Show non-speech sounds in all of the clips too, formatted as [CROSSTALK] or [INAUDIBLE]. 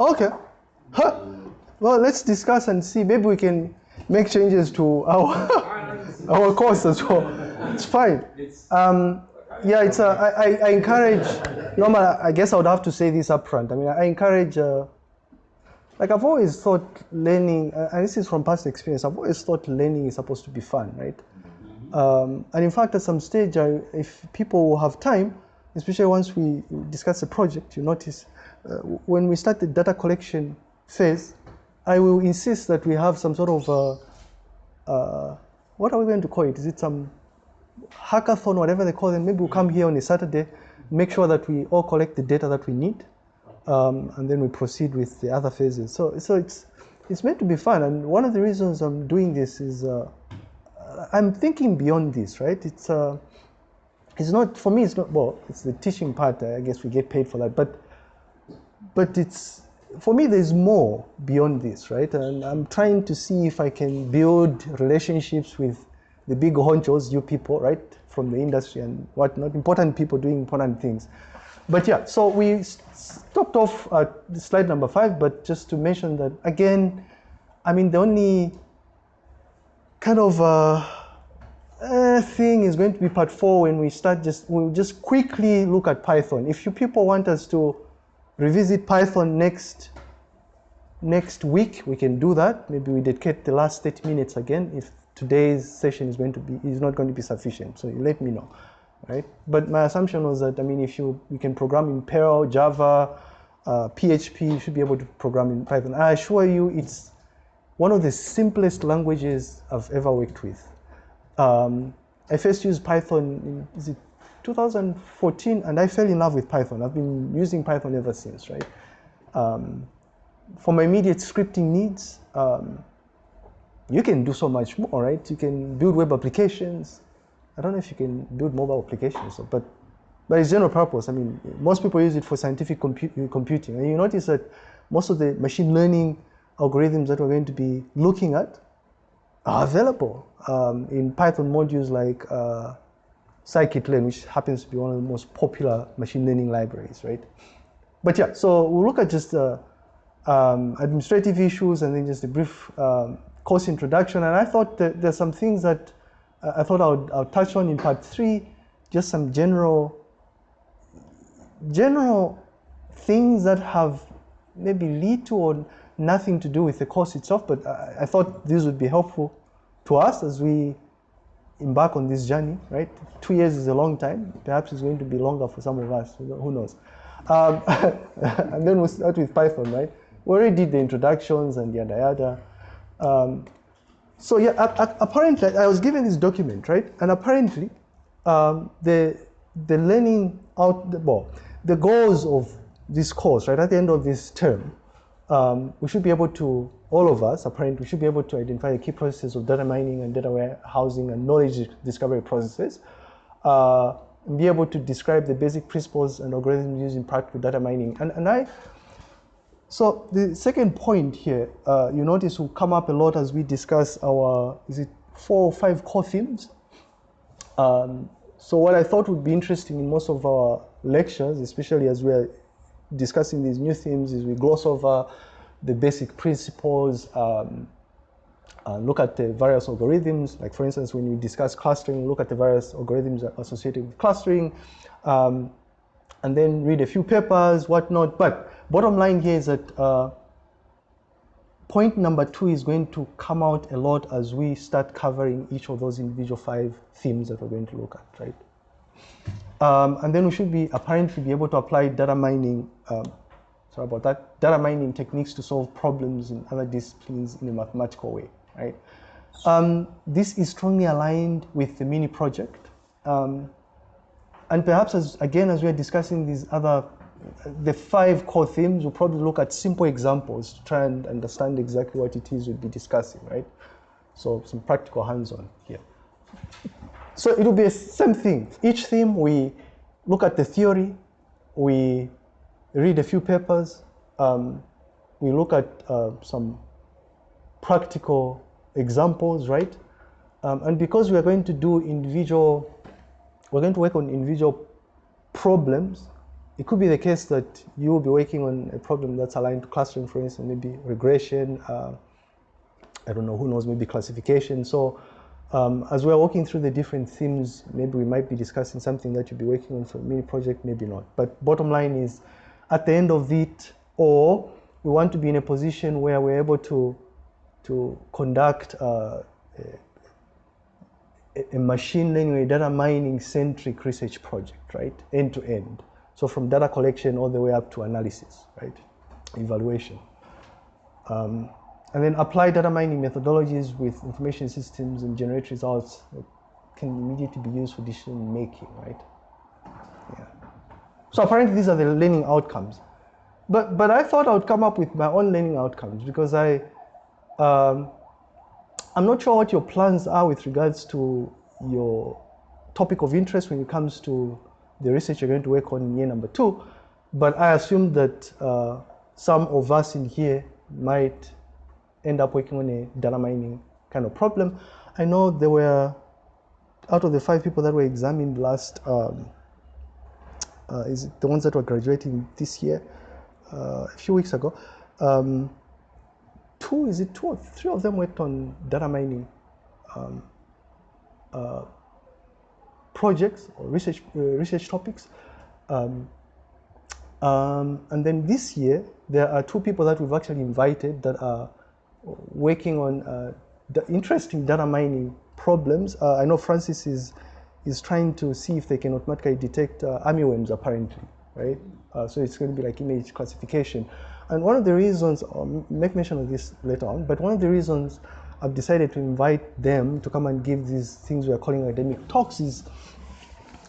Okay. Huh. Well, let's discuss and see. Maybe we can make changes to our [LAUGHS] our course as well. It's fine. Um, yeah, it's. Uh, I, I, I encourage. Normal. I guess I would have to say this up front. I mean, I encourage. Uh, like I've always thought learning, uh, and this is from past experience. I've always thought learning is supposed to be fun, right? Um, and in fact, at some stage, I, if people have time, especially once we discuss a project, you notice when we start the data collection phase, I will insist that we have some sort of uh, uh, what are we going to call it? Is it some hackathon, whatever they call them? Maybe we'll come here on a Saturday, make sure that we all collect the data that we need, um, and then we proceed with the other phases. So, so it's it's meant to be fun, and one of the reasons I'm doing this is uh, I'm thinking beyond this, right? It's uh, it's not for me. It's not well. It's the teaching part. I guess we get paid for that, but but it's for me. There's more beyond this, right? And I'm trying to see if I can build relationships with the big honchos, you people, right, from the industry and whatnot, important people doing important things. But yeah, so we stopped off at slide number five, but just to mention that again, I mean, the only kind of uh, uh, thing is going to be part four when we start just, we'll just quickly look at Python. If you people want us to revisit Python next, next week, we can do that. Maybe we dedicate the last 30 minutes again if today's session is going to be, is not going to be sufficient. So you let me know, right? But my assumption was that, I mean, if you, you can program in Perl, Java, uh, PHP, you should be able to program in Python. I assure you it's one of the simplest languages I've ever worked with. Um, I first used Python in is it 2014, and I fell in love with Python. I've been using Python ever since, right? Um, for my immediate scripting needs, um, you can do so much more, right? You can build web applications. I don't know if you can build mobile applications, but but it's general purpose. I mean, most people use it for scientific compu- computing, and you notice that most of the machine learning algorithms that we're going to be looking at are available um, in Python modules like uh, scikit-learn, which happens to be one of the most popular machine learning libraries, right? But yeah, so we'll look at just uh, um, administrative issues and then just a brief um, course introduction. And I thought that there's some things that uh, I thought I would, I would touch on in part three, just some general, general things that have maybe little or nothing to do with the course itself, but I, I thought these would be helpful to us as we embark on this journey, right? Two years is a long time. Perhaps it's going to be longer for some of us. Who knows? Um, [LAUGHS] and then we'll start with Python, right? We already did the introductions and yada yada. Um, so yeah, apparently I was given this document, right? And apparently, um, the the learning out the well, the goals of this course, right? At the end of this term, um, we should be able to, all of us, apparently, we should be able to identify the key processes of data mining and data warehousing and knowledge discovery processes, uh, and be able to describe the basic principles and algorithms used in practical data mining. And, and I, so the second point here, uh, you notice will come up a lot as we discuss our, is it four or five core themes? Um, so what I thought would be interesting in most of our lectures, especially as we're discussing these new themes, is we gloss over the basic principles, um, uh, look at the various algorithms. Like for instance, when we discuss clustering, look at the various algorithms associated with clustering, um, and then read a few papers, whatnot. But bottom line here is that uh, point number two is going to come out a lot as we start covering each of those individual five themes that we're going to look at, right? Um, and then we should be apparently be able to apply data mining, um, sorry about that, data mining techniques to solve problems in other disciplines in a mathematical way, right? Um, this is strongly aligned with the mini project. Um, and perhaps as, again, as we're discussing these other, the five core themes, we'll probably look at simple examples to try and understand exactly what it is we'll be discussing, right? So some practical hands-on here. So it will be the same thing. Each theme, we look at the theory, we read a few papers, um, we look at uh, some practical examples, right? Um, and because we are going to do individual, we're going to work on individual problems, it could be the case that you will be working on a problem that's aligned to clustering, for instance, maybe regression, uh, I don't know, who knows, maybe classification. So um, as we're walking through the different themes, maybe we might be discussing something that you'll be working on for a mini project, maybe not. But bottom line is, at the end of it, or we want to be in a position where we're able to, to conduct uh, a, a machine learning, data mining centric research project, right? End to end. So from data collection all the way up to analysis, right? Evaluation. Um, and then apply data mining methodologies with information systems and generate results that can immediately be used for decision making, right? Yeah. So apparently these are the learning outcomes. But, but I thought I would come up with my own learning outcomes because I, um, I'm not sure what your plans are with regards to your topic of interest when it comes to the research you're going to work on in year number two, but I assume that uh, some of us in here might end up working on a data mining kind of problem. I know there were, out of the five people that were examined last, um, uh, is the ones that were graduating this year, uh, a few weeks ago, um, two, is it two or three of them worked on data mining um, uh, projects or research, uh, research topics. Um, um, and then this year, there are two people that we've actually invited that are working on uh, the interesting data mining problems. Uh, I know Francis is, is trying to see if they can automatically detect uh, armyworms apparently, right? Uh, so it's going to be like image classification. And one of the reasons, I'll make mention of this later on, but one of the reasons I've decided to invite them to come and give these things we are calling academic talks is,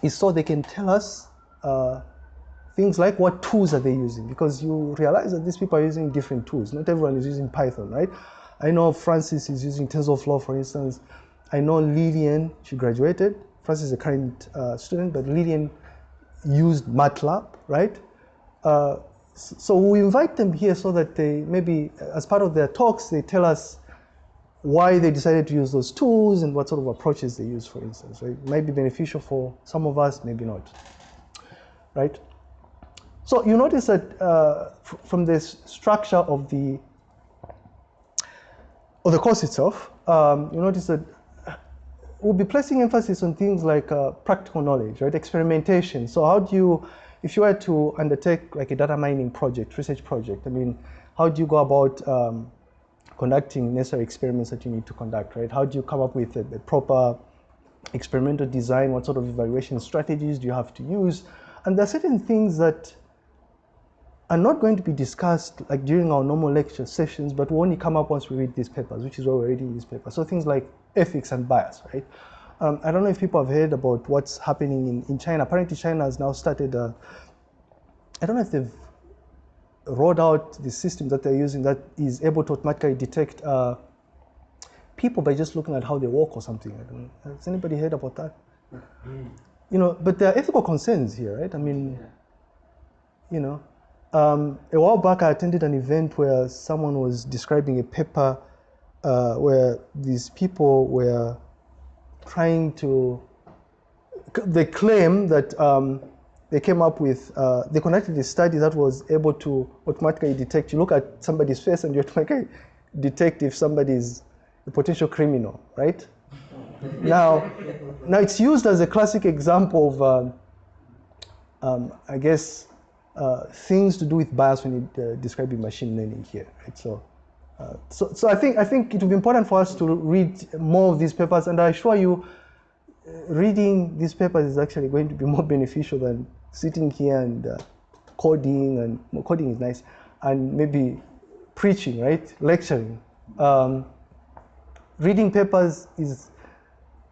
is so they can tell us uh, things like what tools are they using because you realize that these people are using different tools. Not everyone is using Python, right? I know Francis is using TensorFlow, for instance. I know Lillian, she graduated. Francis is a current uh, student, but Lillian used MATLAB, right? Uh, so we invite them here so that they maybe, as part of their talks, they tell us why they decided to use those tools and what sort of approaches they use, for instance. Right? It might be beneficial for some of us, maybe not. Right? So you notice that uh, from this structure of the of the course itself, um, you notice that we'll be placing emphasis on things like uh, practical knowledge, right? Experimentation. So how do you if you were to undertake like a data mining project, research project, I mean, how do you go about um, conducting necessary experiments that you need to conduct, right? How do you come up with a, a, proper experimental design? What sort of evaluation strategies do you have to use? And there are certain things that are not going to be discussed like during our normal lecture sessions, but will only come up once we read these papers, which is why we're reading these papers. So things like ethics and bias, right? Um, I don't know if people have heard about what's happening in, in China. Apparently China has now started, uh, I don't know if they've rolled out the system that they're using that is able to automatically detect uh, people by just looking at how they walk or something. Has anybody heard about that? Mm. You know, but there are ethical concerns here, right? I mean, yeah. you know, um, a while back I attended an event where someone was describing a paper uh, where these people were trying to, they claim that um, they came up with, uh, they conducted a study that was able to automatically detect, you look at somebody's face and you [LAUGHS] automatically detect if somebody is a potential criminal, right? now, now it's used as a classic example of, um, um, I guess, uh, things to do with bias when you uh, describing machine learning here, right? So uh, so, so I think I think it will be important for us to read more of these papers, and I assure you, reading these papers is actually going to be [LAUGHS] more beneficial than sitting here and coding. And coding is nice, and maybe preaching, right, lecturing. Um, reading papers is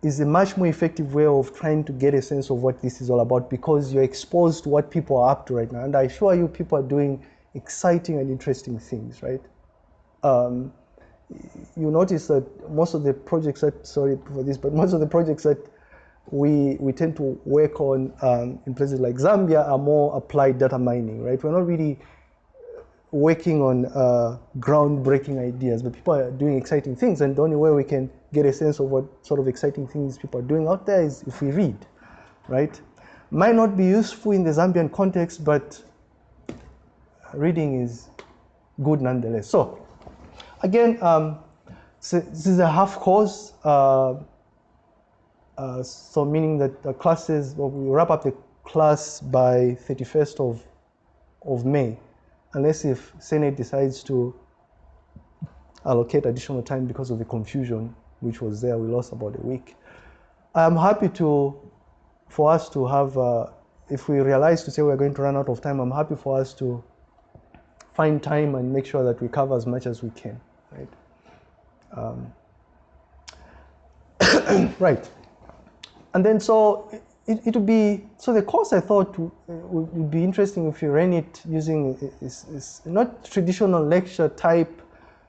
is a much more effective way of trying to get a sense of what this is all about because you're exposed to what people are up to right now. And I assure you, people are doing exciting and interesting things, right? um, you notice that most of the projects that, sorry for this, but most of the projects that we, we tend to work on um, in places like Zambia are more applied data mining, right? We're not really working on uh, groundbreaking ideas, but people are doing exciting things. And the only way we can get a sense of what sort of exciting things people are doing out there is if we read, right? Might not be useful in the Zambian context, but reading is good nonetheless. So, again, um, so this is a half course. Uh, uh, so meaning that the classes, well, we wrap up the class by 31st of, of May, unless if Senate decides to allocate additional time because of the confusion which was there. We lost about a week. I'm happy to, for us to have, uh, if we realize to say we're going to run out of time, I'm happy for us to find time and make sure that we cover as much as we can, right? Um, [COUGHS] right. And then so it, it would be, so the course I thought would, would be interesting if you ran it using, is, is not traditional lecture type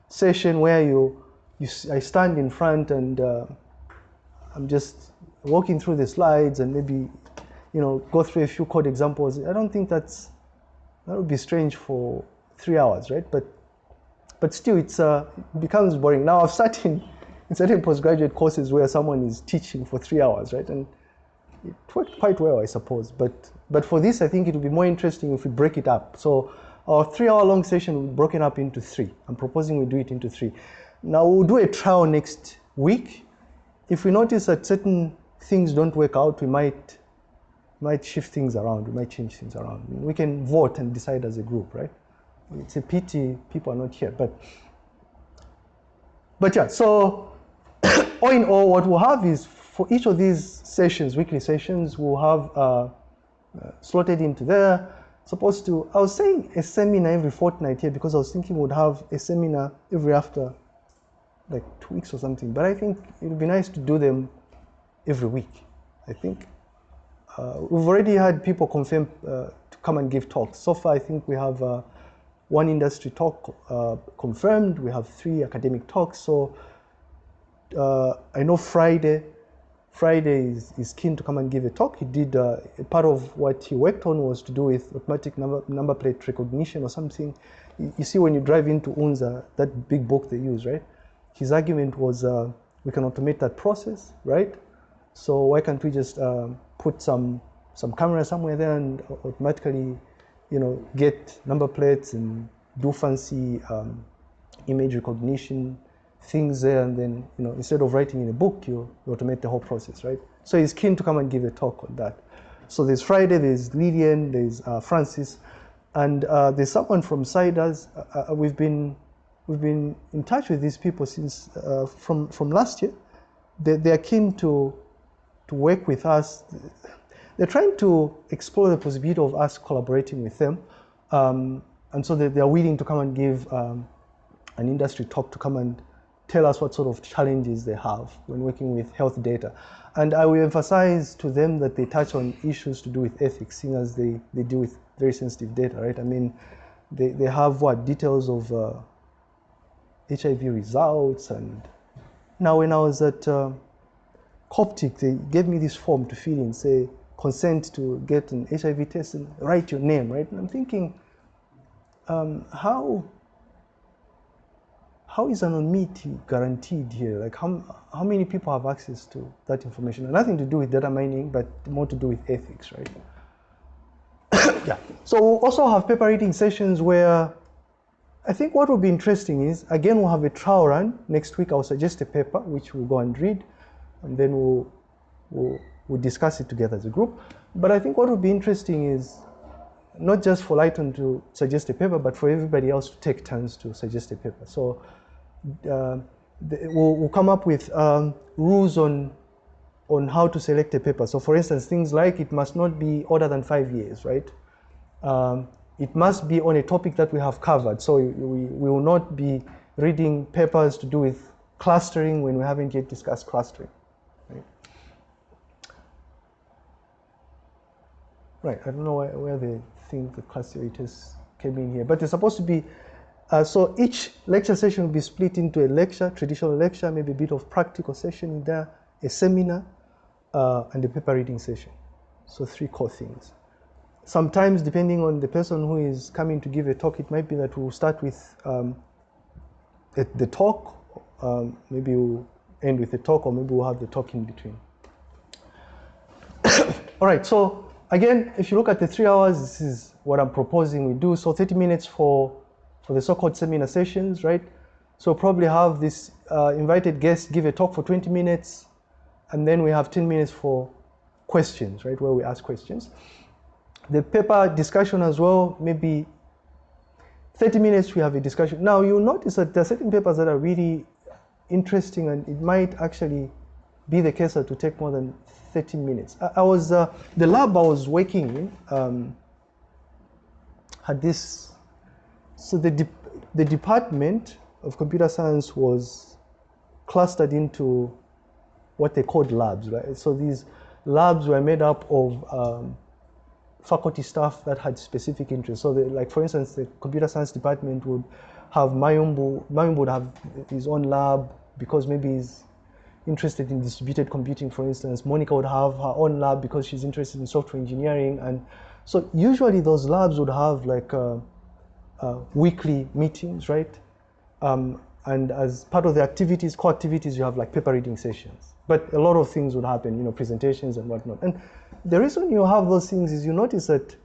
session where you, you I stand in front and uh, I'm just walking through the slides and maybe, you know, go through a few code examples. I don't think that's, that would be strange for three hours, right? But, but still it's, uh, it becomes boring. Now I've sat in, in certain postgraduate courses where someone is teaching for three hours, right? And it worked quite well, I suppose. But, but for this, I think it would be more interesting if we break it up. So our three hour long session will be broken up into three. I'm proposing we do it into three. Now we'll do a trial next week. If we notice that certain things don't work out, we might might shift things around, we might change things around. We can vote and decide as a group, right? It's a pity people are not here, but but yeah, so [COUGHS] all in all, what we'll have is for each of these sessions, weekly sessions, we'll have uh, uh, slotted into there supposed to, I was saying a seminar every fortnight here because I was thinking we'd have a seminar every after like two weeks or something. But I think it would be nice to do them every week, I think. Uh, we've already had people confirm uh, to come and give talks. So far, I think we have uh, one industry talk uh, confirmed. We have three academic talks. So uh, I know Friday, Friday is, is keen to come and give a talk. He did, uh, part of what he worked on was to do with automatic number, number plate recognition or something. You, see when you drive into UNZA, that big book they use, right? His argument was uh, we can automate that process, right? So why can't we just uh, put some, some camera somewhere there and automatically, you know, get number plates and do fancy um, image recognition things there and then, you know, instead of writing in a book, you, you automate the whole process, right? So he's keen to come and give a talk on that. So there's Friday, there's Lydian, there's uh, Francis, and uh, there's someone from CIDRZ. Uh, uh, we've been we've been in touch with these people since uh, from from last year. They, they are keen to to work with us. They're trying to explore the possibility of us collaborating with them, um, and so they, they, are willing to come and give um, an industry talk to come and tell us what sort of challenges they have when working with health data. And I will emphasize to them that they touch on issues to do with ethics, seeing as they, they deal with very sensitive data, right? I mean, they, they have what, details of uh, HIV results. And now when I was at uh, Coptic, they gave me this form to fill in, say, consent to get an HIV test and write your name, right? And I'm thinking, um, how how is anonymity guaranteed here? Like how, how many people have access to that information? nothing to do with data mining, but more to do with ethics, right? [COUGHS] yeah. So we'll also have paper reading sessions where I think what will be interesting is, again, we'll have a trial run. Next week, I'll suggest a paper, which we'll go and read, and then we'll, we'll, we'll discuss it together as a group. But I think what will be interesting is not just for Lighton to suggest a paper, but for everybody else to take turns to suggest a paper. So uh, we'll, we'll, come up with um, rules on on how to select a paper. So for instance, things like it must not be older than five years, right? Um, it must be on a topic that we have covered. So we, will not be reading papers to do with clustering when we haven't yet discussed clustering. Right, right. I don't know where, where they think the clusterators came in here, but they're supposed to be uh, so each lecture session will be split into a lecture, traditional lecture, maybe a bit of practical session in there, a seminar, uh, and a paper reading session. So three core things. Sometimes, depending on the person who is coming to give a talk, it might be that we'll start with um, the, the, talk, um, maybe we'll end with the talk, or maybe we'll have the talk in between. [COUGHS] All right, so again, if you look at the three hours, this is what I'm proposing we do. So 30 minutes for, for the so-called seminar sessions, right? So probably have this uh, invited guest give a talk for 20 minutes, and then we have 10 minutes for questions, right, where we ask questions. The paper discussion as well, maybe 30 minutes we have a discussion. Now you'll notice that there are certain papers that are really interesting and it might actually be the case to take more than 30 minutes. I, I was, uh, the lab I was working in um, had this, so the, de the department of computer science was clustered into what they called labs, right? So these labs were made up of um, faculty staff that had specific interests. So, like for instance, the computer science department would have Mayumbo. Mayumbo would have his own lab because maybe he's interested in distributed computing, for instance. Monica would have her own lab because she's interested in software engineering. And so usually those labs would have like uh, uh, weekly meetings, right? Um, and as part of the activities, core activities, you have like paper reading sessions. But a lot of things would happen, you know, presentations and whatnot. And the reason you have those things is you notice that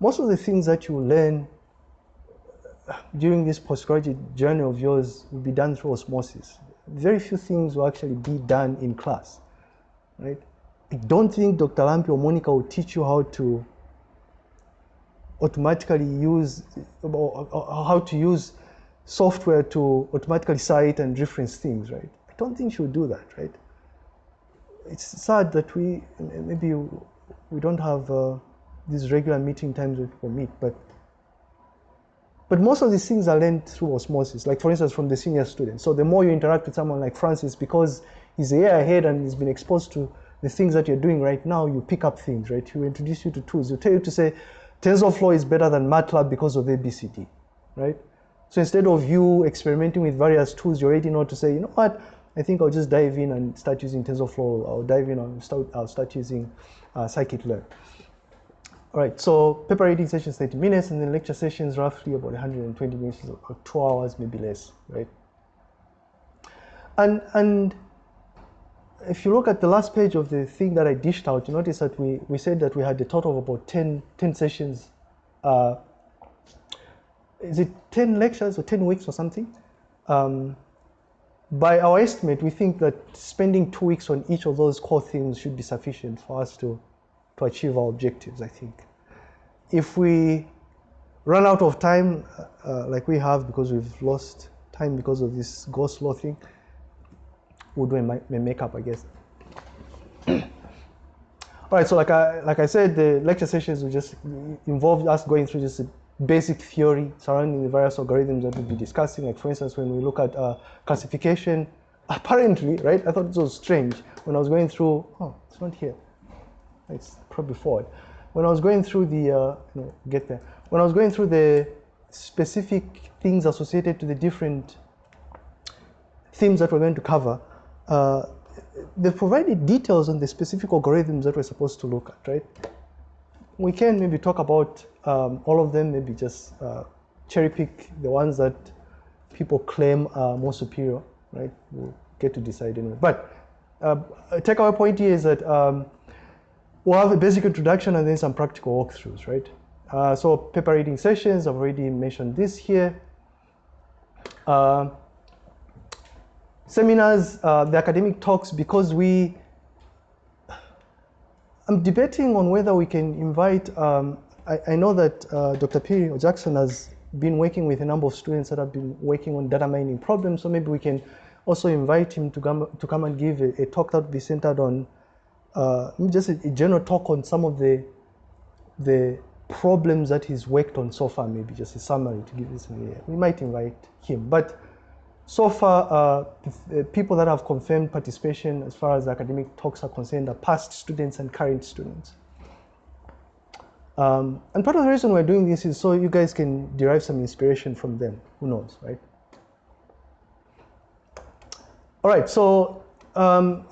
most of the things that you learn uh, during this postgraduate journey of yours will be done through osmosis. Very few things will actually be done in class, right? I don't think Dr. Lampi or Monica will teach you how to automatically use, or, how to use software to automatically cite and reference things, right? I don't think she'll do that, right? It's sad that we, maybe we don't have uh, these regular meeting times where people meet, but but most of these things are learned through osmosis, like for instance from the senior students. So the more you interact with someone like Francis, because he's a year ahead and he's been exposed to the things that you're doing right now, you pick up things, right? He will introduce you to tools. He'll tell you to say, TensorFlow is better than MATLAB because of ABCD, right? So instead of you experimenting with various tools, you're already know to say, you know what, I think I'll just dive in and start using TensorFlow. I'll dive in and start, I'll start using uh, scikit-learn. All right, so paper reading sessions 30 minutes and then lecture sessions roughly about 120 minutes or two hours, maybe less, right? And, and if you look at the last page of the thing that I dished out, you notice that we, we said that we had a total of about 10, 10 sessions. Uh, is it 10 lectures or 10 weeks or something? Um, by our estimate, we think that spending two weeks on each of those core themes should be sufficient for us to, to achieve our objectives, I think. If we run out of time, uh, like we have because we've lost time because of this go slow thing, we'll do a, a makeup, I guess. [COUGHS] All right, so like I, like I said, the lecture sessions will just involve us going through just basic theory surrounding the various algorithms that we'll be discussing. Like for instance, when we look at uh, classification, apparently, right, I thought it was strange when I was going through, oh, it's not here. It's probably forward. When I was going through the, uh, no, get there. When I was going through the specific things associated to the different themes that we're going to cover, uh, they provided details on the specific algorithms that we're supposed to look at, right? We can maybe talk about um, all of them, maybe just uh, cherry pick the ones that people claim are more superior, right? We'll get to decide anyway. But uh, takeaway point here is that um, we'll have a basic introduction and then some practical walkthroughs, right? Uh, so paper reading sessions, I've already mentioned this here. Uh, seminars, uh, the academic talks, because we, I'm debating on whether we can invite um, I, I know that uh, Dr. P. Jackson has been working with a number of students that have been working on data mining problems, so maybe we can also invite him to come, to come and give a, a talk that will be centered on uh, just a, a, general talk on some of the, the problems that he's worked on so far, maybe just a summary to give this. We might invite him. But so far, uh, people that have confirmed participation as far as academic talks are concerned are past students and current students. Um, and part of the reason we're doing this is so you guys can derive some inspiration from them. Who knows, right? All right, so um,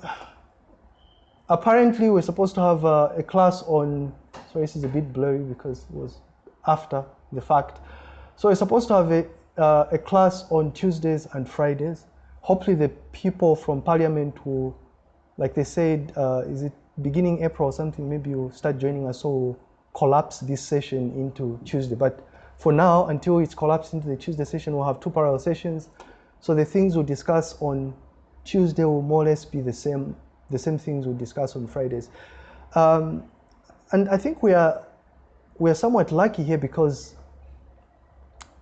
apparently we're supposed to have uh, a class on, sorry, this is a bit blurry because it was after the fact. So we're supposed to have a, uh, a class on Tuesdays and Fridays. Hopefully the people from parliament will, like they said, uh, is it beginning April or something, maybe you'll start joining us, so collapse this session into Tuesday. But for now, until it's collapsed into the Tuesday session, we'll have two parallel sessions. So the things we'll discuss on Tuesday will more or less be the same, the same things we'll discuss on Fridays. Um, and I think we are, we are somewhat lucky here because,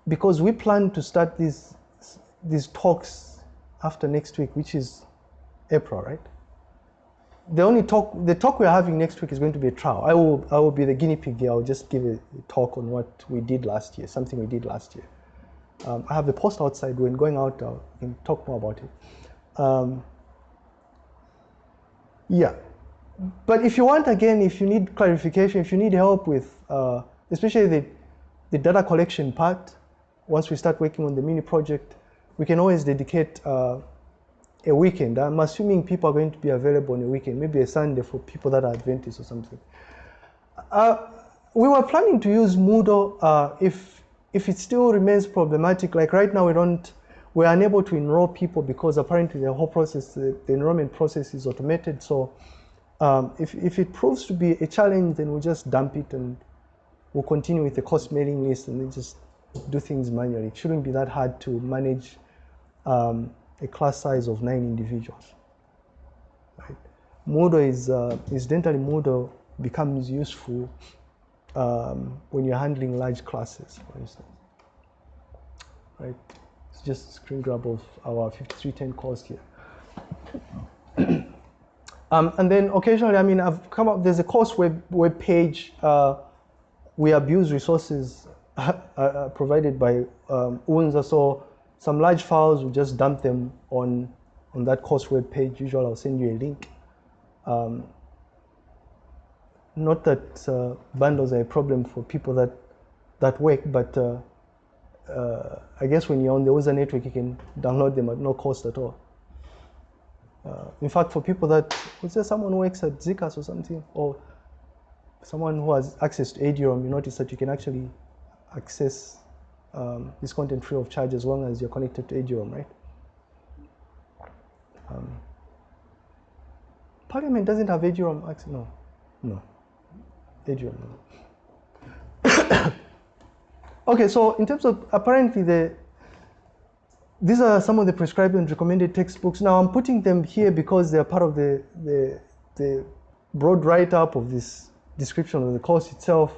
because we plan to start these, these talks after next week, which is April, right? The only talk, the talk we're having next week is going to be a trial. I will, I will be the guinea pig here. I'll just give a talk on what we did last year, something we did last year. Um, I have the post outside. When going out, I can talk more about it. Um, yeah, but if you want, again, if you need clarification, if you need help with, uh, especially the, the data collection part, once we start working on the mini project, we can always dedicate uh, a weekend. I'm assuming people are going to be available on a weekend, maybe a Sunday for people that are Adventists or something. Uh, we were planning to use Moodle uh, if, if it still remains problematic. Like right now, we don't, we're unable to enroll people because apparently the whole process, the, the enrollment process is automated. So um, if, if it proves to be a challenge, then we'll just dump it and we'll continue with the course mailing list and then just do things manually. It shouldn't be that hard to manage um, a class size of nine individuals. Right? Moodle is, uh, incidentally, Moodle becomes useful um, when you're handling large classes, for instance. Right? It's just a screen grab of our 5310 course here. [COUGHS] um, and then occasionally, I mean, I've come up, there's a course web, web page. Uh, we abuse resources uh, uh, provided by um, UNZA. So some large files, we just dump them on, on that course web page. Usually I'll send you a link. Um, not that uh, bundles are a problem for people that, that work, but uh, uh, I guess when you're on the user network, you can download them at no cost at all. Uh, in fact, for people that, was there someone who works at ZCAS or something, or someone who has access to Eduroam, you notice that you can actually access um, this content free of charge as long as you're connected to Eduroam, right? Um, Parliament doesn't have Eduroam access, no, no, Eduroam, no. [COUGHS] okay, so in terms of apparently the these are some of the prescribed and recommended textbooks. Now I'm putting them here because they're part of the, the, the broad write-up of this description of the course itself.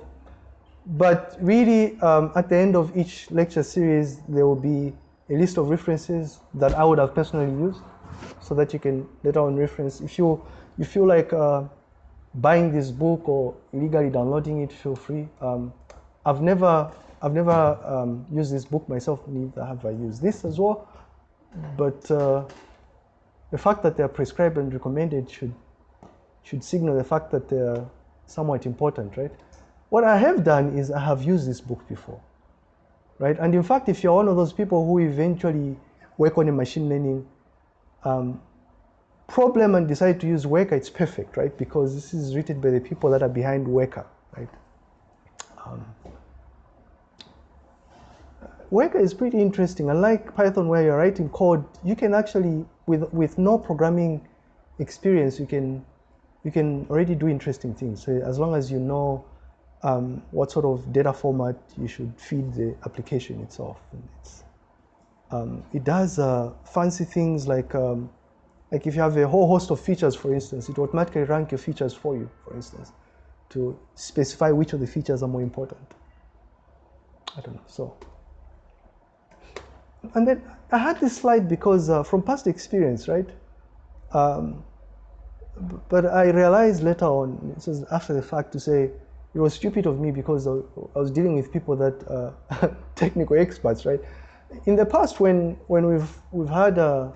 But really, um, at the end of each lecture series, there will be a list of references that I would have personally used so that you can later on reference. If you, you feel like uh, buying this book or illegally downloading it, feel free. Um, I've never I've never um, used this book myself, neither have I used this as well. But uh, the fact that they're prescribed and recommended should, should signal the fact that they're somewhat important, right? What I have done is I have used this book before, right? And in fact, if you're one of those people who eventually work on a machine learning um, problem and decide to use Weka, it's perfect, right? Because this is written by the people that are behind Weka, right? Um, Weka is pretty interesting. Unlike Python where you're writing code, you can actually, with, with no programming experience, you can, you can already do interesting things. So as long as you know um, what sort of data format you should feed the application itself. Um, it does uh, fancy things like, um, like if you have a whole host of features, for instance, it automatically rank your features for you, for instance, to specify which of the features are more important. I don't know, so and then I had this slide because uh, from past experience, right? Um, but I realized later on, this is after the fact, to say it was stupid of me because I was dealing with people that uh, [LAUGHS] technical experts, right? In the past, when when we've we've had uh,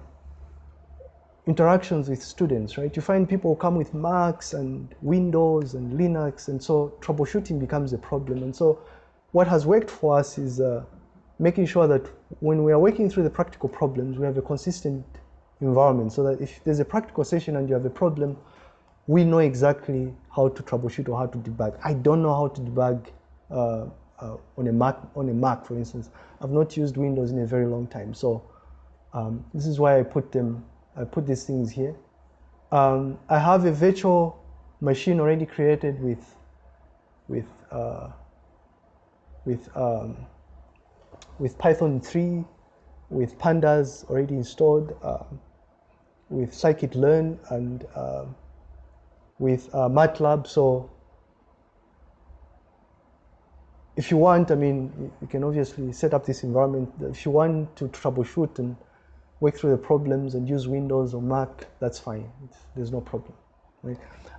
interactions with students, right? You find people come with Macs and Windows and Linux, and so troubleshooting becomes a problem. And so, what has worked for us is uh, making sure that when we are working through the practical problems, we have a consistent environment so that if there's a practical session and you have a problem, we know exactly how to troubleshoot or how to debug. I don't know how to debug uh, uh, on a Mac, on a Mac, for instance. I've not used Windows in a very long time, so um, this is why I put them. I put these things here. Um, I have a virtual machine already created with with uh, with um, with Python 3, with pandas already installed, um, with scikit-learn and um, with uh, MATLAB. So if you want, I mean, you can obviously set up this environment. If you want to troubleshoot and work through the problems and use Windows or Mac, that's fine. It's, there's no problem. Right?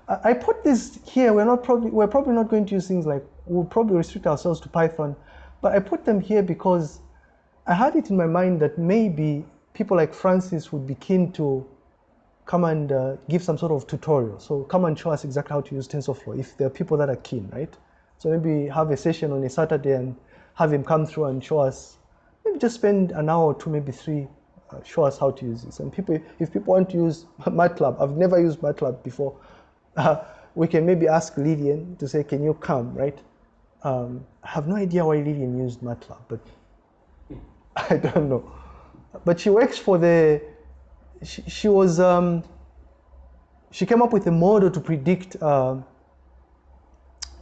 I, I put this here. We're not probably we're probably not going to use things like we'll probably restrict ourselves to Python, but I put them here because I had it in my mind that maybe people like Francis would be keen to come and uh, give some sort of tutorial. So come and show us exactly how to use TensorFlow if there are people that are keen, right? So maybe have a session on a Saturday and have him come through and show us, maybe just spend an hour or two, maybe three, uh, show us how to use this. And people, if people want to use [LAUGHS] MATLAB, I've never used MATLAB before, uh, [LAUGHS] we can maybe ask Lillian to say, can you come, right? Um, I have no idea why Lillian used MATLAB, but [LAUGHS] I don't know. But she works for the, she, she was, um, she came up with a model to predict uh,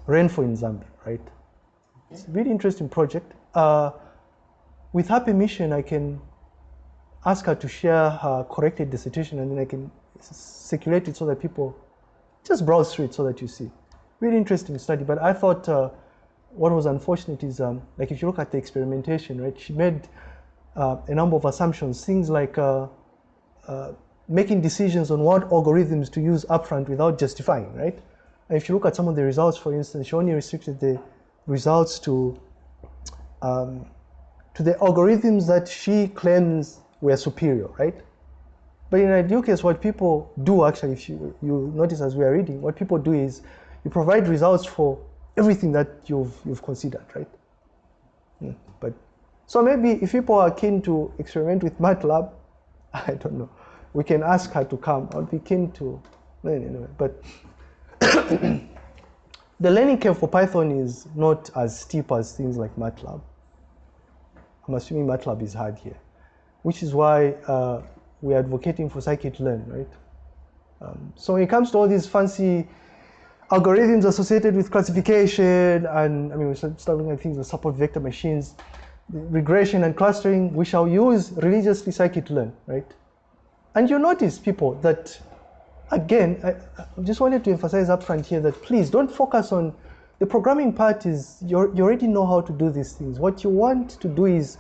rainfall in Zambia, right? It's a really interesting project. Uh, with her permission, I can ask her to share her corrected dissertation and then I can circulate it so that people just browse through it so that you see. Really interesting study, but I thought uh, what was unfortunate is, um, like if you look at the experimentation, right, she made uh, a number of assumptions, things like uh, making decisions on what algorithms to use upfront without justifying, right? And if you look at some of the results, for instance, she only restricted the results to um, to the algorithms that she claims were superior, right? But in ideal case, what people do actually, if you, you notice as we are reading, what people do is you provide results for everything that you've, you've considered, right? Yeah, but so maybe if people are keen to experiment with MATLAB, [LAUGHS] I don't know, we can ask her to come. I'll be keen to, anyway, but [COUGHS] the learning curve for Python is not as steep as things like MATLAB. I'm assuming MATLAB is hard here, which is why uh, we're advocating for scikit-learn, right? Um, so when it comes to all these fancy algorithms associated with classification, and I mean, we're starting at things that support vector machines, regression and clustering, we shall use religiously scikit-learn, right? And you notice, people, that again, I, I just wanted to emphasize up front here that please don't focus on the programming part is you already know how to do these things. What you want to do is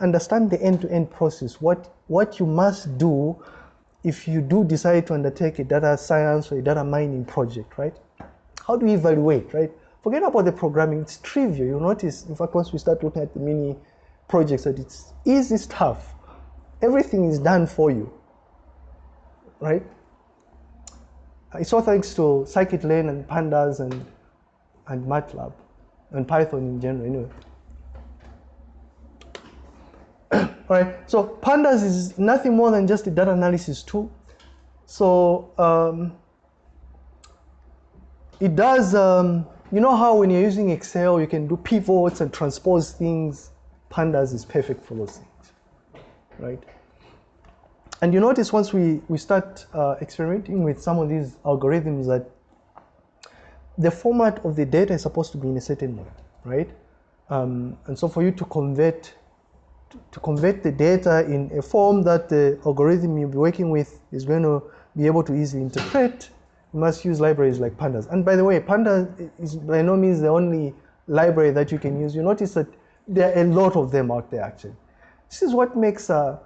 understand the end-to-end -end process. What what you must do if you do decide to undertake a data science or a data mining project, right? How do you evaluate, right? Forget about the programming, it's trivial. You'll notice, in fact, once we start looking at the mini projects, that it's easy stuff. Everything is done for you, right? It's all thanks to scikit-learn and pandas and, and MATLAB and Python in general anyway. [COUGHS] all right, so pandas is nothing more than just a data analysis tool. So um, it does, um, you know how when you're using Excel, you can do pivots and transpose things. Pandas is perfect for those things, right? And you notice once we, we start uh, experimenting with some of these algorithms that the format of the data is supposed to be in a certain way, right? Um, and so for you to convert to, convert the data in a form that the algorithm you'll be working with is going to be able to easily interpret, must use libraries like pandas. And by the way, pandas is by no means the only library that you can use. You notice that there are a lot of them out there actually. This is what makes uh,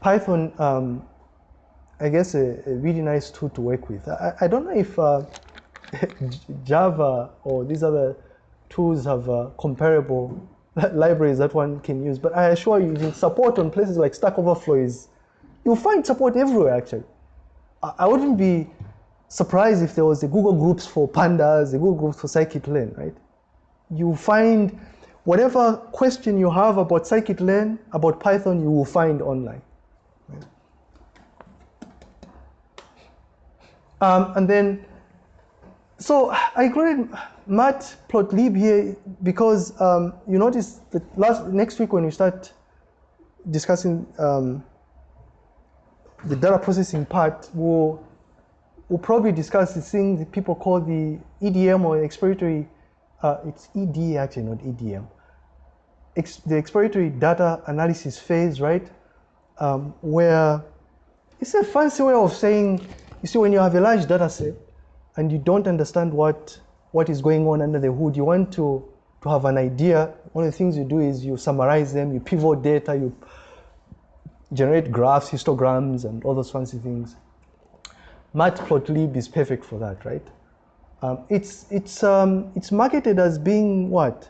Python, um, I guess, a, a, really nice tool to work with. I, I don't know if uh, [LAUGHS] Java or these other tools have uh, comparable [LAUGHS] libraries that one can use, but I assure you, using support on places like Stack Overflow is, you'll find support everywhere actually. I, wouldn't be surprised if there was a Google Groups for pandas, a Google Groups for scikit-learn, right? You find whatever question you have about scikit-learn, about Python, you will find online. Um, and then, so I included matplotlib here because um, you notice that last next week when we start discussing um, the data processing part, we'll we'll probably discuss the thing that people call the EDM or exploratory, uh, it's ED actually, not EDM. Ex the exploratory data analysis phase, right? Um, where it's a fancy way of saying, you see, when you have a large data set and you don't understand what, what is going on under the hood, you want to, to have an idea. One of the things you do is you summarize them, you pivot data, you generate graphs, histograms, and all those fancy things. Matplotlib is perfect for that, right? Um, it's, it's, um, it's marketed as being what?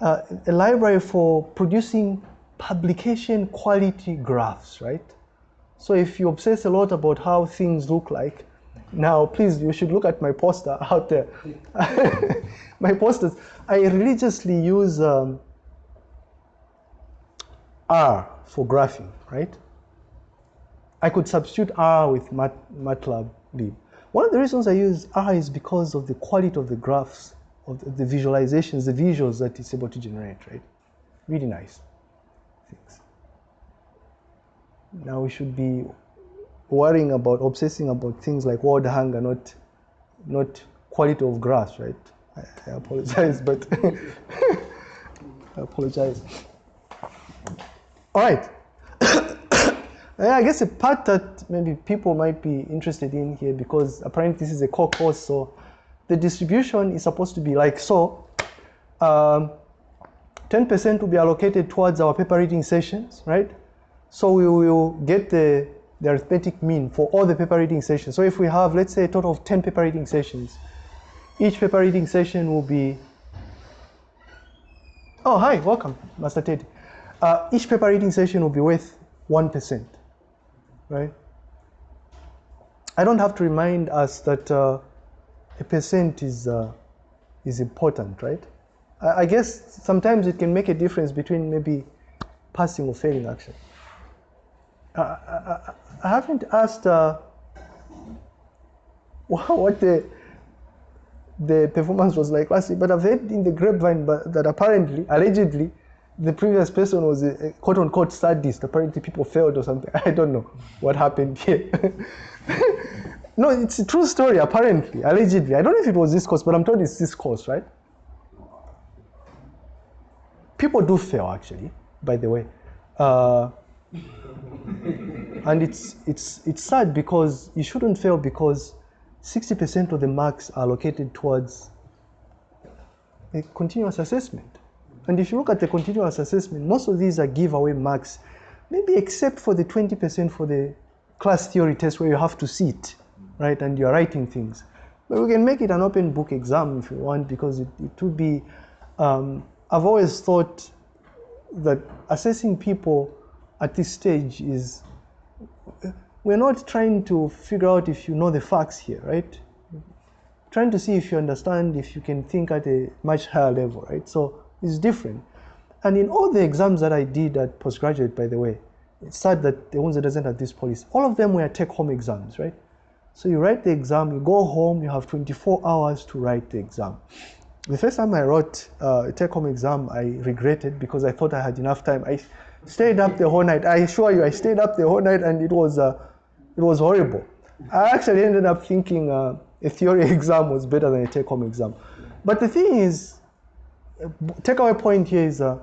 Uh, a library for producing publication quality graphs, right? So if you obsess a lot about how things look like, now please, you should look at my poster [LAUGHS] out there. [LAUGHS] my posters, I religiously use um, R for graphing, right? I could substitute R with Mat, MATLAB lib. One of the reasons I use R is because of the quality of the graphs, of the, the visualizations, the visuals that it's able to generate, right? Really nice things. Now we should be worrying about, obsessing about things like world hunger, not, not quality of graphs, right? I, I apologize, but [LAUGHS] I apologize. All right. I guess a part that maybe people might be interested in here because apparently this is a core course, so the distribution is supposed to be like so. 10% um, will be allocated towards our paper reading sessions, right? So we will get the, the arithmetic mean for all the paper reading sessions. So if we have, let's say, a total of 10 paper reading sessions, each paper reading session will be, oh, hi, welcome, Master Ted. Uh, each paper reading session will be worth 1% right? I don't have to remind us that uh, a percent is, uh, is important, right? I, I, guess sometimes it can make a difference between maybe passing or failing actually. I, I, I haven't asked uh, [LAUGHS] what the, the performance was like last week, but I've heard in the grapevine that apparently, allegedly, the previous person was a, a quote unquote sadist. Apparently, people failed or something. [LAUGHS] I don't know what happened here. [LAUGHS] no, it's a true story, apparently, allegedly. I don't know if it was this course, but I'm told it's this course, right? People do fail, actually, by the way. Uh, and it's, it's, it's sad because you shouldn't fail because 60% of the marks are allocated towards a continuous assessment. And if you look at the continuous assessment, most of these are giveaway marks, maybe except for the 20% for the class theory test where you have to sit, right, and you're writing things. But we can make it an open book exam if you want because it, it would be, um, I've always thought that assessing people at this stage is, we're not trying to figure out if you know the facts here, right? Trying to see if you understand, if you can think at a much higher level, right? So is different. And in all the exams that I did at postgraduate, by the way, it's sad that the ones that doesn't have this policy, all of them were take-home exams, right? So you write the exam, you go home, you have 24 hours to write the exam. The first time I wrote uh, a take-home exam, I regretted because I thought I had enough time. I stayed up the whole night. I assure you, I stayed up the whole night, and it was uh, it was horrible. I actually ended up thinking uh, a theory [LAUGHS] exam was better than a take-home exam. But the thing is, takeaway point here is uh,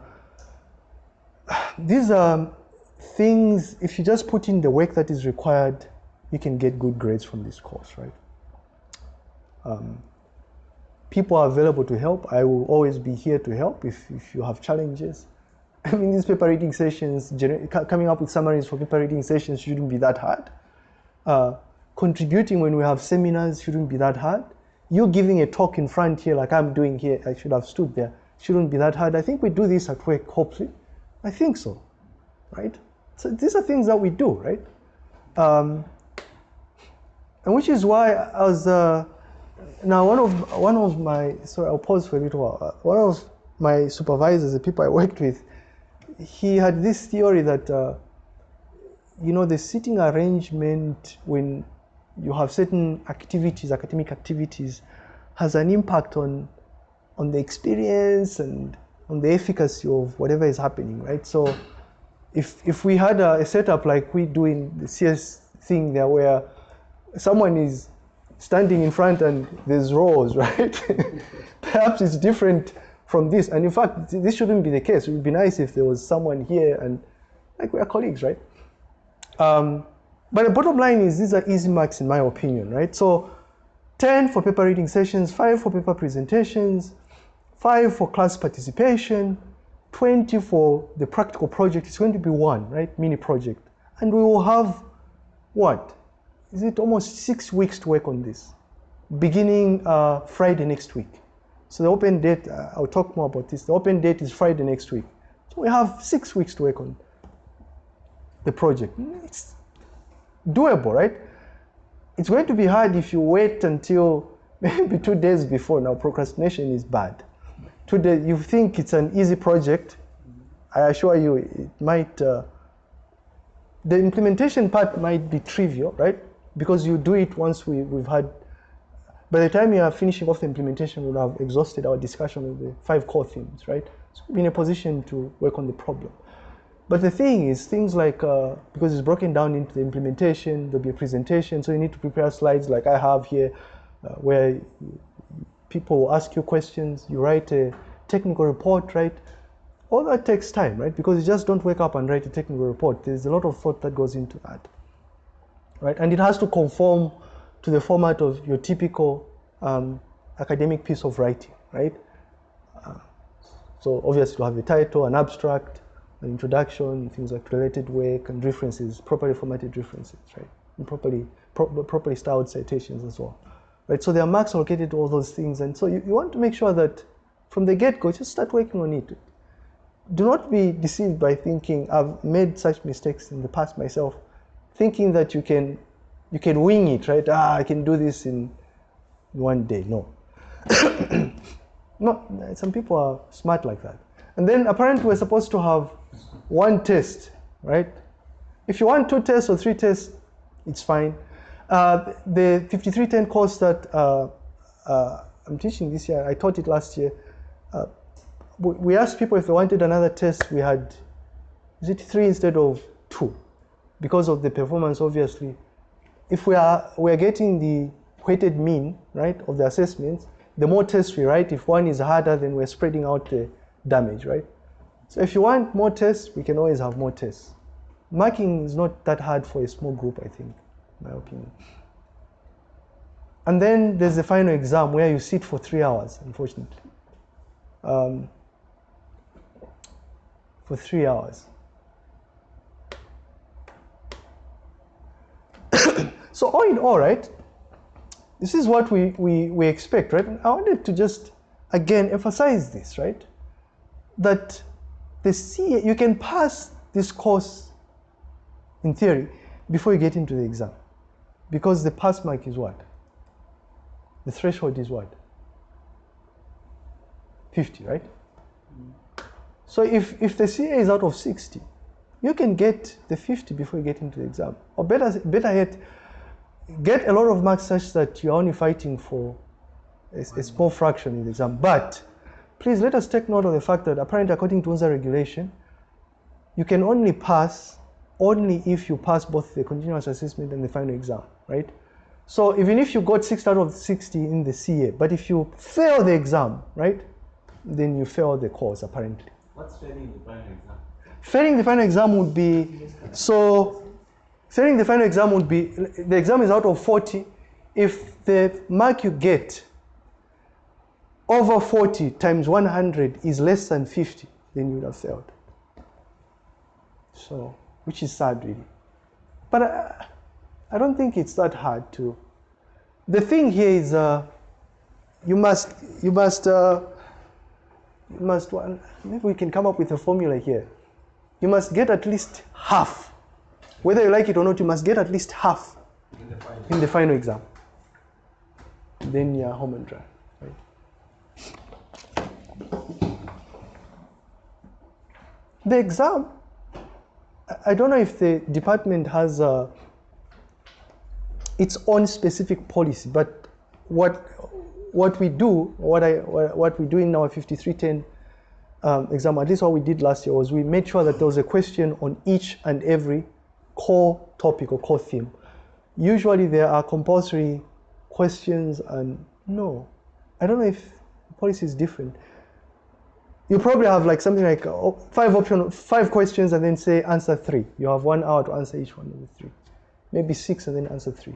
these are things, if you just put in the work that is required, you can get good grades from this course, right? Um, people are available to help. I will always be here to help if, if you have challenges. [LAUGHS] I mean, these paper reading sessions, coming up with summaries for paper reading sessions shouldn't be that hard. Uh, contributing when we have seminars shouldn't be that hard. You giving a talk in front here like I'm doing here, I should have stood there shouldn't be that hard. I think we do this at work, hopefully. I think so, right? So these are things that we do, right? Um, and which is why I was, uh, now one of, one of my, sorry, I'll pause for a little while. Uh, one of my supervisors, the people I worked with, he had this theory that, uh, you know, the seating arrangement when you have certain activities, academic activities, has an impact on on the experience and on the efficacy of whatever is happening, right? So if, if we had a, a setup like we do in the CS thing there where someone is standing in front and there's rows, [LAUGHS] right? [LAUGHS] Perhaps it's different from this. And in fact, this shouldn't be the case. It would be nice if there was someone here and like we are colleagues, right? Um, but the bottom line is these are easy marks in my opinion, right? So 10 for paper reading sessions, 5 for paper presentations, 5 for class participation, 20 for the practical project. It's going to be one, right? Mini project. And we will have what? Is it almost six weeks to work on this? Beginning uh, Friday next week. So the open date, uh, I'll talk more about this. The open date is Friday next week. So we have six weeks to work on the project. It's doable, right? It's going to be hard if you wait until [LAUGHS] maybe two days before. Now, procrastination is bad. Two days, you think it's an easy project. I assure you, it might, uh, the implementation part might be trivial, right? Because you do it once we, we've had, by the time you are finishing off the implementation, we'll have exhausted our discussion of the five core themes, right? So we'll be in a position to work on the problem. But the thing is, things like, uh, because it's broken down into the implementation, there'll be a presentation, so you need to prepare slides like I have here, uh, where people will ask you questions, you write a technical report, right? All that takes time, right? Because you just don't wake up and write a technical report. There's a lot of thought that goes into that, right? And it has to conform to the format of your typical um, academic piece of writing, right? Uh, so obviously you have a title, an abstract, an introduction, things like related work and references, properly formatted references, right? And properly, pro properly styled citations as well, right? So there are marks allocated to all those things. And so you, you want to make sure that from the get-go, just start working on it. Do not be deceived by thinking, I've made such mistakes in the past myself, thinking that you can, you can wing it, right? Ah, I can do this in one day. No. [COUGHS] no, some people are smart like that. And then apparently we're supposed to have one test, right? If you want two tests or three tests, it's fine. Uh, the 5310 course that uh, uh, I'm teaching this year, I taught it last year. We asked people if they wanted another test. We had, is it three instead of two? Because of the performance, obviously. If we are, we are getting the weighted mean, right, of the assessments, the more tests we write, if one is harder, then we're spreading out the damage, right? So if you want more tests, we can always have more tests. Marking is not that hard for a small group, I think, my opinion. And then there's the final exam where you sit for three hours, unfortunately. Um, for three hours. [COUGHS] so all in all, right, this is what we, we, we expect, right? And I wanted to just, again, emphasize this, right? That the CA, you can pass this course in theory before you get into the exam. Because the pass mark is what? The threshold is what? 50, right? Mm. So if, if the CA is out of 60, you can get the 50 before you get into the exam. Or better, better yet, get a lot of marks such that you're only fighting for a, a small fraction in the exam. But please let us take note of the fact that apparently according to UNZA regulation, you can only pass only if you pass both the continuous assessment and the final exam, right? So even if you got 6 out of 60 in the CA, but if you fail the exam, right, then you fail the course apparently. What's failing the final exam? Failing the final exam would be, so failing the final exam would be, the exam is out of 40. If the mark you get over 40 times 100 is less than 50, then you would have failed. So, which is sad really. But I, I don't think it's that hard to. The thing here is uh, you must, you must, uh, you must, maybe we can come up with a formula here. You must get at least half. Whether you like it or not, you must get at least half In the final. in the final exam. Then you're home and dry. The exam, I don't know if the department has uh, its own specific policy, but what what we do, what I what we do in our 5310 um, exam, at least what we did last year was we made sure that there was a question on each and every core topic or core theme. Usually there are compulsory questions and no. I don't know if policy is different. You probably have like something like uh, five option, five questions, and then say answer three. You have one hour to answer each one of the three. Maybe six, and then answer three.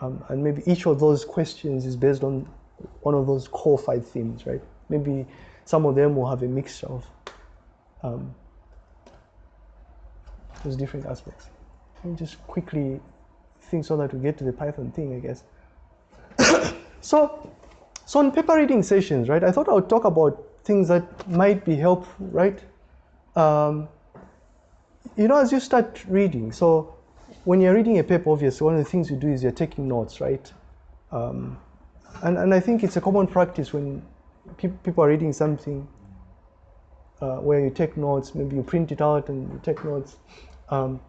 Um, and maybe each of those questions is based on one of those core five themes, right? Maybe some of them will have a mixture of um, those different aspects. Me just quickly think so that we get to the Python thing, I guess. [COUGHS] so, so on paper reading sessions, right? I thought I would talk about things that might be helpful, right? Um, you know, as you start reading, so when you're reading a paper, obviously, one of the things you do is you're taking notes, right? Um, and, and I think it's a common practice when pe people are reading something uh, where you take notes, maybe you print it out and you take notes. Um,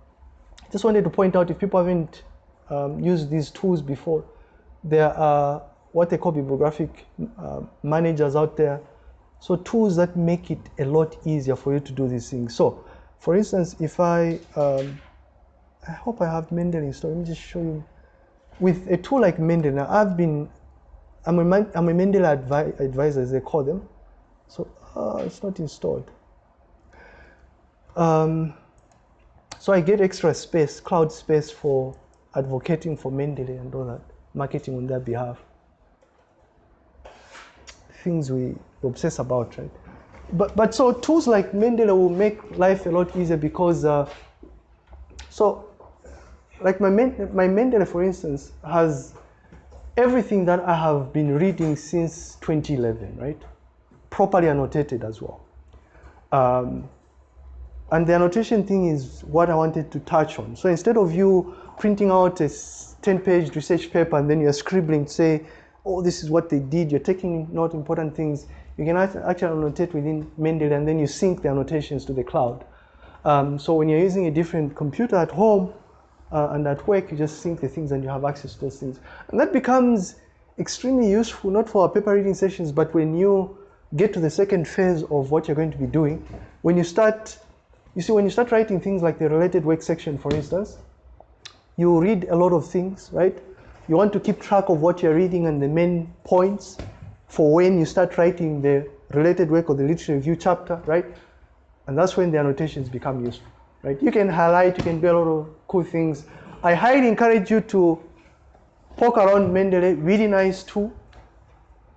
just wanted to point out if people haven't um, used these tools before, there are what they call bibliographic uh, managers out there. So tools that make it a lot easier for you to do these things. So for instance, if I, um, I hope I have Mendeley installed. Let me just show you. With a tool like Mendeley, now I've been, I'm a, I'm a Mendeley advi advisor, as they call them. So uh, it's not installed. Um, so I get extra space, cloud space for advocating for Mendeley and all that, marketing on their behalf. Things we obsess about, right? But, but so tools like Mendeley will make life a lot easier because, uh, so like my, my Mendeley, for instance, has everything that I have been reading since 2011, right? Properly annotated as well. Um, and the annotation thing is what I wanted to touch on. So instead of you printing out a 10-page research paper and then you're scribbling, say, oh, this is what they did, you're taking note important things, you can actually annotate within Mendeley and then you sync the annotations to the cloud. Um, so when you're using a different computer at home uh, and at work, you just sync the things and you have access to those things. And that becomes extremely useful, not for our paper reading sessions, but when you get to the second phase of what you're going to be doing, when you start you see, when you start writing things like the related work section, for instance, you read a lot of things, right? You want to keep track of what you're reading and the main points for when you start writing the related work or the literature review chapter, right? And that's when the annotations become useful, right? You can highlight, you can do a lot of cool things. I highly encourage you to poke around Mendeley, really nice tool.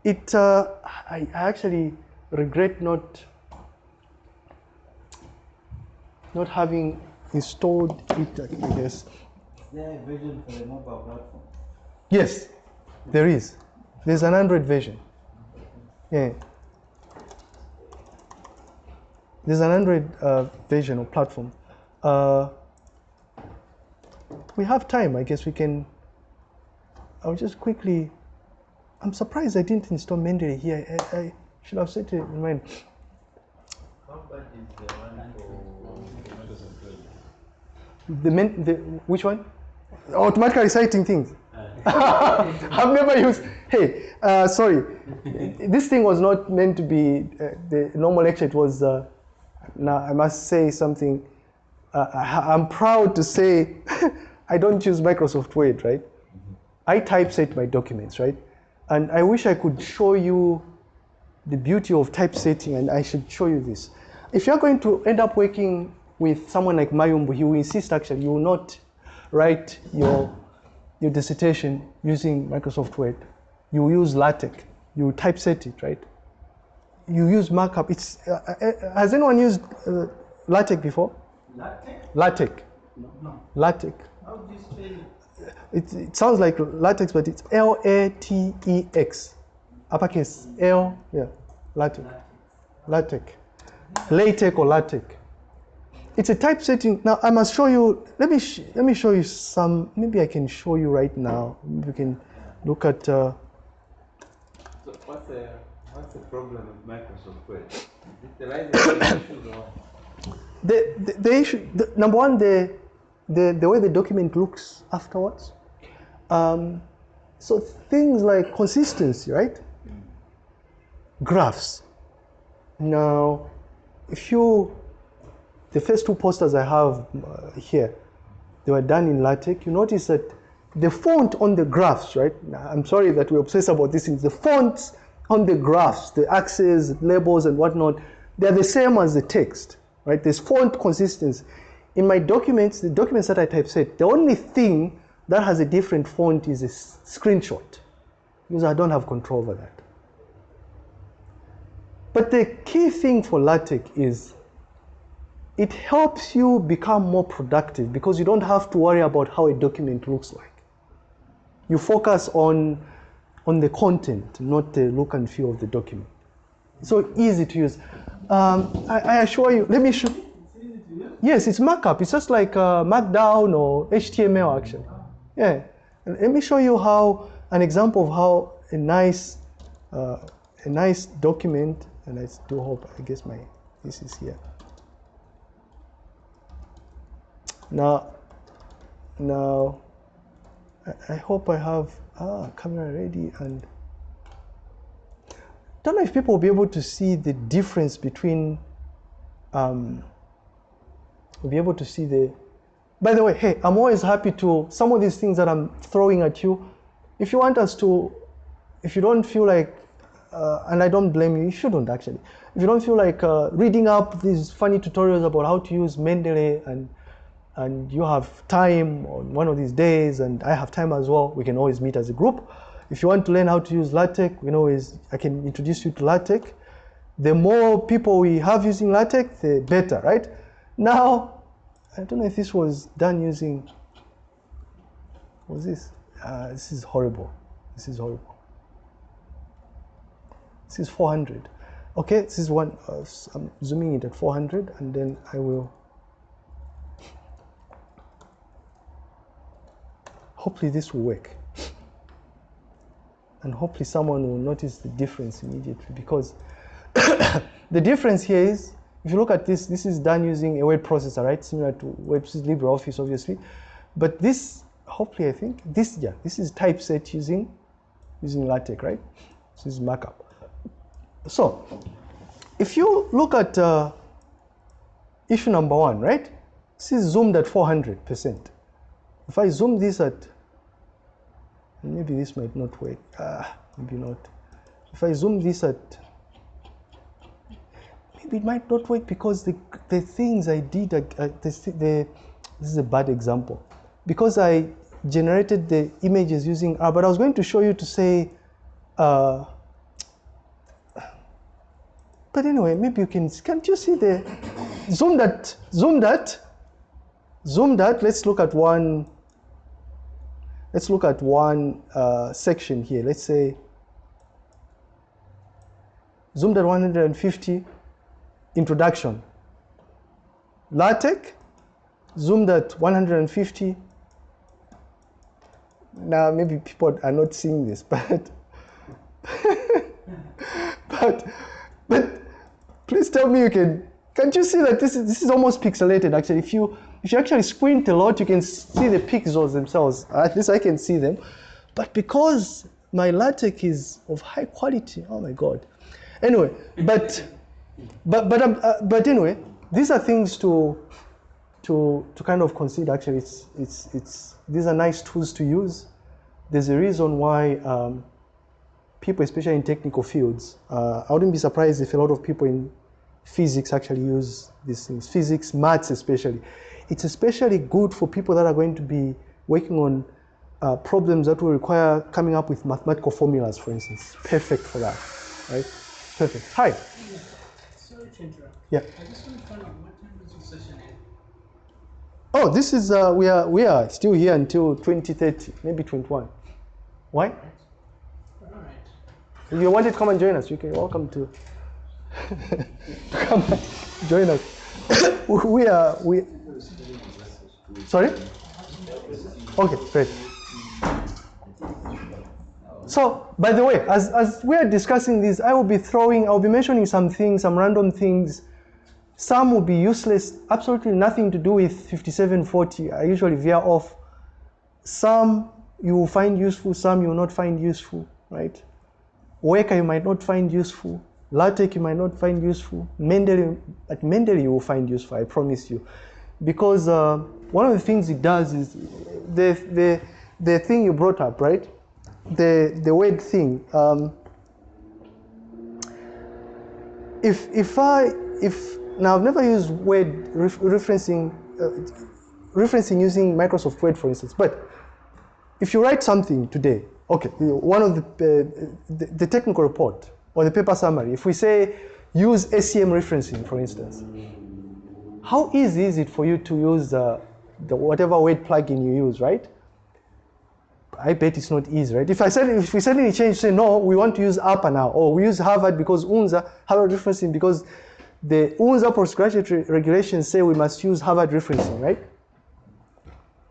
It, uh, I actually regret not not having installed it, I guess. Is there a version for the mobile platform? Yes, there is. There's an Android version. Yeah. There's an Android uh, version or platform. Uh, we have time, I guess we can. I'll just quickly. I'm surprised I didn't install Mendeley here. I, I should have set it in mind. How bad is the men, the which one? Automatically citing things. [LAUGHS] I've never used. Hey, uh, sorry. this thing was not meant to be uh, the normal lecture. It was. Uh, now I must say something. Uh, I, I'm proud to say [LAUGHS] I don't use Microsoft Word, right? I typeset my documents, right? And I wish I could show you the beauty of typesetting, and I should show you this. If you're going to end up working with someone like Mayumbo, he will insist actually you will not write your, your dissertation using Microsoft Word. You use LaTeX. You typeset it, right? You use markup. It's, uh, uh, has anyone used uh, LaTeX before? LaTeX? LaTeX. No. no. LaTeX. How do you spell it? It, sounds like latex, but it's L A T E X. Uppercase L, yeah, latex. Latex. LaTeX or latex. It's a typesetting. Now I must show you. Let me let me show you some. Maybe I can show you right now. Maybe we can look at. Uh, So what's the what's the problem with Microsoft Word? Is it the licensing [COUGHS] issues or? The, the, the issue. The, number one, the, the the way the document looks afterwards. Um, so things like consistency, right? Graphs. Now, if you, the first two posters I have uh, here, they were done in LaTeX. You notice that the font on the graphs, right? I'm sorry that we obsess about these things. The fonts on the graphs, the axes, labels, and whatnot, they're the same as the text, right? There's font consistency. In my documents, the documents that I typeset, the only thing that has a different font is a screenshot because I don't have control over that. But the key thing for LaTeX is it helps you become more productive because you don't have to worry about how a document looks like. You focus on, on the content, not the look and feel of the document. So easy to use. Um, I, I, assure you, let me show. Yes, it's markup. It's just like uh, Markdown or HTML actually. Yeah. Let me show you how an example of how a nice uh, a nice document, and I do hope I guess my this is here. Now, now, I, I hope I have ah camera ready and don't know if people will be able to see the difference between um, will be able to see the by the way hey i'm always happy to some of these things that i'm throwing at you if you want us to if you don't feel like uh, and i don't blame you you shouldn't actually. If you don't feel like uh, reading up these funny tutorials about how to use mendeley and and you have time on one of these days and i have time as well we can always meet as a group if you want to learn how to use LaTeX, we know is I can introduce you to LaTeX. The more people we have using LaTeX, the better, right? Now, I don't know if this was done using, was this? Uh, this is horrible. This is horrible. This is 400. Okay, this is one, uh, I'm zooming it at 400 and then I will, hopefully this will work and hopefully someone will notice the difference immediately because [COUGHS] the difference here is if you look at this this is done using a word processor right? Similar to web LibreOffice obviously. But this hopefully I think this yeah this is typeset using using LaTeX right? This is markup. So if you look at uh, issue number one right? This is zoomed at 400 percent. If I zoom this at maybe this might not work. Ah maybe not. If I zoom this at maybe it might not work because the the things I did uh, the, the this is a bad example. Because I generated the images using R but I was going to show you to say uh, but anyway maybe you can can't you see the zoom that zoom that zoom that let's look at one Let's look at one uh, section here. Let's say zoomed at 150, introduction. LaTeX, zoomed at 150. Now maybe people are not seeing this, [LAUGHS] but but but please tell me you can can't you see that this is this is almost pixelated actually if you if you actually squint a lot, you can see the pixels themselves. At least I can see them. But because my LaTeX is of high quality, oh my God. Anyway, but but but um, uh, but anyway, these are things to to to kind of consider. Actually, it's it's it's these are nice tools to use. There's a reason why um, people, especially in technical fields, uh, I wouldn't be surprised if a lot of people in physics actually use these things. Physics, maths especially. It's especially good for people that are going to be working on uh, problems that will require coming up with mathematical formulas, for instance. Perfect for that, right? Perfect. Hi. Sorry to interrupt. Yeah. I just want to find out what time does your session end? Oh, this is uh, we are we are still here until 2030, maybe 21. Why? All right. If you wanted to come and join us, you can welcome to [LAUGHS] come and join us. [COUGHS] we are we Sorry? Okay, great. So, by the way, as, as we're discussing this, I will be throwing, I'll be mentioning some things, some random things. Some will be useless, absolutely nothing to do with 5740. I usually veer off. Some you will find useful, some you will not find useful, right? Weka you might not find useful. LaTeX you might not find useful. Mendeley, at Mendeley you will find useful, I promise you. Because uh, one of the things it does is the, the, the thing you brought up, right? The the word thing. Um, if if I if now I've never used Word ref, referencing uh, referencing using Microsoft Word, for instance, but if you write something today, okay, one of the, uh, the the technical report or the paper summary, if we say use SCM referencing, for instance, how easy is it for you to use uh, the whatever Word plugin you use, right? I bet it's not easy, right? If I said if we suddenly change, say no, we want to use APA now, or we use Harvard because UNZA Harvard referencing because the UNZA postgraduate re- regulations say we must use Harvard referencing, right?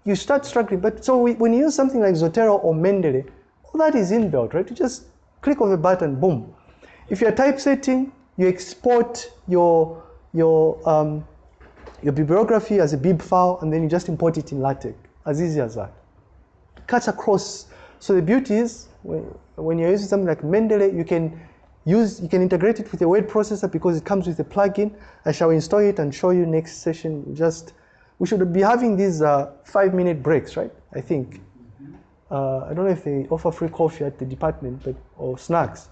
You start struggling. But so we, when you use something like Zotero or Mendeley, all that is inbuilt, right? You just click on a button, boom. If you're typesetting, you export your your um, your bibliography as a bib file, and then you just import it in LaTeX. As easy as that cuts across. So the beauty is when, when you're using something like Mendeley, you can use you can integrate it with a word processor because it comes with a plugin. I shall install it and show you next session. Just we should be having these uh, five minute breaks, right? I think. Uh, I don't know if they offer free coffee at the department, but or snacks.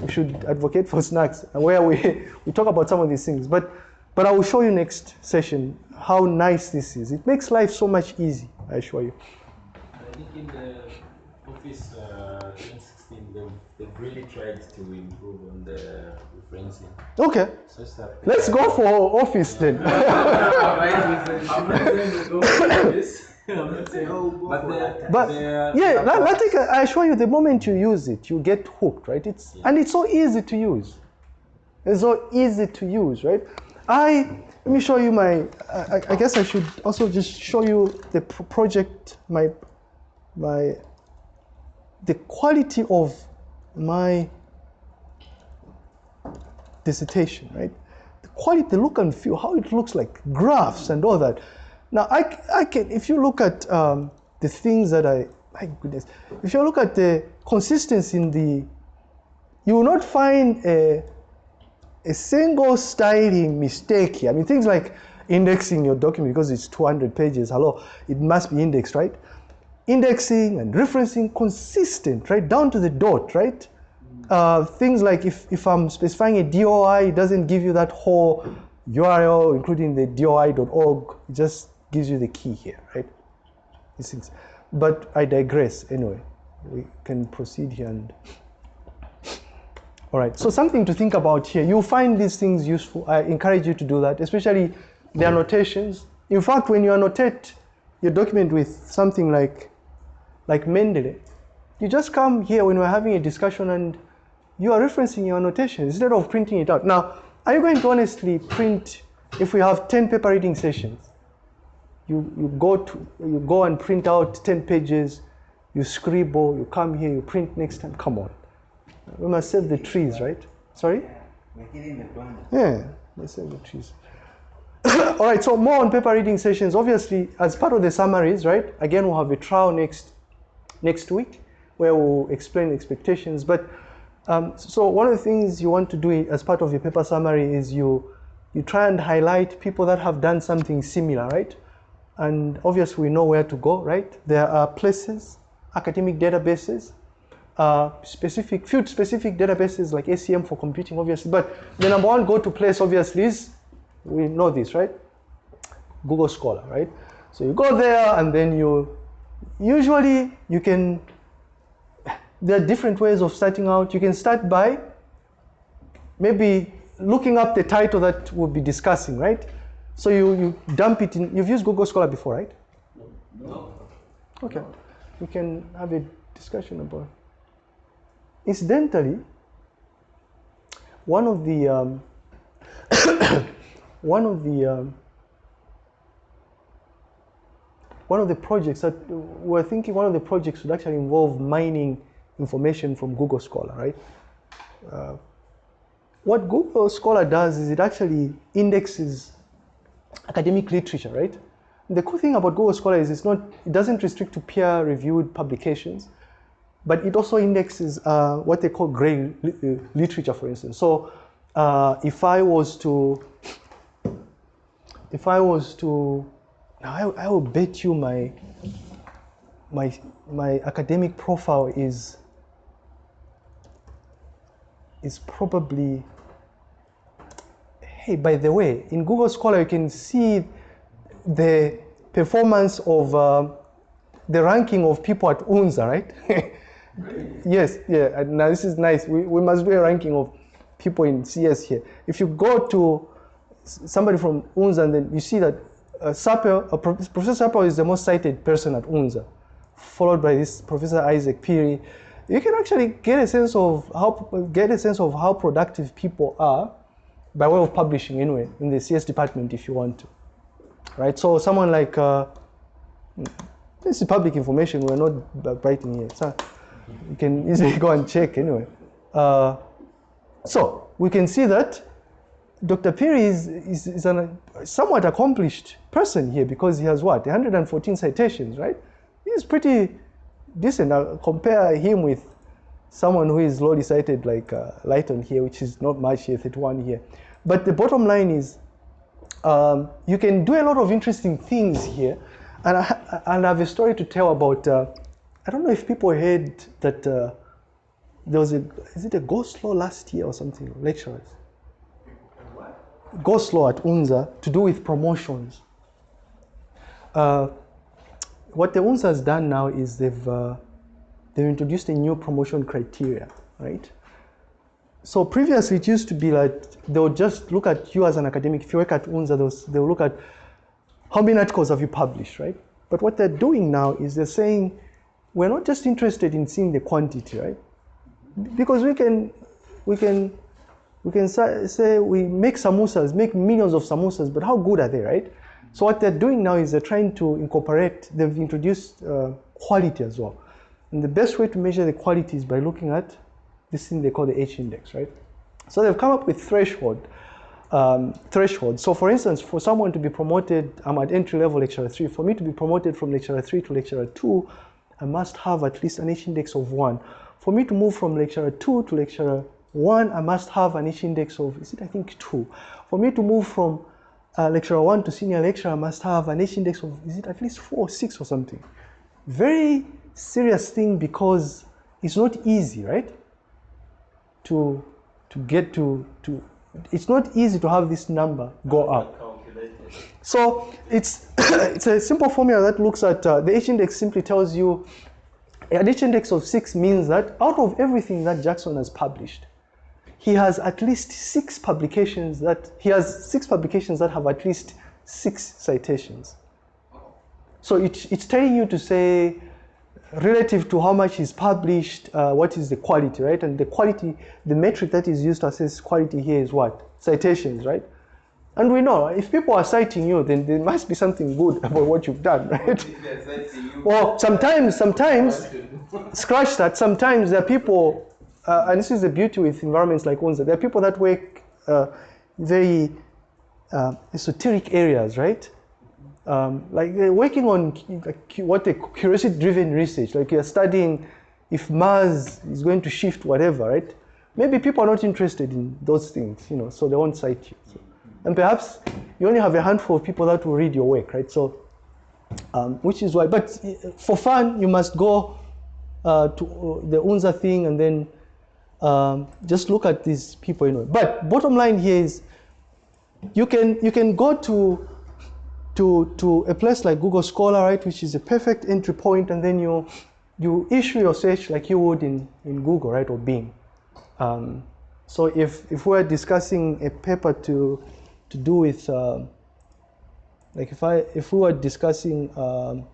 We should advocate for snacks where we [LAUGHS] we talk about some of these things. But but I will show you next session how nice this is. It makes life so much easy. I assure you. I think in the Office uh, 2016, they've, they've really tried to improve on the referencing. Okay. Such that Let's go for office then. [LAUGHS] I'm not saying we go for this. [LAUGHS] I'm not saying, but the, But the, yeah, the- La- LaTeX, I assure you, the moment you use it, you get hooked, right? It's and it's so easy to use. It's so easy to use, right? I let me show you my. I, I- guess I should also just show you the project, my my the quality of my dissertation, right? The quality, the look and feel, how it looks like, graphs and all that. Now, I, I can, if you look at um, the things that I, my goodness, if you look at the consistency in the, you will not find a, a single styling mistake here. I mean, things like indexing your document because it's 200 pages, hello, it must be indexed, right? Indexing and referencing consistent, right? Down to the dot, right? Uh, things like if, if I'm specifying a DOI, it doesn't give you that whole URL, including the DOI.org, it just gives you the key here, right? These things. But I digress anyway. We can proceed here and all right, so something to think about here. You'll find these things useful. I encourage you to do that, especially the annotations. In fact, when you annotate your document with something like, like Mendeley, you just come here when we're having a discussion and you are referencing your annotations instead of printing it out. Now, are you going to honestly print, if we have 10 paper reading sessions, you, you, go to, you go and print out 10 pages, you scribble, you come here, you print next time, come on. We must save the trees, right? Sorry? In the. Yeah, let's save the trees. [COUGHS] All right, so more on paper reading sessions. Obviously, as part of the summaries, right? Again, we'll have a trial next next week where we'll explain expectations. But um, so one of the things you want to do as part of your paper summary is you you try and highlight people that have done something similar, right? And obviously, we know where to go, right? There are places, academic databases, uh, specific field specific databases like ACM for computing, obviously. But the number one go to place, obviously, is we know this, right? Google Scholar, right? So you go there and then you usually you can there are different ways of starting out. You can start by maybe looking up the title that we'll be discussing, right? So you, you dump it in you've used Google Scholar before, right? No. Okay. We can have a discussion about it. Incidentally, one of the um, [COUGHS] one of the um, one of the projects that we're thinking one of the projects would actually involve mining information from Google Scholar, right? Uh, what Google Scholar does is it actually indexes academic literature, right? The cool thing about Google Scholar is it's not, it doesn't restrict to peer-reviewed publications, but it also indexes uh, what they call gray uh, literature, for instance. So uh, if I was to, if I was to, now I, I will bet you my, my my academic profile is is probably hey by the way in google scholar you can see the performance of uh, the ranking of people at unza right [LAUGHS] yes yeah now this is nice we, we must do a ranking of people in cs here if you go to somebody from unza and then you see that uh, uh, professor sapel is the most cited person at unza followed by this Professor Isaac Peary, you can actually get a sense of how get a sense of how productive people are by way of publishing anyway in the CS department if you want to, right? So someone like uh, this is public information. We're not writing here, so you can easily [LAUGHS] go and check anyway. Uh, so we can see that Dr. Peary is, is, is a somewhat accomplished person here because he has what 114 citations, right? He's pretty decent. Compare him with someone who is lowly cited like uh, Lighton here, which is not much here, 31 here. But the bottom line is um, you can do a lot of interesting things here. And I, and I have a story to tell about, uh, I don't know if people heard that uh, there was a, is it a ghost law last year or something, lecturers? Ghost law at UNZA to do with promotions. Uh, what the UNZA has done now is they've, uh, they've introduced a new promotion criteria, right? So previously it used to be like they'll just look at you as an academic. If you work at UNZA, they'll, they'll look at how many articles have you published, right? But what they're doing now is they're saying we're not just interested in seeing the quantity, right? Because we can, we can, we can say we make samosas, make millions of samosas, but how good are they, right? So what they're doing now is they're trying to incorporate. They've introduced uh, quality as well, and the best way to measure the quality is by looking at this thing they call the H index, right? So they've come up with threshold. Um, threshold. So for instance, for someone to be promoted, I'm at entry level lecturer three. For me to be promoted from lecturer three to lecturer two, I must have at least an H index of one. For me to move from lecturer two to lecturer one, I must have an H index of, is it I think two. For me to move from uh, lecturer one to senior lecturer, I must have an H index of, is it at least four or six or something. Very serious thing because it's not easy, right? To, to get to, to, it's not easy to have this number go up. So it's [COUGHS] it's a simple formula that looks at uh, the H index simply tells you an H index of six means that out of everything that Jackson has published, he has at least six publications that he has six publications that have at least six citations. So it, it's telling you to say relative to how much is published, uh, what is the quality, right? And the quality, the metric that is used to assess quality here is what? Citations, right? And we know if people are citing you, then there must be something good about what you've done, right? Well, sometimes, sometimes, scratch that. Sometimes there are people, uh, and this is the beauty with environments like UNZA. There are people that work uh, very uh, esoteric areas, right? Um, like they're working on like what they curiosity-driven research. Like you're studying if Mars is going to shift, whatever, right? Maybe people are not interested in those things, you know, so they won't cite you. So, and perhaps you only have a handful of people that will read your work, right? So, um, which is why. But uh, for fun, you must go uh, to uh, the UNZA thing and then um, just look at these people you know. But bottom line here is, you can you can go to to to a place like Google Scholar, right, which is a perfect entry point, and then you you issue your search like you would in in Google, right, or Bing. Um, so if if we're discussing a paper to to do with um, like if I if we were discussing um,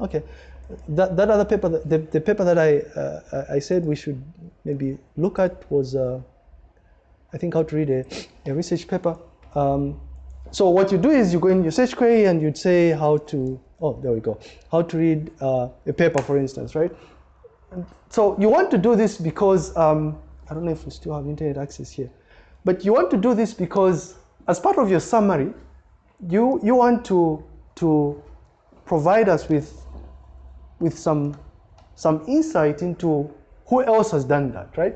okay that, that other paper the, the paper that I uh, I said we should maybe look at was uh, I think how to read a, a research paper. Um, so what you do is you go in your search query and you'd say how to oh there we go how to read uh, a paper for instance right? So you want to do this because um, I don't know if we still have internet access here, but you want to do this because as part of your summary, you you want to to provide us with with some some insight into who else has done that, right?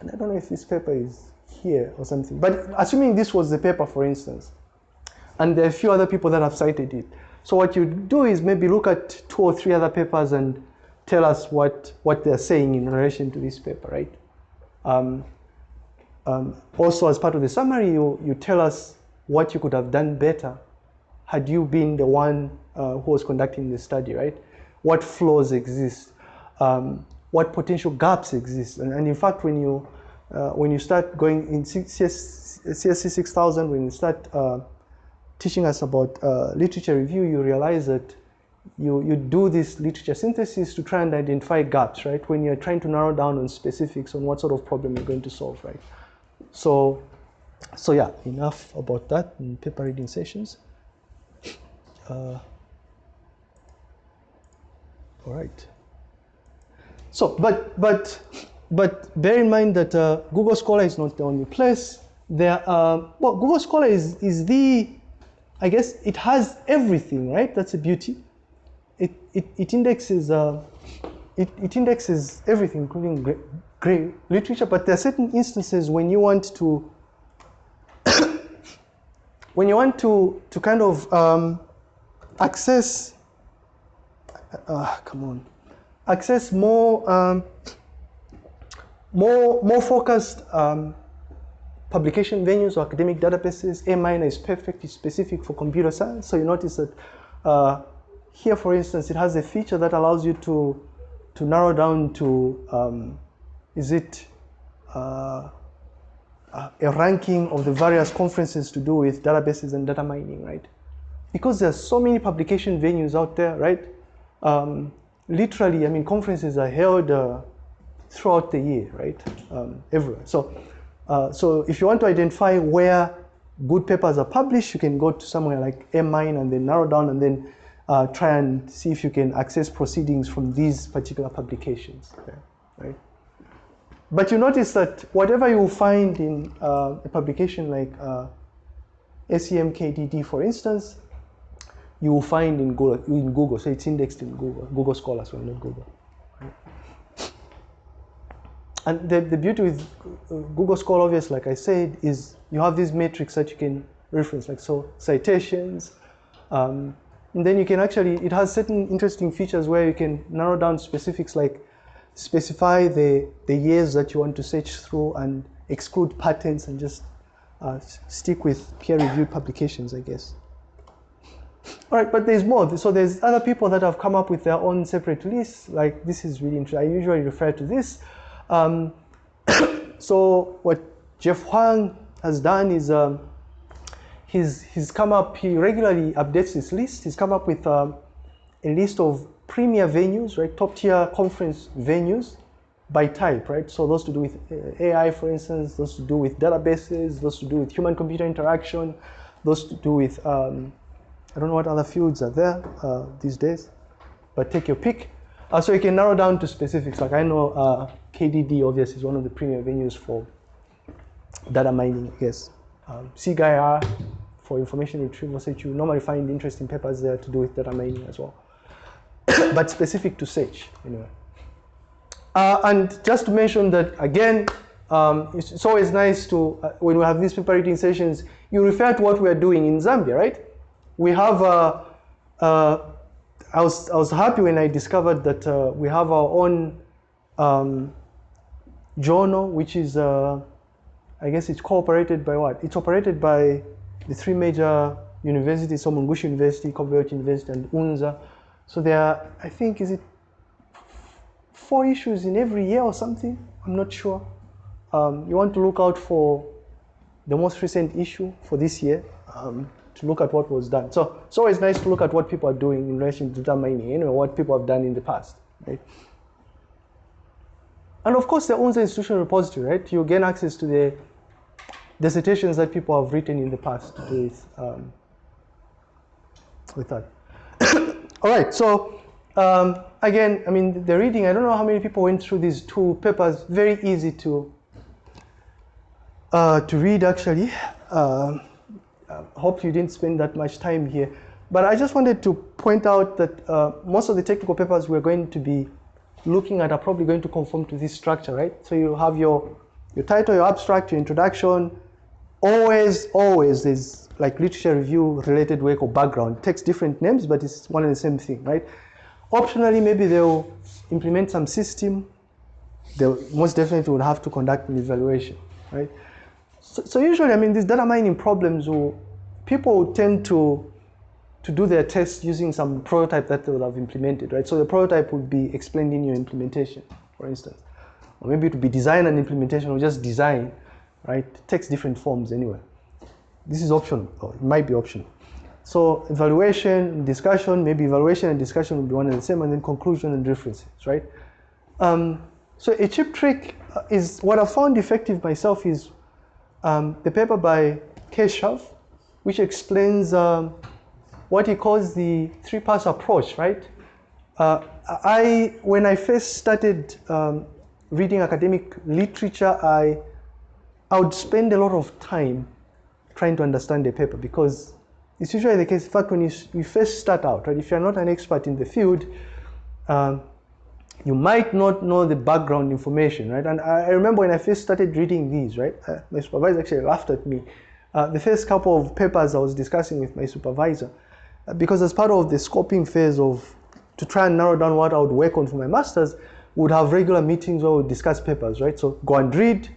And I don't know if this paper is here or something, but assuming this was the paper, for instance, and there are a few other people that have cited it. So what you do is maybe look at two or three other papers and tell us what, what they're saying in relation to this paper, right? Um, um, also, as part of the summary, you, you tell us what you could have done better had you been the one uh, who was conducting the study, right? What flaws exist? Um, what potential gaps exist? And, and in fact, when you, uh, when you start going in CS, CSC 6000, when you start uh, teaching us about uh, literature review, you realize that you, you do this literature synthesis to try and identify gaps, right? When you're trying to narrow down on specifics on what sort of problem you're going to solve, right? So, so yeah, enough about that in paper reading sessions. Uh, all right. So, but but but bear in mind that uh, Google Scholar is not the only place. There, uh, well, Google Scholar is is the, I guess it has everything, right? That's a beauty. It it, it indexes uh, it, it indexes everything, including great, literature. But there are certain instances when you want to [COUGHS] when you want to to kind of um, access uh, come on. Access more um, more more focused um, publication venues or academic databases. AMiner is perfect it's specific for computer science. So you notice that uh, here for instance it has a feature that allows you to to narrow down to um, is it uh, a ranking of the various conferences to do with databases and data mining right because there's so many publication venues out there, right? Um, literally, I mean, conferences are held uh, throughout the year, right? Um, everywhere. So, uh, so if you want to identify where good papers are published, you can go to somewhere like M-Mine and then narrow down and then uh, try and see if you can access proceedings from these particular publications, okay? right? But you notice that whatever you find in uh, a publication like uh, SIGKDD, for instance, you will find in Google, in Google. So it's indexed in Google, Google Scholar, so not Google. And the, the beauty with Google Scholar, obviously, like I said, is you have these metrics that you can reference, like so citations. Um, and then you can actually, it has certain interesting features where you can narrow down specifics like specify the, the years that you want to search through and exclude patents and just uh, stick with peer-reviewed publications, I guess. All right, but there's more. So there's other people that have come up with their own separate lists. Like this is really interesting. I usually refer to this. Um, [COUGHS] so what Jeff Huang has done is um, he's, he's come up, he regularly updates his list. He's come up with um, a list of premier venues, right? Top tier conference venues by type, right? So those to do with uh, AI, for instance, those to do with databases, those to do with human computer interaction, those to do with um, I don't know what other fields are there uh, these days, but take your pick. Uh, so you can narrow down to specifics. Like I know uh, KDD obviously is one of the premier venues for data mining, I guess. Um, SIGIR for information retrieval, so you normally find interesting papers there to do with data mining as well. [COUGHS] but specific to search, anyway. Uh, and just to mention that again, um, it's, it's, always nice to, uh, when we have these paper reading sessions, you refer to what we are doing in Zambia, right? we have, uh, uh, I, was, I was happy when I discovered that uh, we have our own um, journal, which is, uh, I guess it's cooperated by what? It's operated by the three major universities, so Mulungushi University, Copperbelt University, and UNZA. So there are, I think, is it four issues in every year or something? I'm not sure. Um, you want to look out for the most recent issue for this year. Um, to look at what was done. So it's always nice to look at what people are doing in relation to data mining, you know, what people have done in the past, right? And of course, there the UNZA institutional repository, right? You gain access to the dissertations that people have written in the past with, um, with that. [COUGHS] All right, so um, again, I mean, the reading, I don't know how many people went through these two papers, very easy to, uh, to read actually. Uh, hope you didn't spend that much time here. But I just wanted to point out that uh, most of the technical papers we're going to be looking at are probably going to conform to this structure, right? So you have your, your title, your abstract, your introduction. Always, always, there's like literature review related work or background. It takes different names, but it's one and the same thing, right? Optionally, maybe they'll implement some system. They most definitely would have to conduct an evaluation, right? So, so usually, I mean, these data mining problems, will, people tend to to do their tests using some prototype that they would have implemented, right? So the prototype would be explained in your implementation, for instance. Or maybe it would be design and implementation or just design, right? It takes different forms anyway. This is optional, or it might be optional. So evaluation, discussion, maybe evaluation and discussion will be one and the same, and then conclusion and references, right? Um, so a cheap trick uh, is, what I found effective myself is um, the paper by Keshav, which explains um, what he calls the three-pass approach, right? Uh, I, when I first started um, reading academic literature, I, I would spend a lot of time trying to understand the paper because it's usually the case. In fact, when you, you first start out, right, if you're not an expert in the field, um, you might not know the background information, right? And I, I remember when I first started reading these, right, uh, my supervisor actually laughed at me. Uh, the first couple of papers I was discussing with my supervisor, uh, because as part of the scoping phase of to try and narrow down what I would work on for my master's, would have regular meetings where we discuss papers, right? So go and read,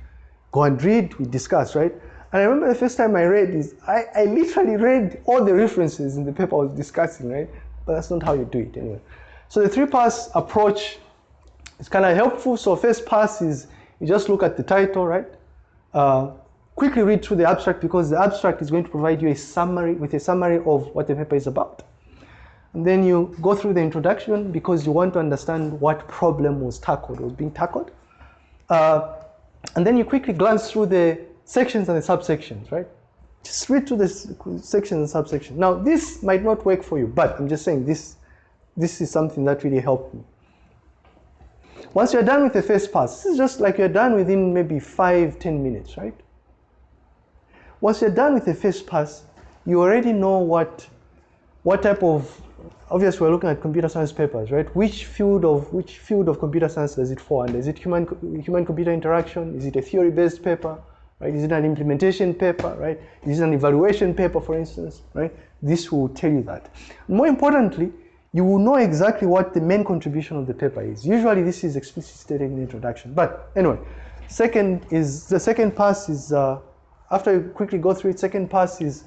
go and read, we discuss, right? And I remember the first time I read is I, I literally read all the references in the paper I was discussing, right? But that's not how you do it anyway. So the three pass approach is kind of helpful. So first pass is you just look at the title, right? Uh, quickly read through the abstract because the abstract is going to provide you a summary with a summary of what the paper is about. And then you go through the introduction because you want to understand what problem was tackled, was being tackled. Uh, and then you quickly glance through the sections and the subsections, right? Just read through the sections and subsections. Now, this might not work for you, but I'm just saying this, this is something that really helped me. Once you're done with the first pass, this is just like you're done within maybe five, ten minutes, right? Once you're done with the first pass, you already know what, what type of, obviously we're looking at computer science papers, right? Which field of, which field of computer science does it fall under? Is it human, human-computer interaction? Is it a theory-based paper? Right? Is it an implementation paper, right? Is it an evaluation paper, for instance, right? This will tell you that. More importantly, you will know exactly what the main contribution of the paper is. Usually this is explicitly stated in the introduction. But anyway, second is, the second pass is, uh, after you quickly go through it, second pass is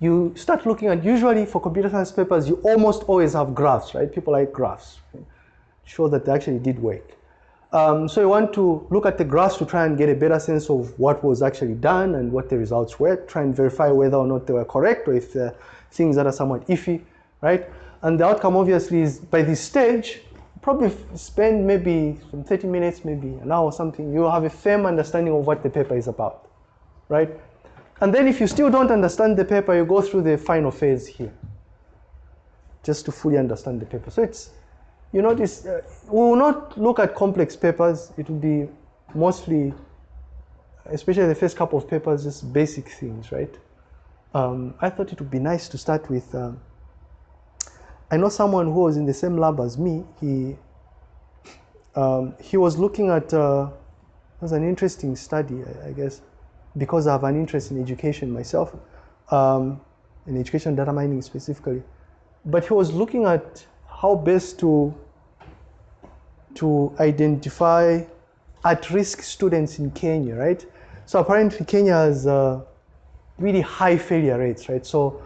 you start looking at, usually for computer science papers, you almost always have graphs, right? People like graphs, right? show that they actually did work. Um, so you want to look at the graphs to try and get a better sense of what was actually done and what the results were, try and verify whether or not they were correct or if the things that are somewhat iffy, right? And the outcome obviously is by this stage, probably spend maybe some 30 minutes, maybe an hour or something, you'll have a firm understanding of what the paper is about right? And then if you still don't understand the paper, you go through the final phase here, just to fully understand the paper. So it's, you notice, uh, we will not look at complex papers. It will be mostly, especially the first couple of papers, just basic things, right? Um, I thought it would be nice to start with, um, I know someone who was in the same lab as me. He, um, he was looking at, uh, it was an interesting study, I, I guess because I have an interest in education myself, um, in education data mining specifically. But he was looking at how best to, to identify at-risk students in Kenya, right? So apparently Kenya has uh, really high failure rates, right? So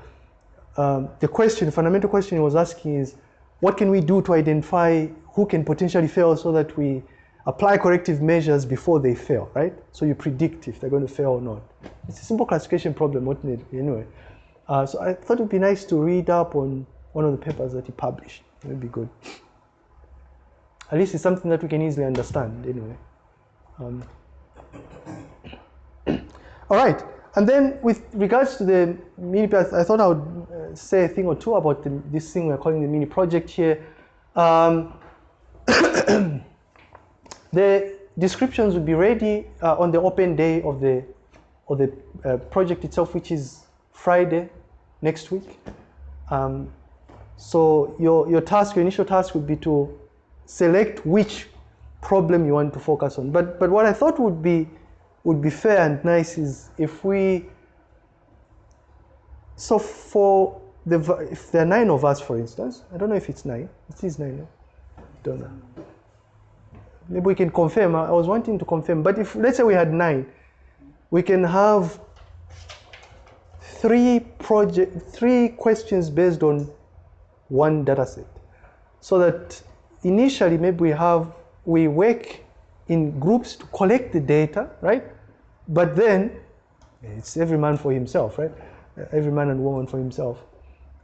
um, the question, the fundamental question he was asking is, what can we do to identify who can potentially fail so that we apply corrective measures before they fail, right? So you predict if they're going to fail or not. It's a simple classification problem, wouldn't it, anyway. Uh, so I thought it would be nice to read up on one of the papers that he published. It would be good. At least it's something that we can easily understand anyway. Um, [CLEARS THROAT] all right, and then with regards to the mini, I thought I would uh, say a thing or two about the, this thing we're calling the mini project here. Um, [CLEARS THROAT] The descriptions will be ready uh, on the open day of the, of the uh, project itself, which is Friday next week. Um, so your, your task, your initial task would be to select which problem you want to focus on. But, but what I thought would be, would be fair and nice is if we, so for the if there are nine of us, for instance, I don't know if it's nine. It is nine. No? Don't know. Maybe we can confirm. I I was wanting to confirm, but if let's say we had nine, we can have three project, three questions based on one data set, so that initially maybe we have we work in groups to collect the data, right? But then it's every man for himself, right? Every man and woman for himself.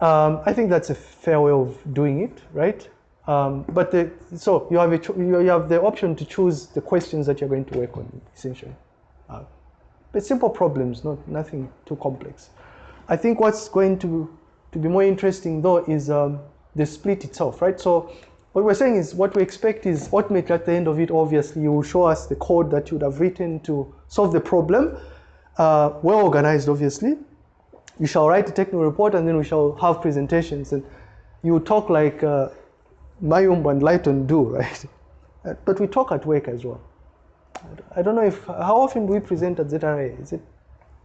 Um, I think that's a fair way of doing it, right? Um, but the, so you have a you you have the option to choose the questions that you're going to work on, essentially. Uh, but simple problems, not nothing too complex. I think what's going to to be more interesting though is um, the split itself, right? So what we're saying is what we expect is ultimately at the end of it, obviously, you will show us the code that you would have written to solve the problem, uh, well organized, obviously. You shall write a technical report and then we shall have presentations and you talk like uh, Mayumbo and Lighton do, [LAUGHS] right? Uh, But we talk at work as well. I don't know if, how often do we present at ZRA? Is it,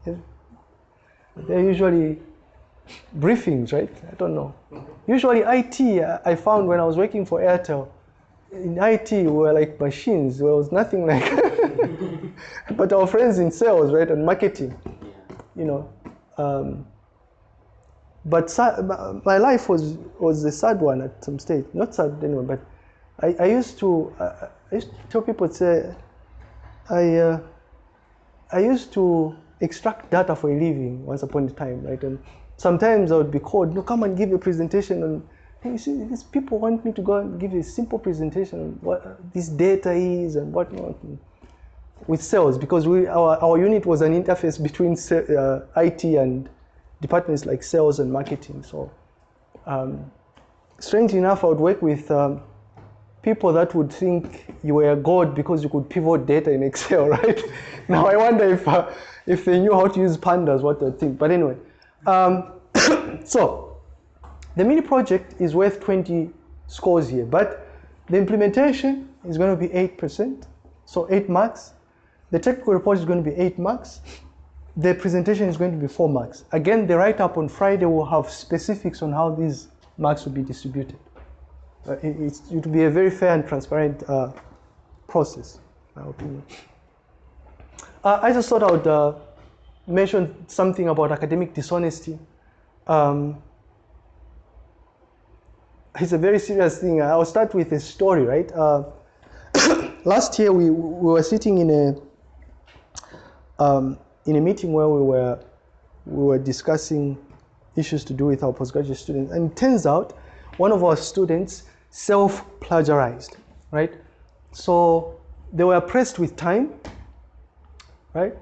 is, they're usually briefings, right? I don't know. Usually IT, uh, I found when I was working for Airtel, in IT we were like machines. There was nothing like, [LAUGHS] but our friends in sales, right, and marketing, you know. Um, but my- my life was was a sad one at some stage. Not sad anyway, but I, I used to uh, I used to tell people say I uh, I used to extract data for a living once upon a time, right? And sometimes I would be called, no, come and give a presentation on. Hey, you see, these people want me to go and give a simple presentation on what this data is and whatnot. And with sales, because we our, our unit was an interface between uh, IT and departments like sales and marketing. So, um, strangely enough, I would work with um, people that would think you were a god because you could pivot data in Excel, [LAUGHS] right? now I wonder if uh, if they knew how to use pandas, what they'd think. But anyway, um, [COUGHS] so the mini project is worth 20 scores here, but the implementation is going to be 8%, so 8 marks. The technical report is going to be 8 marks. The presentation is going to be 4 marks. Again, the write-up on Friday will have specifics on how these marks will be distributed. Uh, it, it will be a very fair and transparent uh, process, in my opinion. Uh, I just thought I would uh, mention something about academic dishonesty. Um, it's a very serious thing. I'll start with a story, right? Uh, [COUGHS] last year we, we were sitting in a um, in a meeting where we were we were discussing issues to do with our postgraduate students, and it turns out one of our students self-plagiarized, right? So they were pressed with time, right?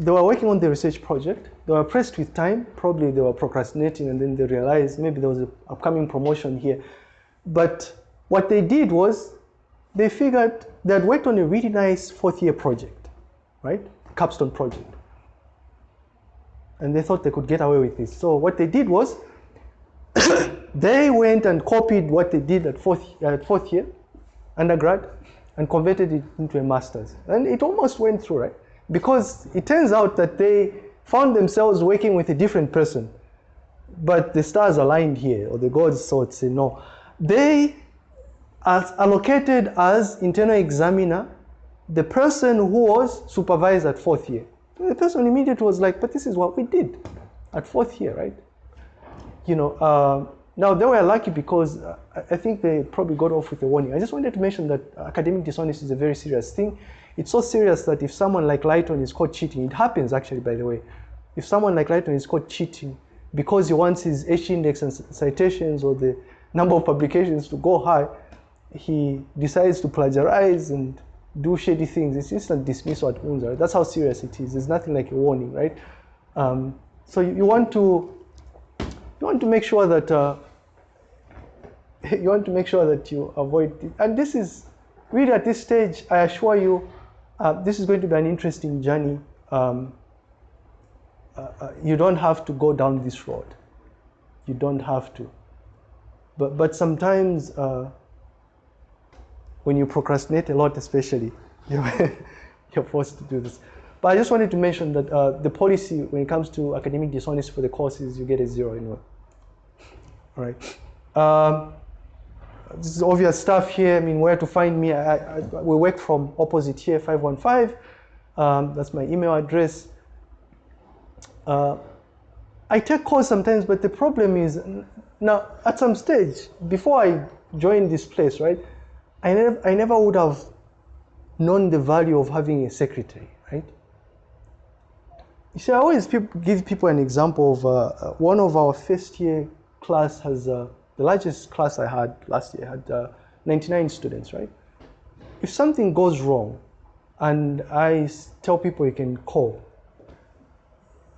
They were working on the research project. They were pressed with time. Probably they were procrastinating, and then they realized maybe there was an upcoming promotion here. But what they did was they figured they had worked on a really nice fourth year project, right? Capstone project. And they thought they could get away with this. So what they did was [COUGHS] they went and copied what they did at fourth, at fourth year, undergrad, and converted it into a master's. And it almost went through, right? Because it turns out that they found themselves working with a different person. But the stars aligned here, or the gods thought, say, no. They are allocated as internal examiner the person who was supervised at fourth year. The person immediately was like, but this is what we did at fourth year, right? You know, uh, now they were lucky because uh, I I think they probably got off with a warning. I just wanted to mention that academic dishonesty is a very serious thing. It's so serious that if someone like Lighton is caught cheating, it happens actually, by the way. If someone like Lighton is caught cheating because he wants his H index and citations or the number of publications to go high, he decides to plagiarize and do shady things. It's instant dismissal at UNZA. That's how serious it is. There's nothing like a warning, right? Um, so you, you want to you want to make sure that uh, [LAUGHS] you want to make sure that you avoid. And this is really at this stage, I assure you, uh, this is going to be an interesting journey. Um, uh, uh, you don't have to go down this road. You don't have to. But but sometimes uh, when you procrastinate a lot, especially, [LAUGHS] you're, you're forced to do this. But I just wanted to mention that uh, the policy when it comes to academic dishonesty for the courses, you get a zero anyway. All right. Um, this is obvious stuff here. I mean, where to find me? I, I, we work from opposite here, 515. Um, that's my email address. Uh, I take calls sometimes, but the problem is now at some stage before I joined this place, right? I never, I never would have known the value of having a secretary, right? You see, I always peop give people an example of uh, uh, one of our first year class has uh, the largest class I had last year had uh, 99 students, right? If something goes wrong, and I tell people you can call,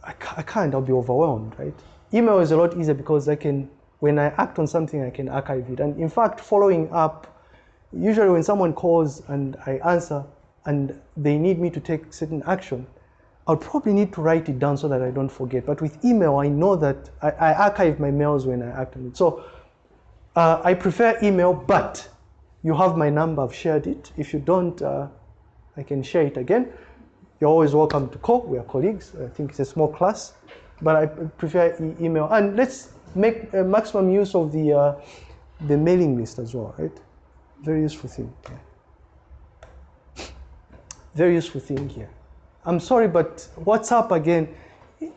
I, ca- I can't. I'll be overwhelmed, right? Email is a lot easier because I can, when I act on something, I can archive it. And in fact, following up, usually when someone calls and I answer and they need me to take certain action, I'll probably need to write it down so that I don't forget. But with email, I know that I, I archive my mails when I act on it. So uh, I prefer email, but you have my number. I've shared it. If you don't, uh, I can share it again. You're always welcome to call. We are colleagues. I think it's a small class, but I prefer e- email. And let's make uh, maximum use of the uh, the mailing list as well, right? Very useful thing. Yeah. Very useful thing here. I'm sorry, but WhatsApp again. [LAUGHS]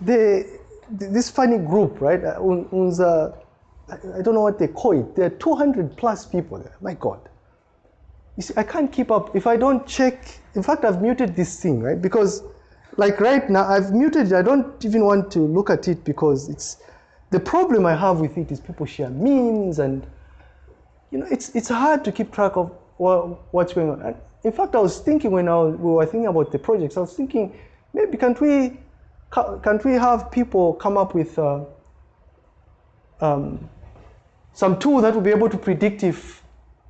the this funny group, right? uh, un- Unza, I I don't know what they call it. There are 200 plus people there. My God. You see, I can't keep up if I don't check. In fact, I've muted this thing, right? Because, like right now, I've muted it. I don't even want to look at it because it's the problem I have with it is people share memes and you know it's it's hard to keep track of what, what's going on. And in fact, I was thinking when I was, we were thinking about the projects, I was thinking maybe can't we can't we have people come up with uh, um, some tool that will be able to predict if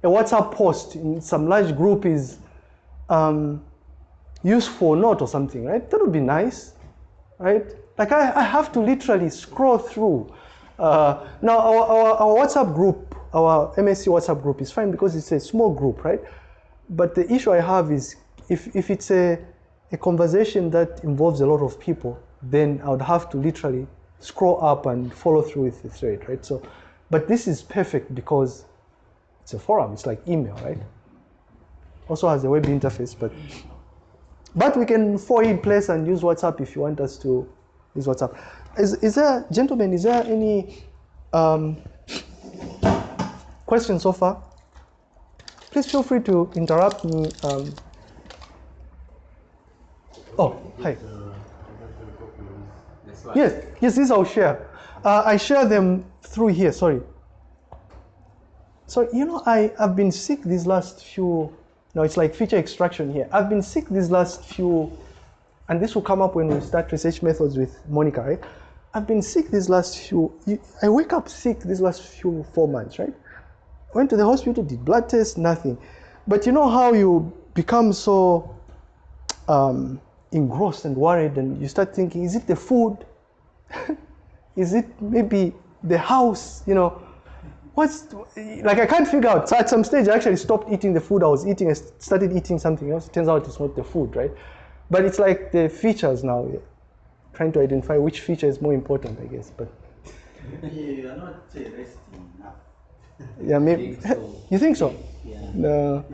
a WhatsApp post in some large group is um, useful or not or something, right? That would be nice, right? Like I, I have to literally scroll through. Uh, now our, our, our WhatsApp group, our MSc WhatsApp group is fine because it's a small group, right? But the issue I have is if, if it's a, a conversation that involves a lot of people, then I would have to literally scroll up and follow through with the thread, right? So, but this is perfect because it's a forum, it's like email, right? Also has a web interface, but but we can forward place and use WhatsApp if you want us to use WhatsApp. Is, is there, gentlemen, is there any um, questions so far? Please feel free to interrupt me. Um, oh, hi. Why. Yes, yes, this I'll share. Uh, I share them through here, sorry. So, you know, I, I've been sick these last few, no, it's like feature extraction here. I've been sick these last few, and this will come up when we start research methods with Monica, right? I've been sick these last few, I wake up sick these last few four months, right? Went to the hospital, did blood tests, nothing. But you know how you become so um, engrossed and worried, and you start thinking, is it the food? [LAUGHS] is it maybe the house? You know, what's like I can't figure out. So at some stage, I actually stopped eating the food I was eating. I started eating something else. It Turns out it's not the food, right? But it's like the features now. Trying to identify which feature is more important, I guess. But [LAUGHS] You are not resting enough. yeah, maybe [LAUGHS] you think so? Yeah. No.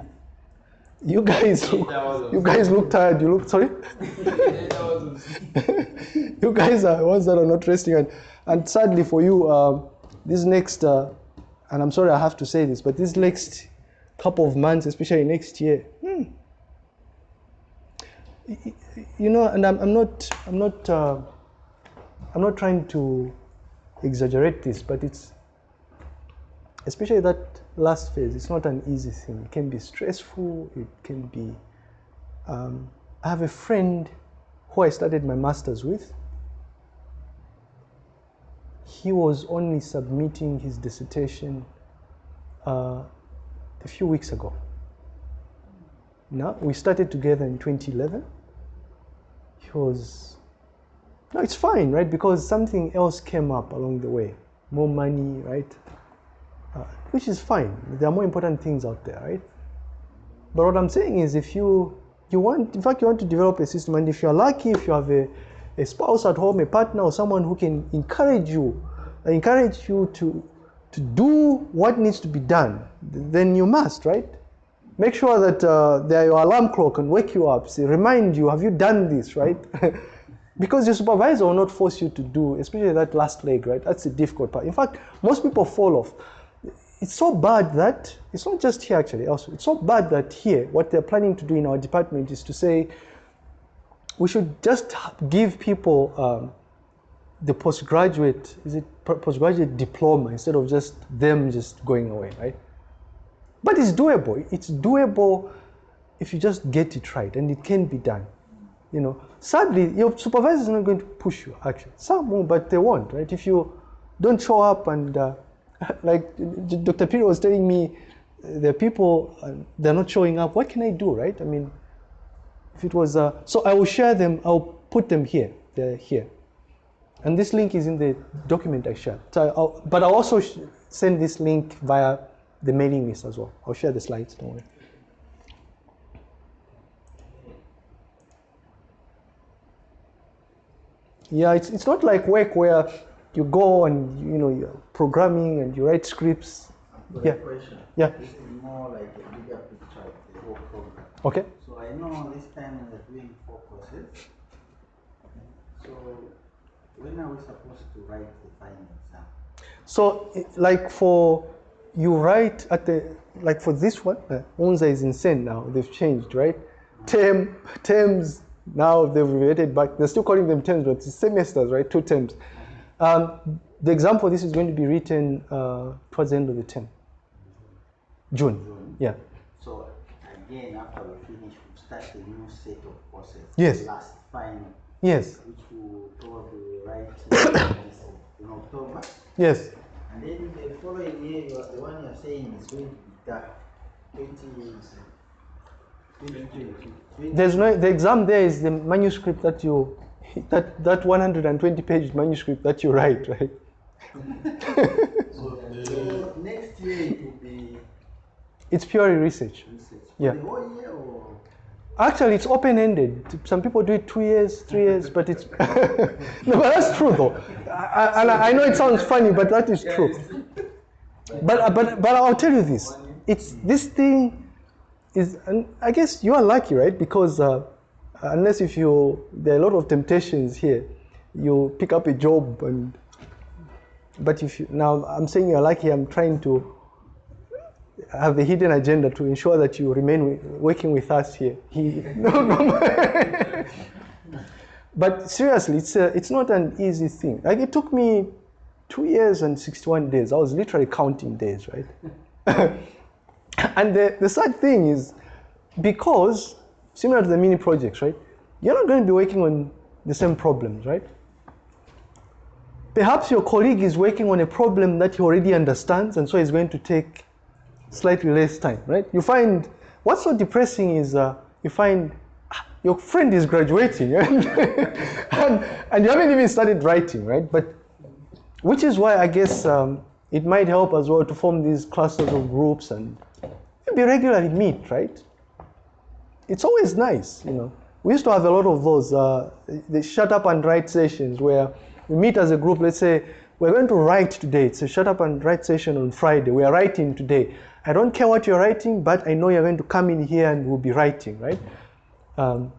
You guys, look, you guys look tired. You look sorry. Eight hours of sleep. you guys are ones that are not resting, and, and sadly for you, um, this next, uh, and I'm sorry I have to say this, but this next couple of months, especially next year, hmm, you know, and I'm, I'm not, I'm not, uh, I'm not trying to exaggerate this, but it's, especially that last phase, it's not an easy thing. It can be stressful. It can be. Um, I have a friend who I studied my master's with, he was only submitting his dissertation uh, a few weeks ago. Now, we started together in 2011. He was, no, it's fine, right? Because something else came up along the way. More money, right? Which is fine. There are more important things out there, right? But what I'm saying is if you you want, in fact, you want to develop a system. And if you're lucky, if you have a, a spouse at home, a partner, or someone who can encourage you, encourage you to, to do what needs to be done, then you must, right? Make sure that uh, there your alarm clock can wake you up, say, remind you, have you done this, right? [LAUGHS] because your supervisor will not force you to do, especially that last leg, right? That's the difficult part. In fact, most people fall off. It's so bad that, it's not just here actually, also, it's so bad that here, what they're planning to do in our department is to say, we should just give people um, the postgraduate, is it postgraduate diploma instead of just them just going away, right? But it's doable. It's doable if you just get it right, and it can be done. You know, sadly, your supervisor is not going to push you. Actually, some will, but they won't, right? If you don't show up, and uh, [LAUGHS] like Dr. Piri was telling me, uh, are people uh, they're not showing up. What can I do, right? I mean, if it was uh, so, I will share them. I'll put them here. They're here, and this link is in the document I shared. So, I'll, but I'll also send this link via the mailing list as well. I'll share the slides. Don't worry. Yeah, it's, it's not like work where you go and you know you're programming and you write scripts. But Yeah. question. Yeah. This is more like a bigger picture of the whole program. Okay. So I know this time we are doing four courses. So when are we supposed to write the final exam? So, like for you write at the like for this one, uh, Unza is insane now. They've changed, right? Term terms now they've related back. They're still calling them terms, but it's semesters, right? Two terms. Um, the exam for this is going to be written uh, towards the end of the term, June. June. Yeah. So again, after we finish, we start a new set of courses. Yes. Last final, Yes. which we will probably write [COUGHS] in October. Yes. And then the following year, you are, the one you're saying is going to be that 20, 2022. There's no the exam there is the manuscript that you that that 120 page manuscript that you write, right? So [LAUGHS] next year it will be It's purely research. research. Yeah. The whole year or? Actually, it's open-ended. Some people do it two years, three years, but it's [LAUGHS] no, but that's true though. I, I, and I know it sounds funny, but that is true. But but but I'll tell you this: it's this thing is, and I guess you are lucky, right? Because uh, Uh, unless if you there are a lot of temptations here, you pick up a job and. But if you now, I'm saying you're lucky. I'm trying to have a hidden agenda to ensure that you remain working with us here. He, [LAUGHS] no, no. but seriously, it's a, it's not an easy thing. Like it took me two years and 61 days. I was literally counting days, right? [LAUGHS] and the, the sad thing is, because similar to the mini projects, right? You're not going to be working on the same problems, right? Perhaps your colleague is working on a problem that he already understands, and so he's going to take slightly less time, right? You find what's so depressing is uh, you find ah, your friend is graduating [LAUGHS] and, and, and you haven't even started writing, right? But which is why I guess um, it might help as well to form these clusters of groups and maybe regularly meet, right? It's always nice, you know. We used to have a lot of those, uh, the shut up and write sessions where we meet as a group. Let's say we're going to write today. It's a shut up and write session on Friday. We are writing today. I don't care what you're writing, but I know you're going to come in here and we'll be writing, right? Um,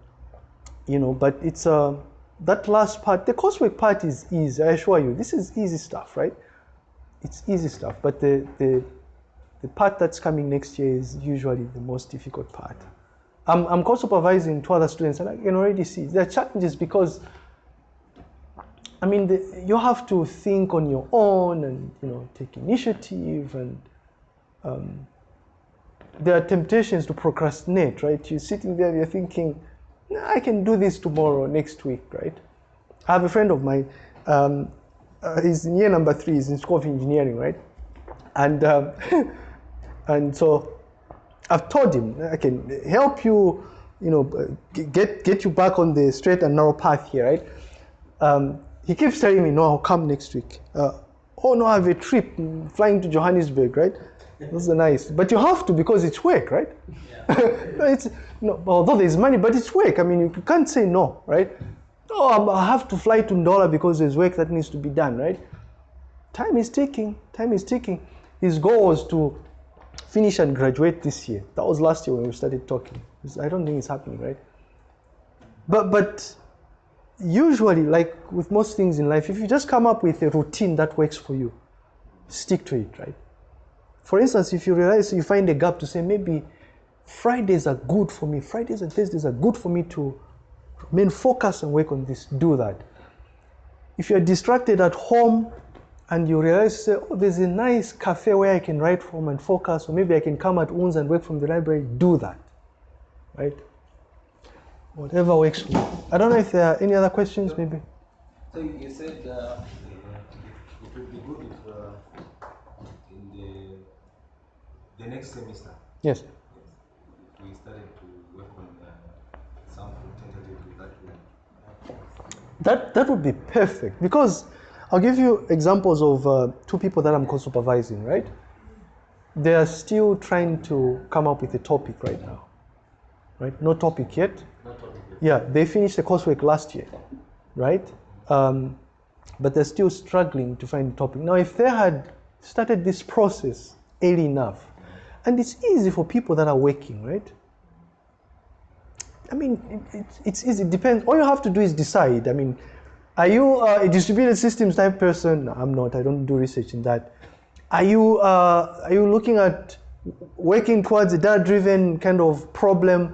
you know, but it's uh, that last part. The coursework part is easy. I assure you, this is easy stuff, right? It's easy stuff. But the the the part that's coming next year is usually the most difficult part. I'm, I'm co-supervising two other students and I can already see there are challenges because I mean the, you have to think on your own and you know take initiative and um, there are temptations to procrastinate right? You're sitting there you're thinking "Nah, I can do this tomorrow next week right? I have a friend of mine um, uh, he's in year number three he's in school of engineering right? And um, [LAUGHS] and so I've told him I can help you, you know, get get you back on the straight and narrow path here, right? Um, he keeps telling me, no, I'll come next week. Uh, oh no, I have a trip flying to Johannesburg, right? Those are nice. But you have to because it's work, right? [LAUGHS] it's no, although there's money, but it's work. I mean, you can't say no, right? Oh, I have to fly to Ndola because there's work that needs to be done, right? Time is ticking. Time is ticking. His goal was to finish and graduate this year. That was last year when we started talking. I don't think it's happening, right? But but usually, like with most things in life, if you just come up with a routine that works for you, stick to it, right? For instance, if you realize you find a gap to say maybe Fridays are good for me, Fridays and Thursdays are good for me to remain focused and work on this, do that. If you're distracted at home and you realize, say, oh, there's a nice cafe where I can write from and focus, or maybe I can come at once and work from the library, do that, right? Whatever works for you. I don't know if there are any other questions, maybe. So you said uh, it would be good if uh, in the the next semester Yes. if we started to work on uh, something tentatively that way. That that would be perfect because I'll give you examples of uh, two people that I'm co-supervising. Right? They are still trying to come up with a topic right now. Right? No topic yet. Not topic yet. Yeah, they finished the coursework last year, right? Um, but they're still struggling to find a topic. Now, if they had started this process early enough, and it's easy for people that are working, right? I mean, it, it, it's easy. It depends. All you have to do is decide. I mean, are you uh, a distributed systems type person? No, I'm not. I don't do research in that. Are you uh, are you looking at working towards a data-driven kind of problem?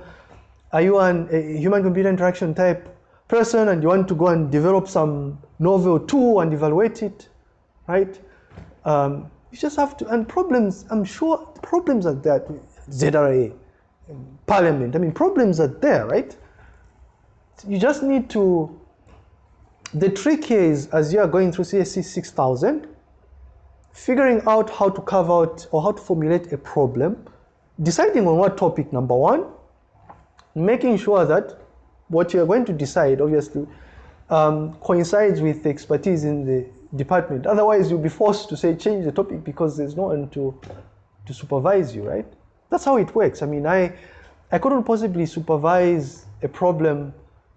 Are you an, a human-computer interaction type person and you want to go and develop some novel tool and evaluate it, right? Um, you just have to, and problems, I'm sure problems are there. ZRA, Parliament, I mean, problems are there, right? You just need to, the trick is as you are going through CSC 6000, figuring out how to carve out or how to formulate a problem, deciding on what topic, number one, making sure that what you're going to decide, obviously, um, coincides with the expertise in the department. Otherwise, you'll be forced to say change the topic because there's no one to, to supervise you, right? That's how it works. I mean, I, I couldn't possibly supervise a problem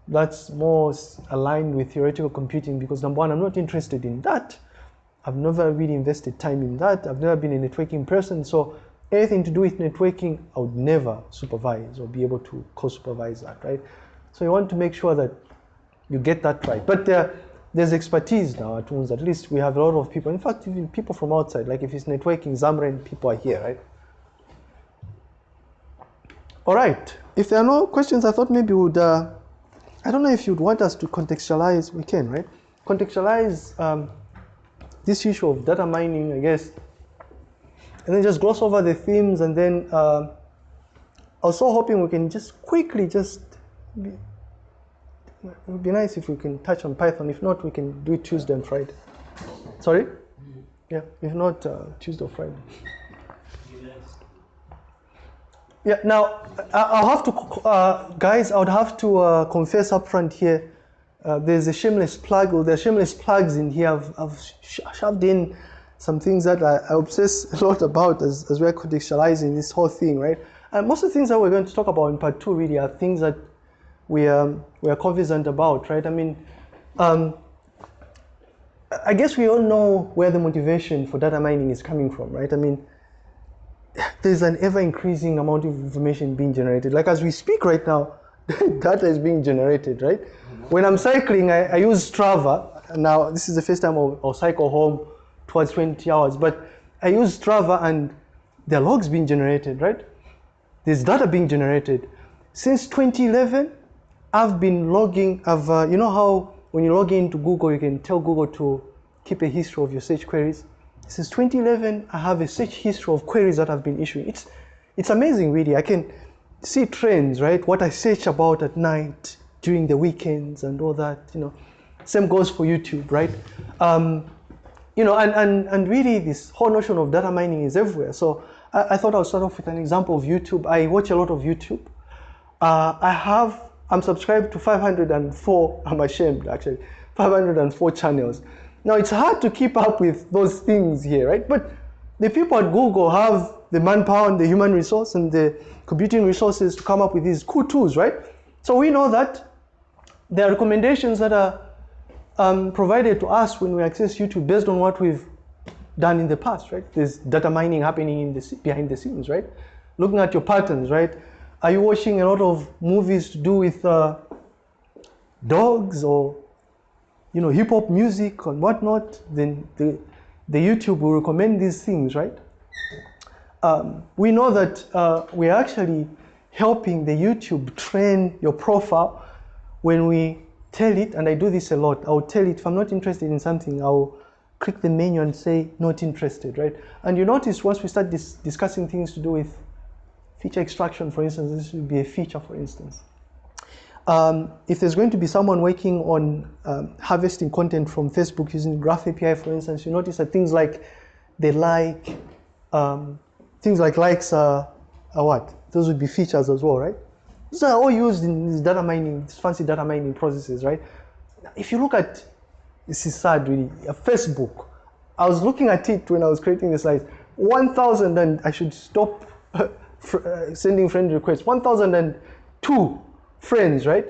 that's more aligned with theoretical computing because number one, I'm not interested in that. I've never really invested time in that. I've never been a networking person. So anything to do with networking, I would never supervise or be able to co-supervise that, right? So you want to make sure that you get that right. But there, there's expertise now at WUNS. At least we have a lot of people. In fact, even people from outside, like if it's networking, ZAMREN, people are here, right? All right. If there are no questions, I thought maybe we would, uh, I don't know if you'd want us to contextualize, we can, right? Contextualize um, this issue of data mining, I guess, and then just gloss over the themes and then uh, I was so hoping we can just quickly just be, it would be nice if we can touch on Python. If not, we can do it Tuesday and Friday. Sorry? Yeah, if not, uh, Tuesday or Friday. Yeah, now I'll have to, uh, guys, I would have to uh, confess up front here. Uh, there's a shameless plug, or there's shameless plugs in here. I've, I've sh- shoved in some things that I, I obsess [LAUGHS] a lot about as, as we're contextualizing this whole thing, right? And most of the things that we're going to talk about in part two really are things that we um, we are confident about, right? I mean, um, I guess we all know where the motivation for data mining is coming from, right? I mean, [LAUGHS] there's an ever increasing amount of information being generated. Like as we speak right now, [LAUGHS] data is being generated, right? When I'm cycling, I, I use Strava. Now, this is the first time I'll, I'll cycle home towards 20 hours, but I use Strava and are logs being generated, right? There's data being generated. Since 2011, I've been logging, I've, uh, you know how when you log into Google, you can tell Google to keep a history of your search queries. Since 2011, I have a search history of queries that I've been issuing. It's, it's amazing, really. I can see trends, right? What I search about at night, during the weekends, and all that. You know, same goes for YouTube, right? Um, you know, and, and, and really, this whole notion of data mining is everywhere. So I, I thought I'll start off with an example of YouTube. I watch a lot of YouTube. Uh, I have, I'm subscribed to 504, I'm ashamed actually, 504 channels. Now it's hard to keep up with those things here, right? But the people at Google have the manpower and the human resource and the computing resources to come up with these cool tools, right? So we know that there are recommendations that are um, provided to us when we access YouTube based on what we've done in the past, right? There's data mining happening in the, behind the scenes, right? Looking at your patterns, right? Are you watching a lot of movies to do with uh, dogs or you know hip hop music and whatnot? Then the, the YouTube will recommend these things, right? Um, we know that uh, we're actually helping the YouTube train your profile when we tell it, and I do this a lot. I'll tell it if I'm not interested in something, I'll click the menu and say not interested, right? And you notice once we start dis- discussing things to do with feature extraction, for instance, this would be a feature, for instance. Um, if there's going to be someone working on um, harvesting content from Facebook using Graph API, for instance, you notice that things like the like, um, things like likes are, are what? Those would be features as well, right? These are all used in these data mining, these fancy data mining processes, right? If you look at, this is sad really, Facebook. I was looking at it when I was creating the slides. 1,000 and I should stop [LAUGHS] uh, sending friend requests. 1,002 friends, right?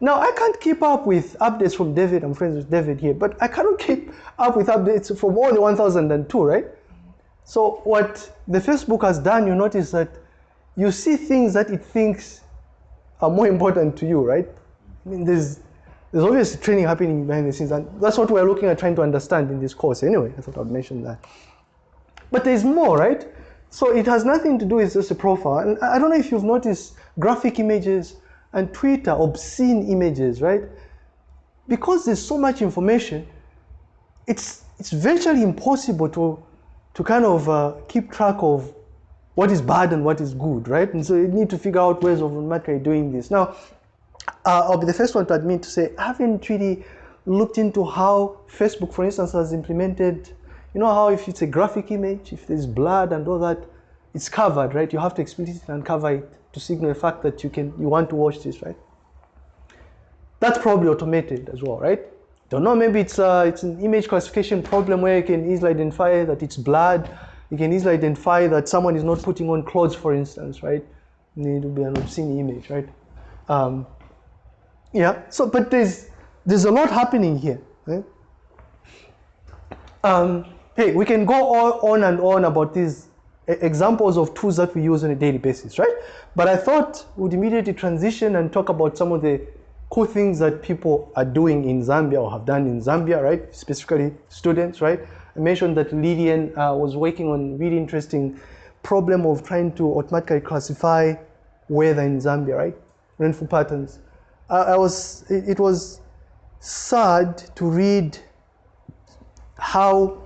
Now I can't keep up with updates from David. I'm friends with David here, but I cannot [LAUGHS] keep up with updates from all the 1,002, right? So what the Facebook has done, you notice that you see things that it thinks are more important to you, right? I mean, there's there's obviously training happening behind the scenes, and that's what we're looking at trying to understand in this course. Anyway, I thought I'd mention that. But there's more, right? So it has nothing to do with just a profile. And I don't know if you've noticed graphic images and Twitter, obscene images, right? Because there's so much information, it's it's virtually impossible to to kind of uh, keep track of what is bad and what is good, right? And so you need to figure out ways of automatically doing this. Now, uh, I'll be the first one to admit to say I haven't really looked into how Facebook, for instance, has implemented. You know how if it's a graphic image, if there's blood and all that, it's covered, right? You have to explicitly uncover it to signal the fact that you can you want to watch this, right? That's probably automated as well, right? Don't know. Maybe it's uh, it's an image classification problem where you can easily identify that it's blood. You can easily identify that someone is not putting on clothes, for instance, right? Need to be an obscene image, right? Um, yeah. So, but there's there's a lot happening here. Right? Um, hey, we can go on, and on about these examples of tools that we use on a daily basis, right? But I thought we'd immediately transition and talk about some of the cool things that people are doing in Zambia or have done in Zambia, right? Specifically students, right? I mentioned that Lydian uh, was working on really interesting problem of trying to automatically classify weather in Zambia, right? Rainfall patterns. I was, it, it was sad to read how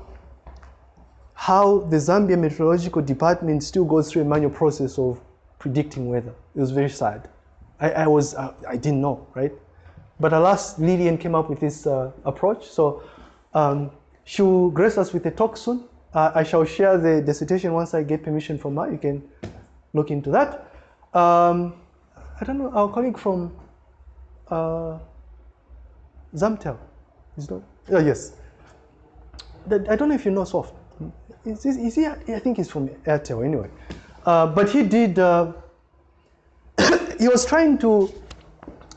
how the Zambia Meteorological Department still goes through a manual process of predicting weather. It was very sad. I, I was uh, I didn't know, right? But alas, Lillian came up with this uh, approach. So um, she will grace us with a talk soon. Uh, I shall share the dissertation once I get permission from her. You can look into that. Um, I don't know, our colleague from uh, Zamtel. Is not, oh, yes. I don't know if you know Soft. Is, is, is he, I think he's from Airtel anyway. Uh, but he did, uh, [COUGHS] he was trying to,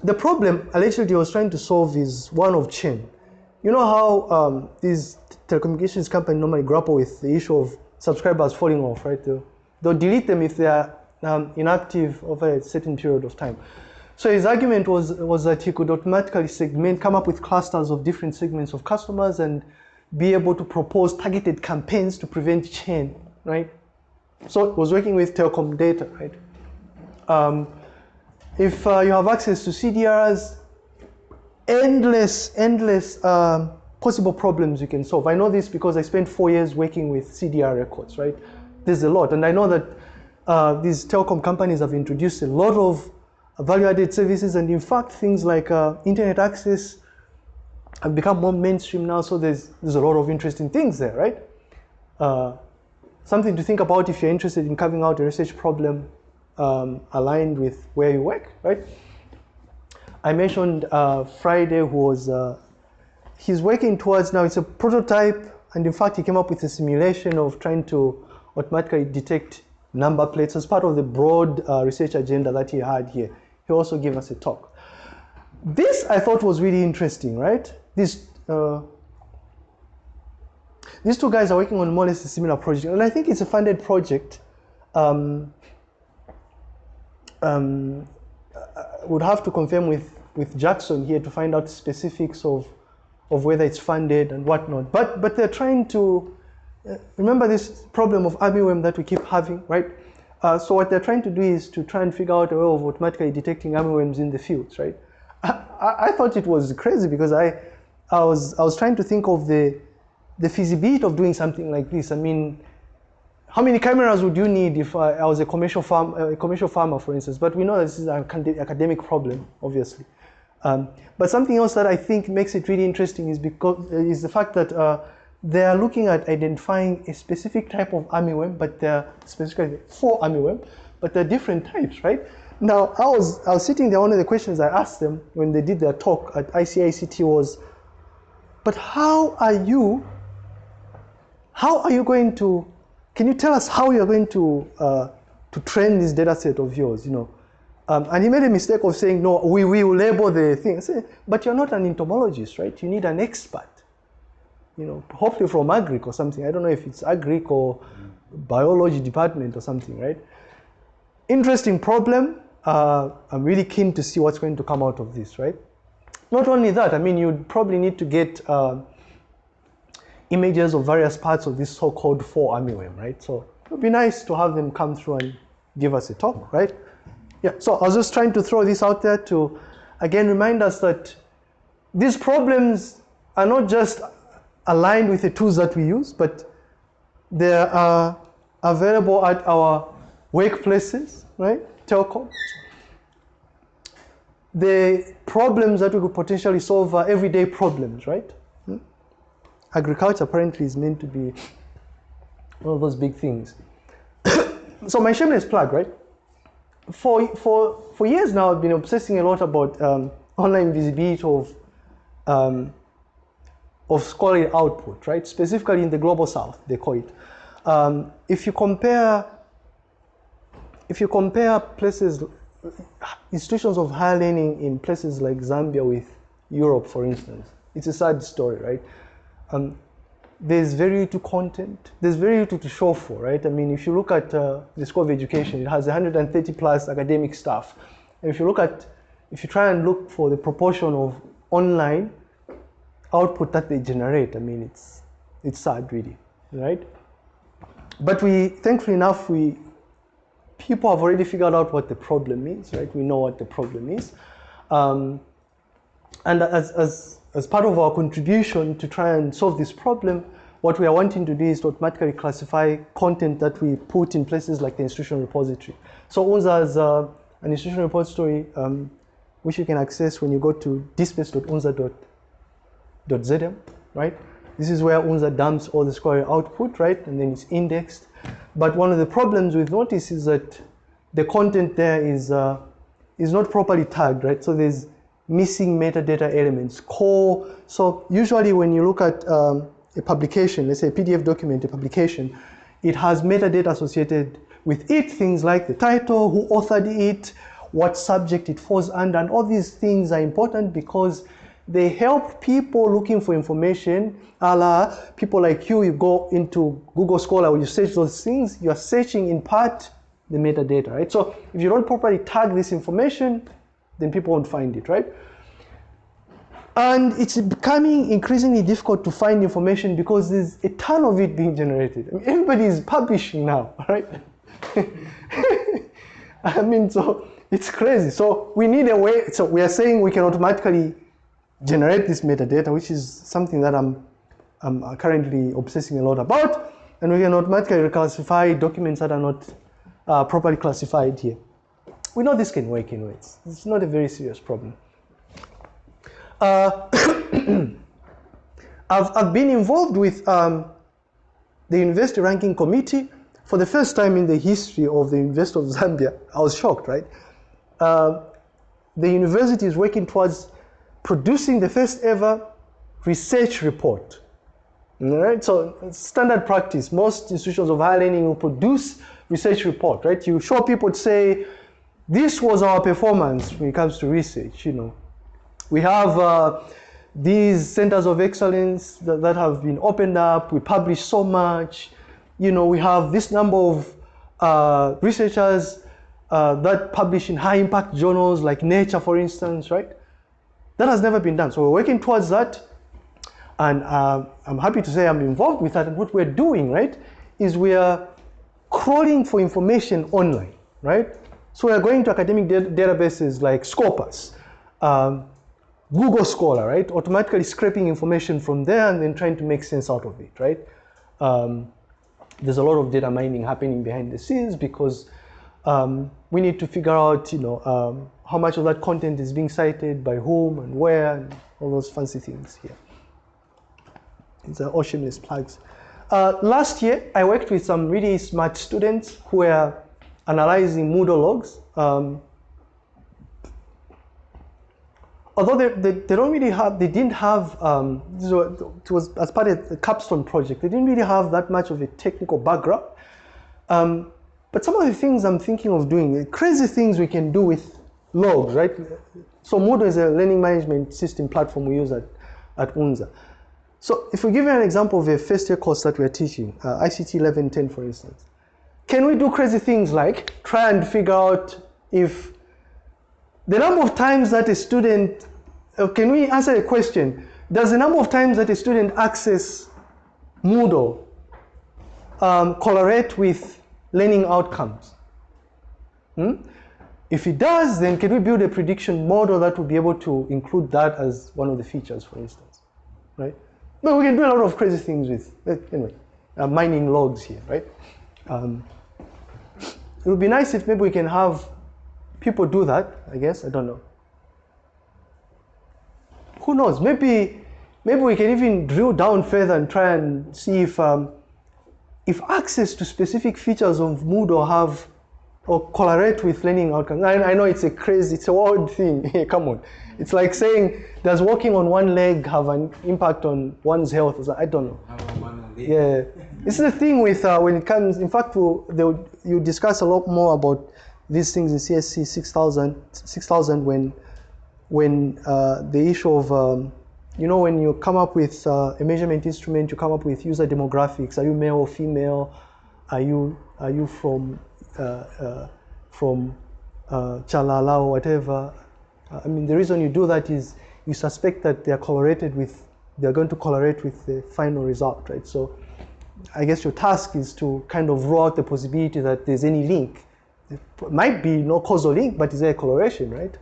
the problem allegedly he was trying to solve is one of churn. You know how um, these telecommunications companies normally grapple with the issue of subscribers falling off, right? They'll, they'll delete them if they are um, inactive over a certain period of time. So his argument was, was that he could automatically segment, come up with clusters of different segments of customers and be able to propose targeted campaigns to prevent churn, right? So it was working with telecom data, right? Um, if uh, you have access to CDRs, endless, endless um, possible problems you can solve. I know this because I spent four years working with CDR records, right? There's a lot, and I know that uh, these telecom companies have introduced a lot of value-added services, and in fact, things like uh, internet access have become more mainstream now. So there's there's a lot of interesting things there, right? Uh, something to think about if you're interested in carving out a research problem um, aligned with where you work, right? I mentioned uh, Friday who was, uh, he's working towards now, it's a prototype, and in fact, he came up with a simulation of trying to automatically detect number plates as part of the broad uh, research agenda that he had here. He also gave us a talk. This I thought was really interesting, right? These, uh, these two guys are working on more or less a similar project, and I think it's a funded project. Um, um, I would have to confirm with, with Jackson here to find out specifics of, of whether it's funded and whatnot. But, but they're trying to, uh, remember this problem of armyworm that we keep having, right? Uh, so what they're trying to do is to try and figure out a way of automatically detecting armyworms in the fields, right? [LAUGHS] I, I, thought it was crazy because I, I, was, I was trying to think of the, the feasibility of doing something like this. I mean, how many cameras would you need if I, I was a commercial, farm, a commercial farmer, for instance? But we know this is an academic problem, obviously. Um, but something else that I think makes it really interesting is because is the fact that uh, they are looking at identifying a specific type of armyworm, but they're specifically for armyworm, but they're different types, right? Now, I was, I was sitting there, one of the questions I asked them when they did their talk at ICICT was, but how are you, how are you going to, can you tell us how you're going to, uh, to train this data set of yours, you know? Um, and he made a mistake of saying, no, we, we will label the thing. Said, but you're not an entomologist, right? You need an expert, you know, hopefully from agric or something. I don't know if it's agric or biology department or something, right? Interesting problem, uh, I'm really keen to see what's going to come out of this, right? Not only that, I mean, you'd probably need to get uh, images of various parts of this so-called fall armyworm, right? So it would be nice to have them come through and give us a talk, right? Yeah, so I was just trying to throw this out there to, again, remind us that these problems are not just aligned with the tools that we use, but they are available at our workplaces, right? Telco the problems that we could potentially solve are everyday problems, right? Hmm? Agriculture apparently is meant to be one of those big things. [COUGHS] so my shameless plug, right? For, for, for years now, I've been obsessing a lot about um, online visibility of, um, of scholarly output, right? Specifically in the global south, they call it. Um, if you compare, if you compare places institutions of higher learning in places like Zambia with Europe, for instance, it's a sad story, right? Um, there's very little content. There's very little to show for, right? I mean, if you look at uh, the School of Education, it has 130 plus academic staff. And if you look at, if you try and look for the proportion of online output that they generate, I mean, it's, it's sad really, right? But we, thankfully enough, we, people have already figured out what the problem is, right? We know what the problem is. Um, and as, as, as part of our contribution to try and solve this problem, what we are wanting to do is to automatically classify content that we put in places like the institutional repository. So UNZA has uh, an institutional repository um, which you can access when you go to dspace.unza.zm, right? This is where UNZA dumps all the scholarly output, right? And then it's indexed. But one of the problems we've noticed is that the content there is, uh, is not properly tagged, right? So there's missing metadata elements, core. So usually when you look at um, a publication, let's say a PDF document, a publication, it has metadata associated with it, things like the title, who authored it, what subject it falls under, and all these things are important because they help people looking for information, a la people like you, you go into Google Scholar, or you search those things, you're searching in part the metadata, right? So if you don't properly tag this information, then people won't find it, right? And it's becoming increasingly difficult to find information because there's a ton of it being generated. I mean, everybody is publishing now, [LAUGHS] right? [LAUGHS] I mean, so it's crazy. So we need a way, so we are saying we can automatically generate this metadata, which is something that I'm, I'm currently obsessing a lot about. And we can automatically reclassify documents that are not uh, properly classified here. We know this can work in ways. It's not a very serious problem. Uh, [COUGHS] I've, I've been involved with um, the University Ranking Committee for the first time in the history of the University of Zambia. I was shocked, right? Uh, the university is working towards producing the first ever research report All right, so standard practice. Most institutions of higher learning will produce research report, right? You show people to say, this was our performance when it comes to research, you know. We have uh, these centers of excellence that, that have been opened up. We publish so much. You know, we have this number of uh, researchers uh, that publish in high impact journals like Nature, for instance, right? That has never been done. So we're working towards that. And uh, I'm happy to say I'm involved with that. And what we're doing, right, is we are crawling for information online, right? So we're going to academic da- databases like Scopus, um, Google Scholar, right? Automatically scraping information from there and then trying to make sense out of it, right? Um, there's a lot of data mining happening behind the scenes because um, we need to figure out, you know, um, how much of that content is being cited by whom and where and all those fancy things here. It's an oceanless plugs. Uh, last year, I worked with some really smart students who were analyzing Moodle logs. Um, although they, they, they, don't really have, they didn't have, um, it was as part of the capstone project, they didn't really have that much of a technical background. Um, but some of the things I'm thinking of doing, crazy things we can do with logs, right? So Moodle is a learning management system platform we use at, at UNZA. So if we give you an example of a first year course that we're teaching, uh, ICT 1110 for instance, can we do crazy things like try and figure out if the number of times that a student, uh, can we answer a question? Does the number of times that a student access Moodle um, correlate with learning outcomes? Hmm? If it does, then can we build a prediction model that will be able to include that as one of the features, for instance, right? But we can do a lot of crazy things with, anyway, uh, mining logs here, right? Um, it would be nice if maybe we can have people do that, I guess, I don't know. Who knows, maybe, maybe we can even drill down further and try and see if, um, if access to specific features of Moodle have or correlate with learning outcomes. I, I know it's a crazy, it's a wild thing. [LAUGHS] Come on. It's like saying, does walking on one leg have an impact on one's health? I don't know. Yeah. This is the thing with uh, when it comes, in fact, we'll, will, you discuss a lot more about these things in CSC 6000, 6000 when, when uh, the issue of, um, you know, when you come up with uh, a measurement instrument, you come up with user demographics. Are you male or female? Are you, are you from Uh, uh, from uh, Chalala or whatever. Uh, I mean, the reason you do that is you suspect that they are correlated with, they are going to correlate with the final result, right? So I guess your task is to kind of rule out the possibility that there's any link. Might be no causal link, but is there a correlation, right?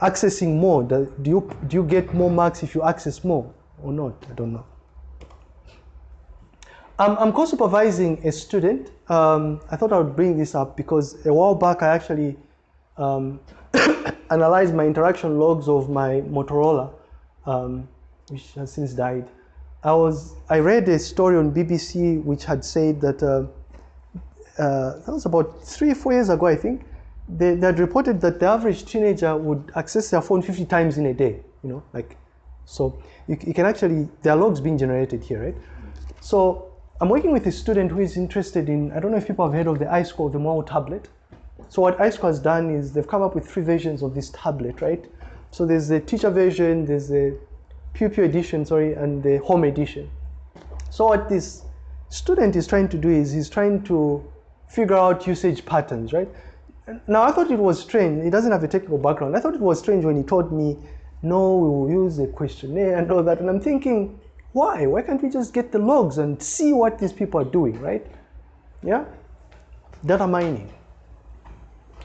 Accessing more, do you, do you get more marks if you access more or not? I don't know. I'm, I'm co-supervising a student. Um, I thought I would bring this up because a while back I actually um, [COUGHS] analyzed my interaction logs of my Motorola, um, which has since died. I was I read a story on BBC which had said that uh, uh, that was about three four years ago I think. They, they had reported that the average teenager would access their phone 50 times in a day. You know, like so you, you can actually there are logs being generated here, right? So I'm working with a student who is interested in, I don't know if people have heard of the iSchool, the Mwao tablet. So what iSchool has done is they've come up with three versions of this tablet, right? So there's the teacher version, there's the Pew Pew edition, sorry, and the home edition. So what this student is trying to do is he's trying to figure out usage patterns, right? Now I thought it was strange, he doesn't have a technical background. I thought it was strange when he told me, no, we will use a questionnaire and all that. And I'm thinking, why? Why can't we just get the logs and see what these people are doing, right? Yeah? Data mining.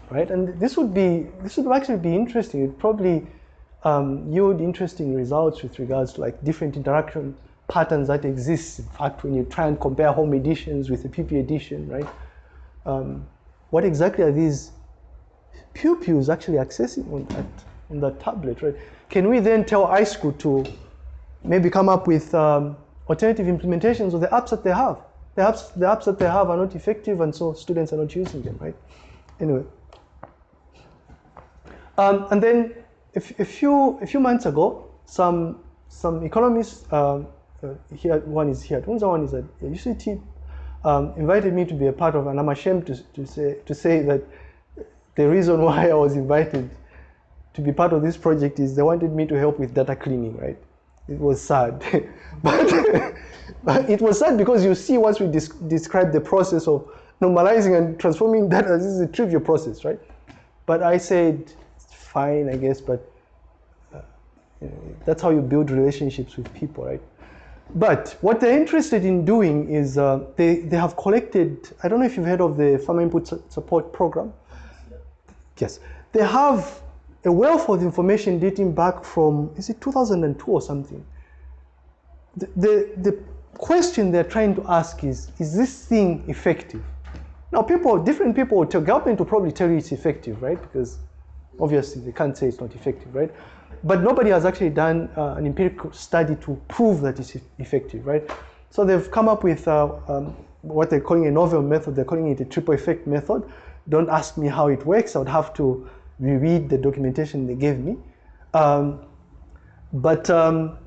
Right? And this would be this would actually be interesting. It probably um, yield interesting results with regards to like different interaction patterns that exist. In fact, when you try and compare home editions with the PP edition, right? Um, what exactly are these pupils actually accessing on that on that tablet, right? Can we then tell iSchool to maybe come up with um, alternative implementations of the apps that they have. The apps, the apps that they have are not effective and so students are not using them, right? Anyway. Um, and then a, few, a few months ago, some, some economists um, uh, here, one is here. Tunza one is at UCT. Um, invited me to be a part of, and I'm ashamed to, to say to say that the reason [LAUGHS] why I was invited to be part of this project is they wanted me to help with data cleaning, right? It was sad, [LAUGHS] but, but it was sad because you see once we des- describe the process of normalizing and transforming data, this is a trivial process, right? But I said, fine, I guess, but uh, you know, that's how you build relationships with people, right? But what they're interested in doing is uh, they, they have collected, I don't know if you've heard of the Farmer Input Support Program. Yes. They have a wealth of information dating back from, is it 2002 or something? The, the, the question they're trying to ask is, is this thing effective? Now, people, different people will tell, government will probably tell you it's effective, right? Because obviously they can't say it's not effective, right? But nobody has actually done uh, an empirical study to prove that it's effective, right? So they've come up with uh, um, what they're calling a novel method. They're calling it a triple effect method. Don't ask me how it works. I would have to reread the documentation they gave me. Um, but um,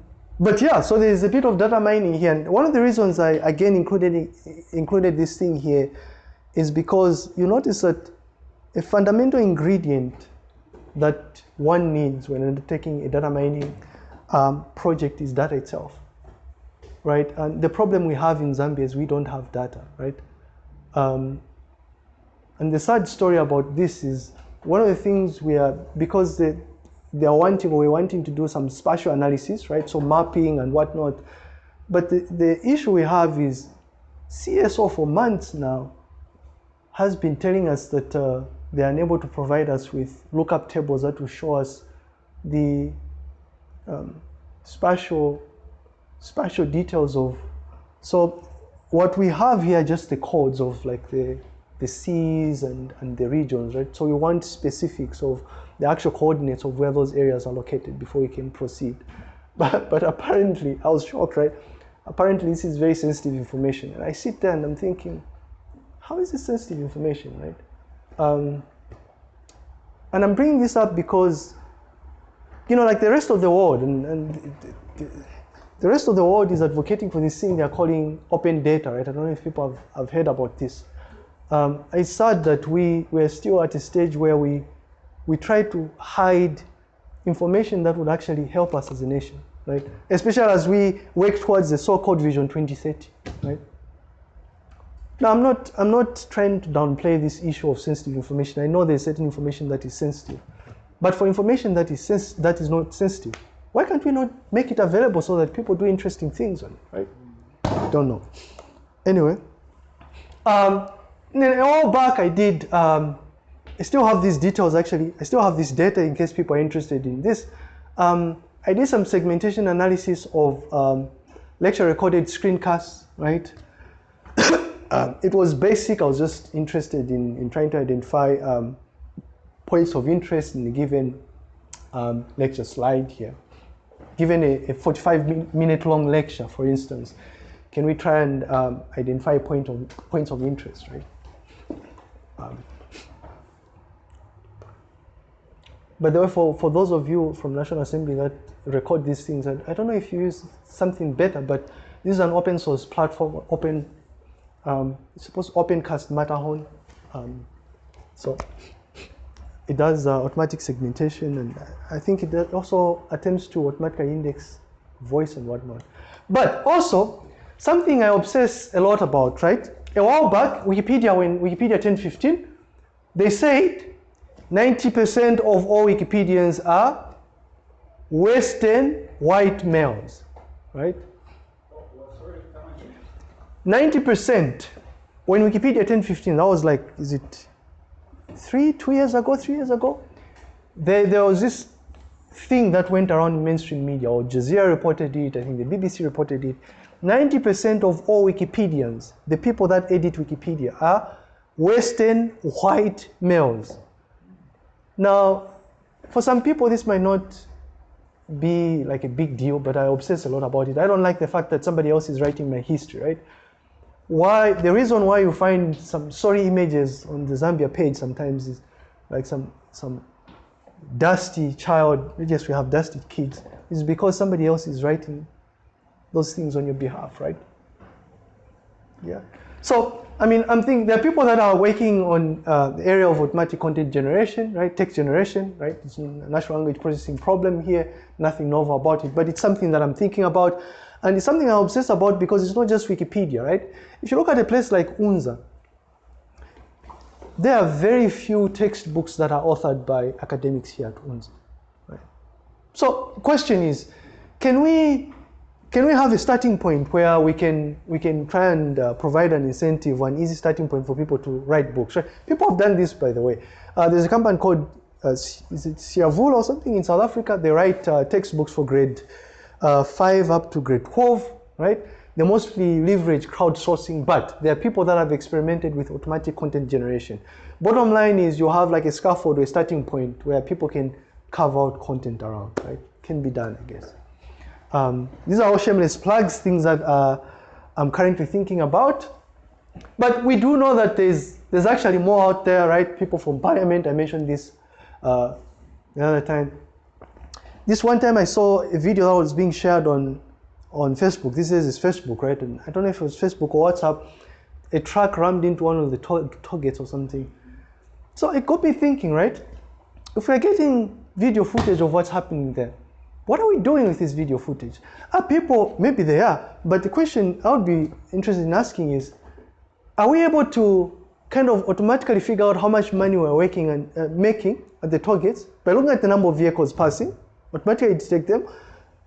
but yeah, so there's a bit of data mining here. And one of the reasons I again included included this thing here is because you notice that a fundamental ingredient that one needs when undertaking a data mining um, project is data itself, right? And the problem we have in Zambia is we don't have data, right? Um, and the sad story about this is one of the things we are because they are wanting or we're wanting to do some spatial analysis, right? So mapping and whatnot. But the, the issue we have is CSO for months now has been telling us that uh, they are unable to provide us with lookup tables that will show us the um, spatial spatial details of. So what we have here just the codes of like the the seas and, and the regions, right? So we want specifics of the actual coordinates of where those areas are located before we can proceed. [LAUGHS] But, but apparently, I was shocked, right? Apparently, this is very sensitive information. And I sit there and I'm thinking, how is this sensitive information, right? Um, and I'm bringing this up because, you know, like the rest of the world, and, and the, the, the rest of the world is advocating for this thing they're calling open data, right? I don't know if people have, have heard about this. Um, it's sad that we we're still at a stage where we we try to hide information that would actually help us as a nation, right? Especially as we work towards the so-called Vision 2030, right? Now, I'm not, I'm not trying to downplay this issue of sensitive information. I know there's certain information that is sensitive. But for information that is, sens- that is not sensitive, why can't we not make it available so that people do interesting things on it, right? Don't know. Anyway, um, a while back I did, um, I still have these details actually, I still have this data in case people are interested in this. Um, I did some segmentation analysis of um, lecture recorded screencasts, right? [COUGHS] Um, it was basic. I was just interested in, in trying to identify um, points of interest in a given um, lecture slide here. Given a, a 45 minute long lecture, for instance, can we try and um, identify point of, points of interest, right? Um, but therefore, for those of you from National Assembly that record these things, I, I don't know if you use something better, but this is an open source platform, open um, supposed opencast Matterhorn. Um, so it does uh, automatic segmentation, and I think it also attempts to automatically index voice and whatnot. But also something I obsess a lot about, right? A while back, Wikipedia, when Wikipedia 1015, they said 90% of all Wikipedians are Western white males, right? 90% when Wikipedia 1015, that was like, is it three, two years ago, three years ago? There, there was this thing that went around in mainstream media, Al Jazeera reported it, I think the BBC reported it. 90% of all Wikipedians, the people that edit Wikipedia, are Western white males. Now, for some people, this might not be like a big deal, but I obsess a lot about it. I don't like the fact that somebody else is writing my history, right? Why the reason why you find some sorry images on the Zambia page sometimes is like some some dusty child. Yes, we have dusty kids. Is because somebody else is writing those things on your behalf, right? Yeah. So, I mean, I'm thinking there are people that are working on uh, the area of automatic content generation, right? Text generation, right? It's a natural language processing problem here, nothing novel about it, but it's something that I'm thinking about. And it's something I obsess about because it's not just Wikipedia, right? If you look at a place like UNZA, there are very few textbooks that are authored by academics here at UNZA. Right? So, question is, can we can we have a starting point where we can we can try and uh, provide an incentive, an easy starting point for people to write books? Right? People have done this, by the way. Uh, there's a company called uh, is it Siyavula or something in South Africa? They write uh, textbooks for grade uh, five up to grade twelve, right? They mostly leverage crowdsourcing, but there are people that have experimented with automatic content generation. Bottom line is you have like a scaffold or a starting point where people can carve out content around, right? Can be done, I guess. Um, these are all shameless plugs, things that uh, I'm currently thinking about. But we do know that there's there's actually more out there, right? People from Parliament, I mentioned this uh, the other time. This one time I saw a video that was being shared on on Facebook. This is Facebook, right? And I don't know if it was Facebook or WhatsApp. A truck rammed into one of the targets or something. So it got me thinking, right? If we're getting video footage of what's happening there, what are we doing with this video footage? Are people, maybe they are, but the question I would be interested in asking is, are we able to kind of automatically figure out how much money we're working and uh, making at the targets by looking at the number of vehicles passing, automatically detect them,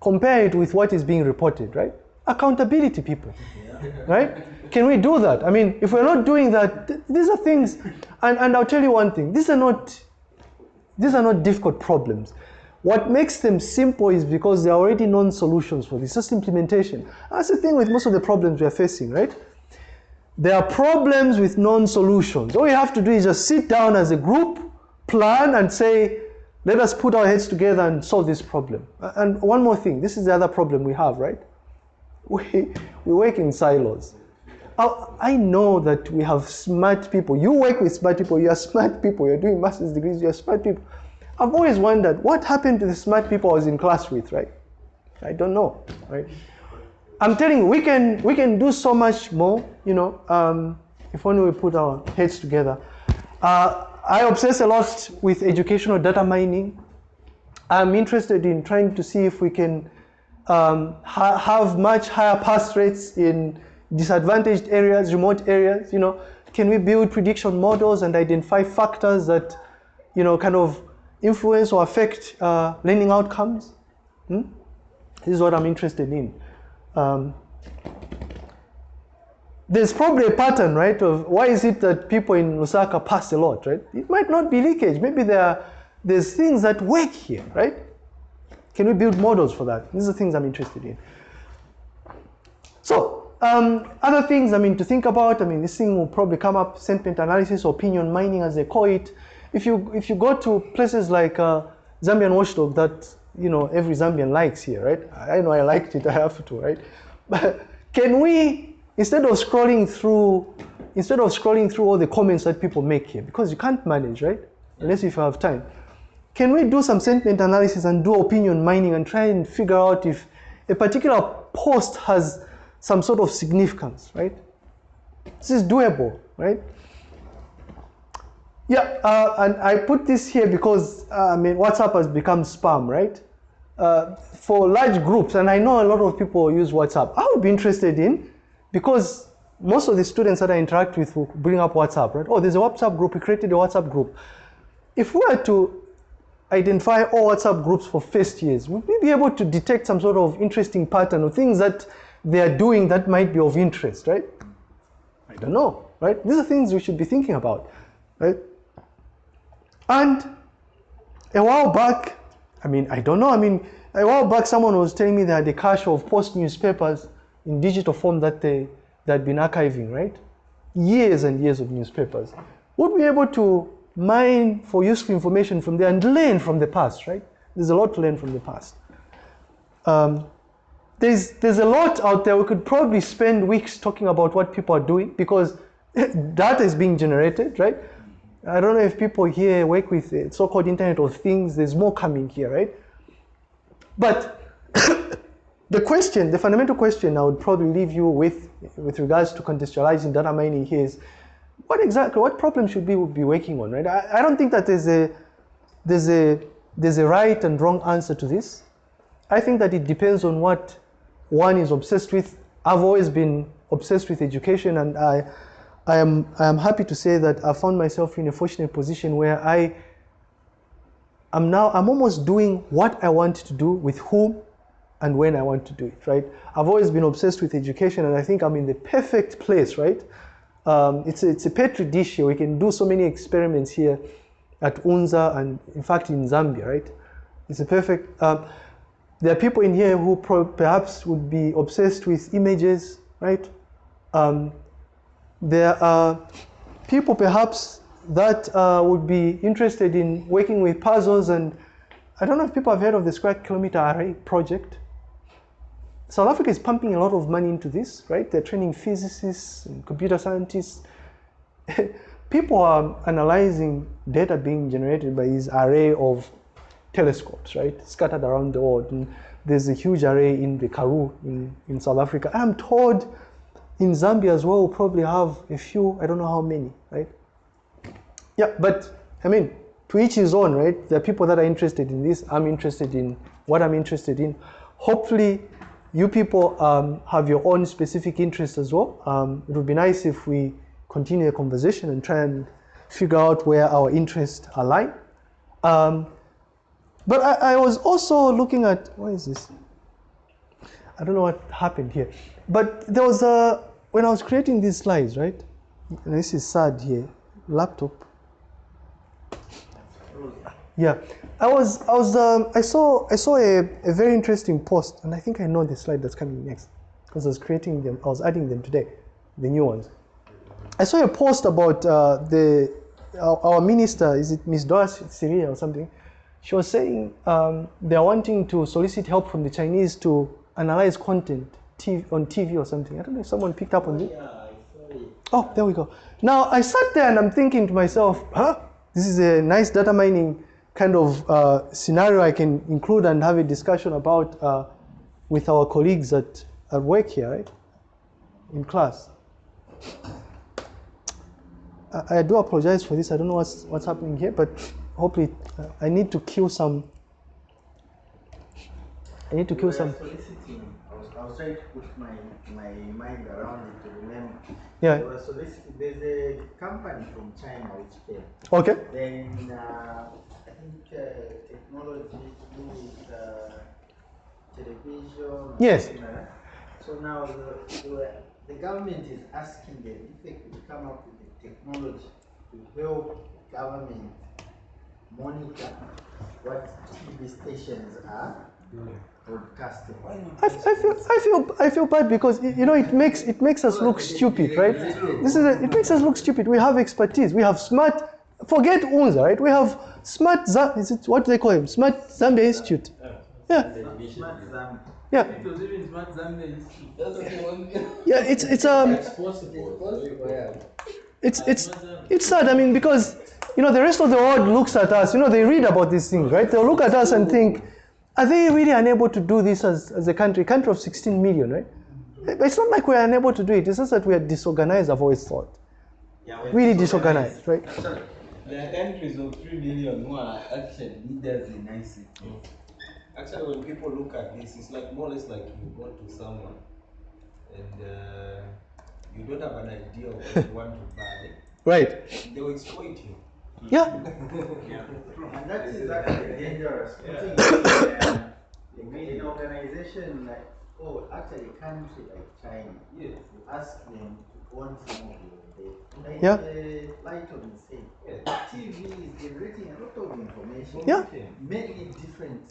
compare it with what is being reported, right? Accountability, people, yeah. right? Can we do that? I mean, if we're not doing that, th these are things, and, and I'll tell you one thing, these are not, these are not difficult problems. What makes them simple is because there are already known solutions for this, just implementation. That's the thing with most of the problems we're facing, right? There are problems with known solutions. All you have to do is just sit down as a group, plan, and say, let us put our heads together and solve this problem. And one more thing, this is the other problem we have, right? [LAUGHS] We, we work in silos. I know that we have smart people. You work with smart people, you are smart people, you're doing master's degrees, you're smart people. I've always wondered what happened to the smart people I was in class with, right? I don't know, right? I'm telling you, we can, we can do so much more, you know, um, if only we put our heads together. Uh, I obsess a lot with educational data mining. I'm interested in trying to see if we can um, ha have much higher pass rates in disadvantaged areas, remote areas. You know, can we build prediction models and identify factors that, you know, kind of influence or affect uh, learning outcomes? Hmm? This is what I'm interested in. Um, there's probably a pattern, right, of why is it that people in Lusaka pass a lot, right? It might not be leakage. Maybe there are, there's things that work here, right? Can we build models for that? These are things I'm interested in. So, um, other things, I mean, to think about, I mean, this thing will probably come up, sentiment analysis, opinion mining as they call it. If you, if you go to places like uh, Zambian Watchdog that, you know, every Zambian likes here, right? I know I liked it, [LAUGHS] I have to, right? But can we instead of scrolling through, instead of scrolling through all the comments that people make here, because you can't manage, right? Unless if you have time. Can we do some sentiment analysis and do opinion mining and try and figure out if a particular post has some sort of significance, right? This is doable, right? Yeah, uh, and I put this here because uh, I mean WhatsApp has become spam, right? Uh, for large groups, and I know a lot of people use WhatsApp. I would be interested in because most of the students that I interact with will bring up WhatsApp, right? Oh, there's a WhatsApp group, we created a WhatsApp group. If we were to identify all WhatsApp groups for first years, would we be able to detect some sort of interesting pattern or things that they are doing that might be of interest, right? I don't know, right? These are things we should be thinking about, right? And a while back, I mean, I don't know, I mean, a while back someone was telling me they had a cache of post newspapers in digital form that they, they had been archiving, right? Years and years of newspapers. Would be able to mine for useful information from there and learn from the past, right? There's a lot to learn from the past. Um, there's, there's a lot out there. We could probably spend weeks talking about what people are doing because [LAUGHS] data is being generated, right? I don't know if people here work with it so-called Internet of Things. There's more coming here, right? But [COUGHS] the question, the fundamental question I would probably leave you with, with regards to contextualizing data mining here is, what exactly, what problem should we be working on, right? I, I don't think that there's a, there's a, there's a right and wrong answer to this. I think that it depends on what one is obsessed with. I've always been obsessed with education and I, I am, I am happy to say that I found myself in a fortunate position where I am now, I'm almost doing what I want to do with whom and when I want to do it, right? I've always been obsessed with education and I think I'm in the perfect place, right? Um, it's, a, it's a petri dish here. We can do so many experiments here at UNZA and in fact in Zambia, right? It's a perfect, um, there are people in here who perhaps would be obsessed with images, right? Um, there are people perhaps that uh, would be interested in working with puzzles and I don't know if people have heard of the Square Kilometer Array project. South Africa is pumping a lot of money into this, right? They're training physicists and computer scientists. [LAUGHS] People are analyzing data being generated by this array of telescopes, right? Scattered around the world. And there's a huge array in the Karoo in, in South Africa. I'm told in Zambia as well, we'll probably have a few, I don't know how many, right? Yeah, but I mean, to each his own, right? There are people that are interested in this. I'm interested in what I'm interested in. Hopefully, you people um, have your own specific interests as well. Um, it would be nice if we continue the conversation and try and figure out where our interests align. Um, but I, I, was also looking at, what is this? I don't know what happened here. But there was a, when I was creating these slides, right? And this is sad here, laptop. Yeah, I was, I was, um, I saw, I saw a, a very interesting post, and I think I know the slide that's coming next, because I was creating them, I was adding them today, the new ones. I saw a post about uh, the our, our, minister, is it Miss Dora Siliya or something? She was saying um, they are wanting to solicit help from the Chinese to analyze content TV, on TV or something. I don't know if someone picked up on it. Oh, there we go. Now I sat there and I'm thinking to myself, huh? This is a nice data mining kind of uh, scenario I can include and have a discussion about uh, with our colleagues at, at work here, right? In class. I, I do apologize for this. I don't know what's, what's happening here, but hopefully uh, I need to kill some. I need to kill some. Soliciting. I was, trying to put my, my mind around it to remember. Yeah. So There's a company from China which came. Okay. Then uh, think uh, technology to do with uh, television. Yes. So now the, the, the, government is asking them if they could come up with the technology to help government monitor what TV stations are broadcasting. I, I, feel, I feel I feel bad because you know it makes it makes us look stupid, right? This is a, it makes us look stupid. We have expertise. We have smart. Forget UNZA, right? We have Smart Zambia, is it what do they call him? Smart Zambia Institute. Yeah. Yeah. Yeah, it's it's um it's it's it's sad, I mean, because you know the rest of the world looks at us, you know, they read about these things, right? They'll look at us and think, are they really unable to do this as, as a country, A country of 16 million, right? It's not like we're unable to do it, it's just that we are disorganized, I've always thought. Yeah, really disorganized, right? There are countries of 3 million who are actually leaders in ICT. Actually, when people look at this, it's like more or less like you go to someone and uh, you don't have an idea of what you want to buy. Right. They will exploit you. Yeah. yeah. And that is actually dangerous. Yeah. [COUGHS] in an organization like, oh, actually, a country like China, yes. you ask them to own some of your like yeah. Uh, Lighton said, yeah. TV is generating a lot of information. Yeah. Many different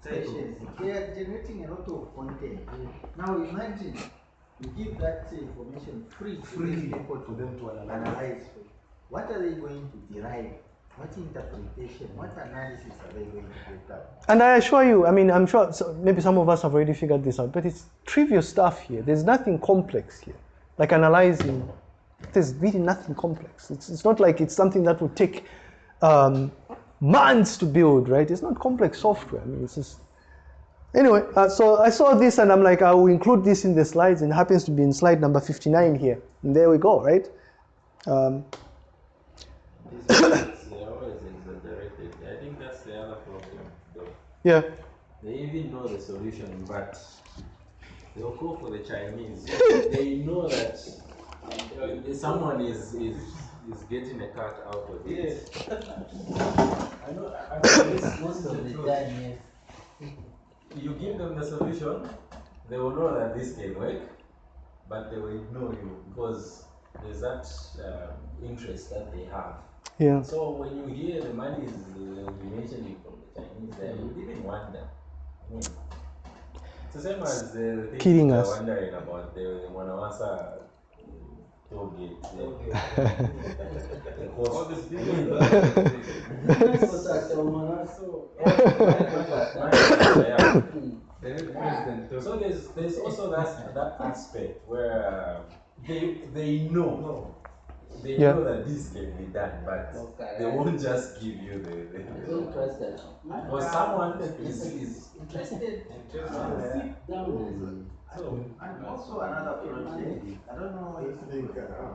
stations. They are generating a lot of content. Now imagine you give that information free free people to them to analyze. What are they going to derive? What interpretation, what analysis are they going to get up? And I assure you, I mean, I'm sure so maybe some of us have already figured this out, but it's trivial stuff here. There's nothing complex here, like analyzing there's really nothing complex. It's, it's not like it's something that would take um, months to build, right? It's not complex software. I mean, it's just, Anyway, uh, so I saw this and I'm like, I will include this in the slides, and it happens to be in slide number 59 here. And there we go, right? Um, These always exaggerated. I think that's the other problem. though. yeah, They even know the solution, but they'll go for the Chinese. they know that uh, someone is, is is getting a cut out of it. [LAUGHS] I know. I, I know this, this [LAUGHS] Most of the the time, yes. You give them the solution, they will know that this can work, but they will ignore you because there's that um, interest that they have. Yeah. So when you hear the money is uh, you mentioned from the Chinese, then you would even wonder. It's the same as the thing Kidding us. wondering about the Mwanawasa toll gate. [LAUGHS] The, the cost. Yeah. So there's there's also that that aspect where uh, they they know they Yeah. know that this can be done, but they won't just give you the. the, Don't trust that. for someone is is Interested. interested. So And also another project, I don't know if you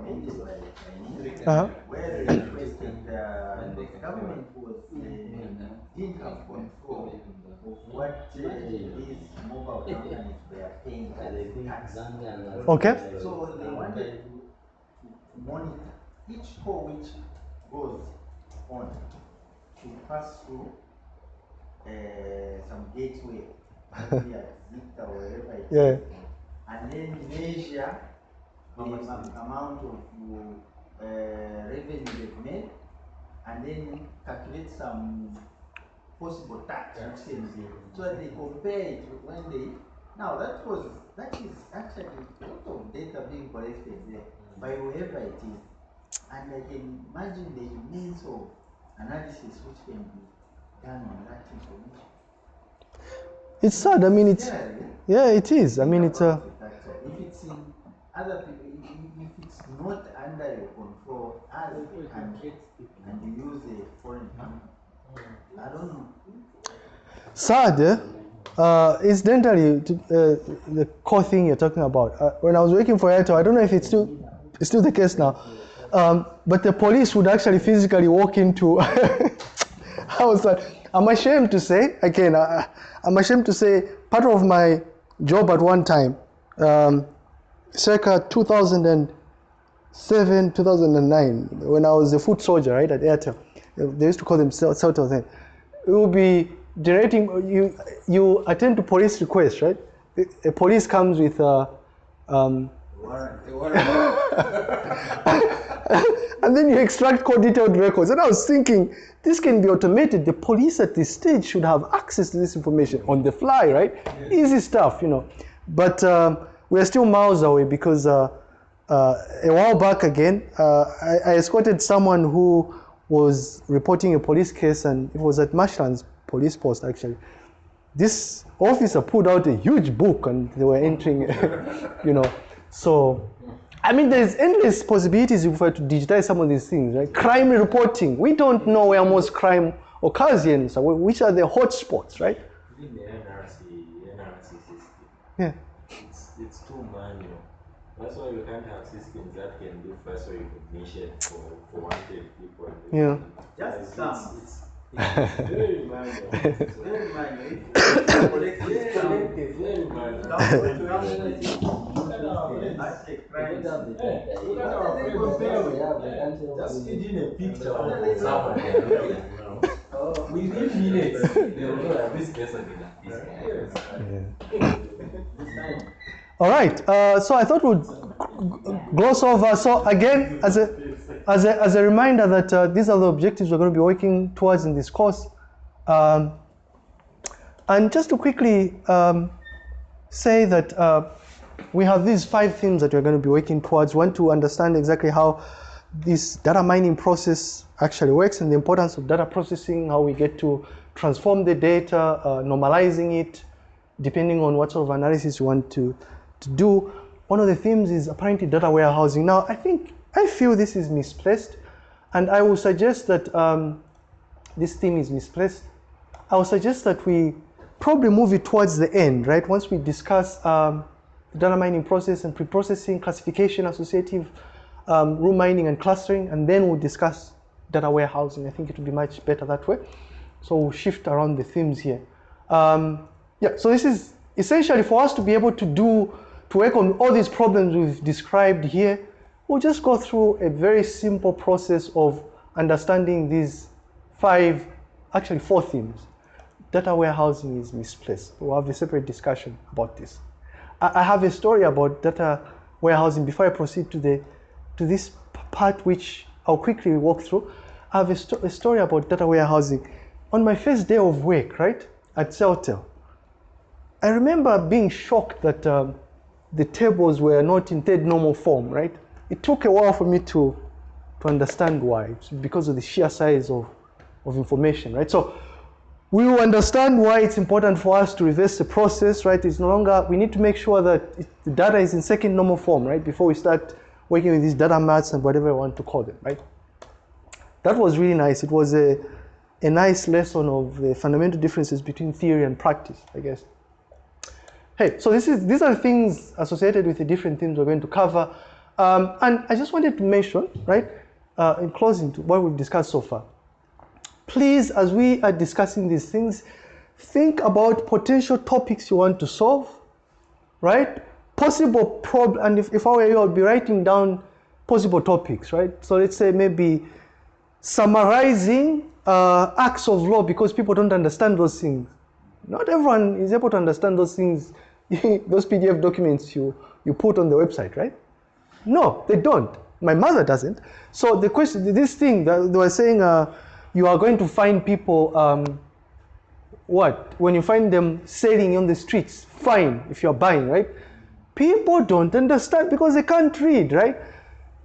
made it by Chinese, Uh-huh. where they requested, uh, the government was, uh, didn't have control of what uh, these mobile companies were paying as tax. Okay. So they wanted to to monitor each call which goes on to pass through uh, some gateway, maybe at or wherever it is, Yeah. And then measure the am- amount of uh, revenue they've made, and then calculate some possible tax which can so that they compare it with when they, now that was, that is actually a lot of data being collected there by whoever it is. And I can imagine the immense of analysis which can be done on that information. It's sad. I mean, it's Generally, yeah, it is. I mean, it's uh, if it's in other people, if- if it's not under your control as and, and you use a foreign company, I don't know. sad. Eh? Uh, incidentally, to, uh, the core thing you're talking about. Uh, when I was working for Airtel, I don't know if it's still it's still the case now, um, but the police would actually physically walk into. [LAUGHS] I was like, I'm ashamed to say again. I, I'm ashamed to say part of my job at one time, um, circa 2007, 2009, when I was a foot soldier, right at Airtel. They used to call themselves Celtel then. It would be generating. You you attend to police requests, right? A police comes with. a, um, [LAUGHS] [LAUGHS] and then you extract call detailed records. And I was thinking, this can be automated. The police at this stage should have access to this information on the fly, right? Easy stuff, you know. But um, we're still miles away because uh, uh, a while back again, uh, I, I escorted someone who was reporting a police case, and it was at Marshlands police post actually this officer pulled out a huge book and they were entering, [LAUGHS] you know. So, I mean, there's endless possibilities if we were to digitize some of these things, right? Crime reporting. We don't know where most crime occurs here, in South- which are the hot spots, right? even the NRC NRC system. Yeah. It's it's too manual. That's why we can't have systems that can do facial recognition for, for wanted people. Yeah. Just It's- some. All right. Uh, so I thought we'd gloss over. So again, as a as a, as a reminder that uh, these are the objectives we're going to be working towards in this course. Um, and just to quickly um, say that uh, we have these five themes that we're going to be working towards. One to understand exactly how this data mining process actually works and the importance of data processing, how we get to transform the data, uh, normalizing it, depending on what sort of analysis you want to, to do. One of the themes is apparently data warehousing. Now, I think, I feel this is misplaced, and I will suggest that um, this theme is misplaced. I will suggest that we probably move it towards the end, right? Once we discuss um, the data mining process and pre-processing, classification, associative, um, mining and clustering, and then we'll discuss data warehousing. I think it would be much better that way. So we'll shift around the themes here. Um, yeah, so this is essentially for us to be able to do, to work on all these problems we've described here, we'll just go through a very simple process of understanding these five, actually four themes. Data warehousing is misplaced. We'll have a separate discussion about this. I, have a story about data warehousing before I proceed to the to this part which I'll quickly walk through. I have a, sto a story about data warehousing. On my first day of work, right, at Celtel, I remember being shocked that um, the tables were not in third normal form, right? It took a while for me to, to understand why, it's because of the sheer size of, of information, right? So we will understand why it's important for us to reverse the process, right? It's no longer, we need to make sure that it, the data is in second normal form, right? Before we start working with these data marts and whatever you want to call them, right? That was really nice. It was a, a nice lesson of the fundamental differences between theory and practice, I guess. Hey, so this is, these are things associated with the different themes we're going to cover. Um, and I just wanted to mention, right, uh, in closing to what we've discussed so far. Please, as we are discussing these things, think about potential topics you want to solve, right? possible problem, and if, if I were you, I'd be writing down possible topics, right? So let's say maybe summarizing uh, acts of law because people don't understand those things. Not everyone is able to understand those things, [LAUGHS] those PDF documents you, you put on the website, right? No, they don't. My mother doesn't. So the question, this thing that they were saying, uh, you are going to find people, um, what? When you find them selling on the streets, fine if you're buying, right? People don't understand because they can't read, right?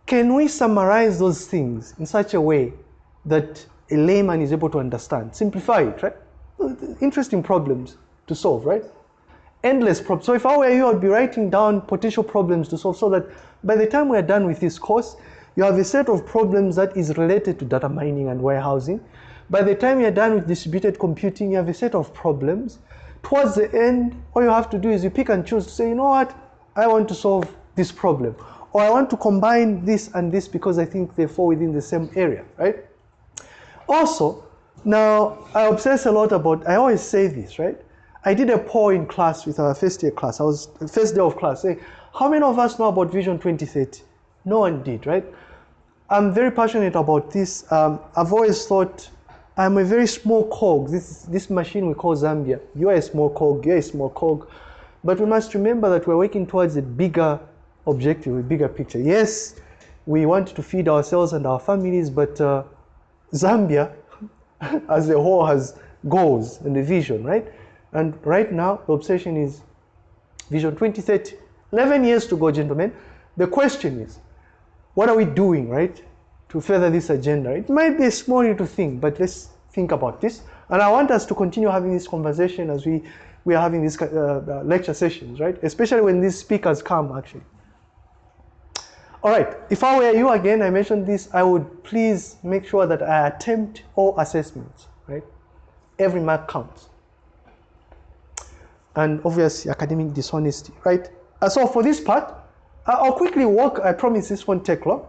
Can we summarize those things in such a way that a layman is able to understand? Simplify it, right? Interesting problems to solve, right? Endless problems. So if I were you, I'd be writing down potential problems to solve so that by the time we're done with this course, you have a set of problems that is related to data mining and warehousing. By the time you're done with distributed computing, you have a set of problems. Towards the end, all you have to do is you pick and choose to say, you know what, I want to solve this problem. Or I want to combine this and this because I think they fall within the same area, right? Also, now I obsess a lot about, I always say this, right? I did a poll in class with our first year class. I was first day of class saying, how many of us know about Vision 2030? No one did, right? I'm very passionate about this. Um, I've always thought I'm a very small cog. This, this machine we call Zambia. You're a small cog, you're a small cog. But we must remember that we're working towards a bigger objective, a bigger picture. Yes, we want to feed ourselves and our families, but uh, Zambia [LAUGHS] as a whole has goals and a vision, right? And right now, the obsession is Vision 2030. 11 years to go, gentlemen. The question is, what are we doing, right, to further this agenda? It might be a small little thing, but let's think about this. And I want us to continue having this conversation as we we are having these uh, uh, lecture sessions, right? Especially when these speakers come, actually. All right, if I were you again, I mentioned this, I would please make sure that I attempt all assessments, right? Every mark counts. And obviously, academic dishonesty, right? Uh, so for this part, I'll quickly walk, I promise this won't take long.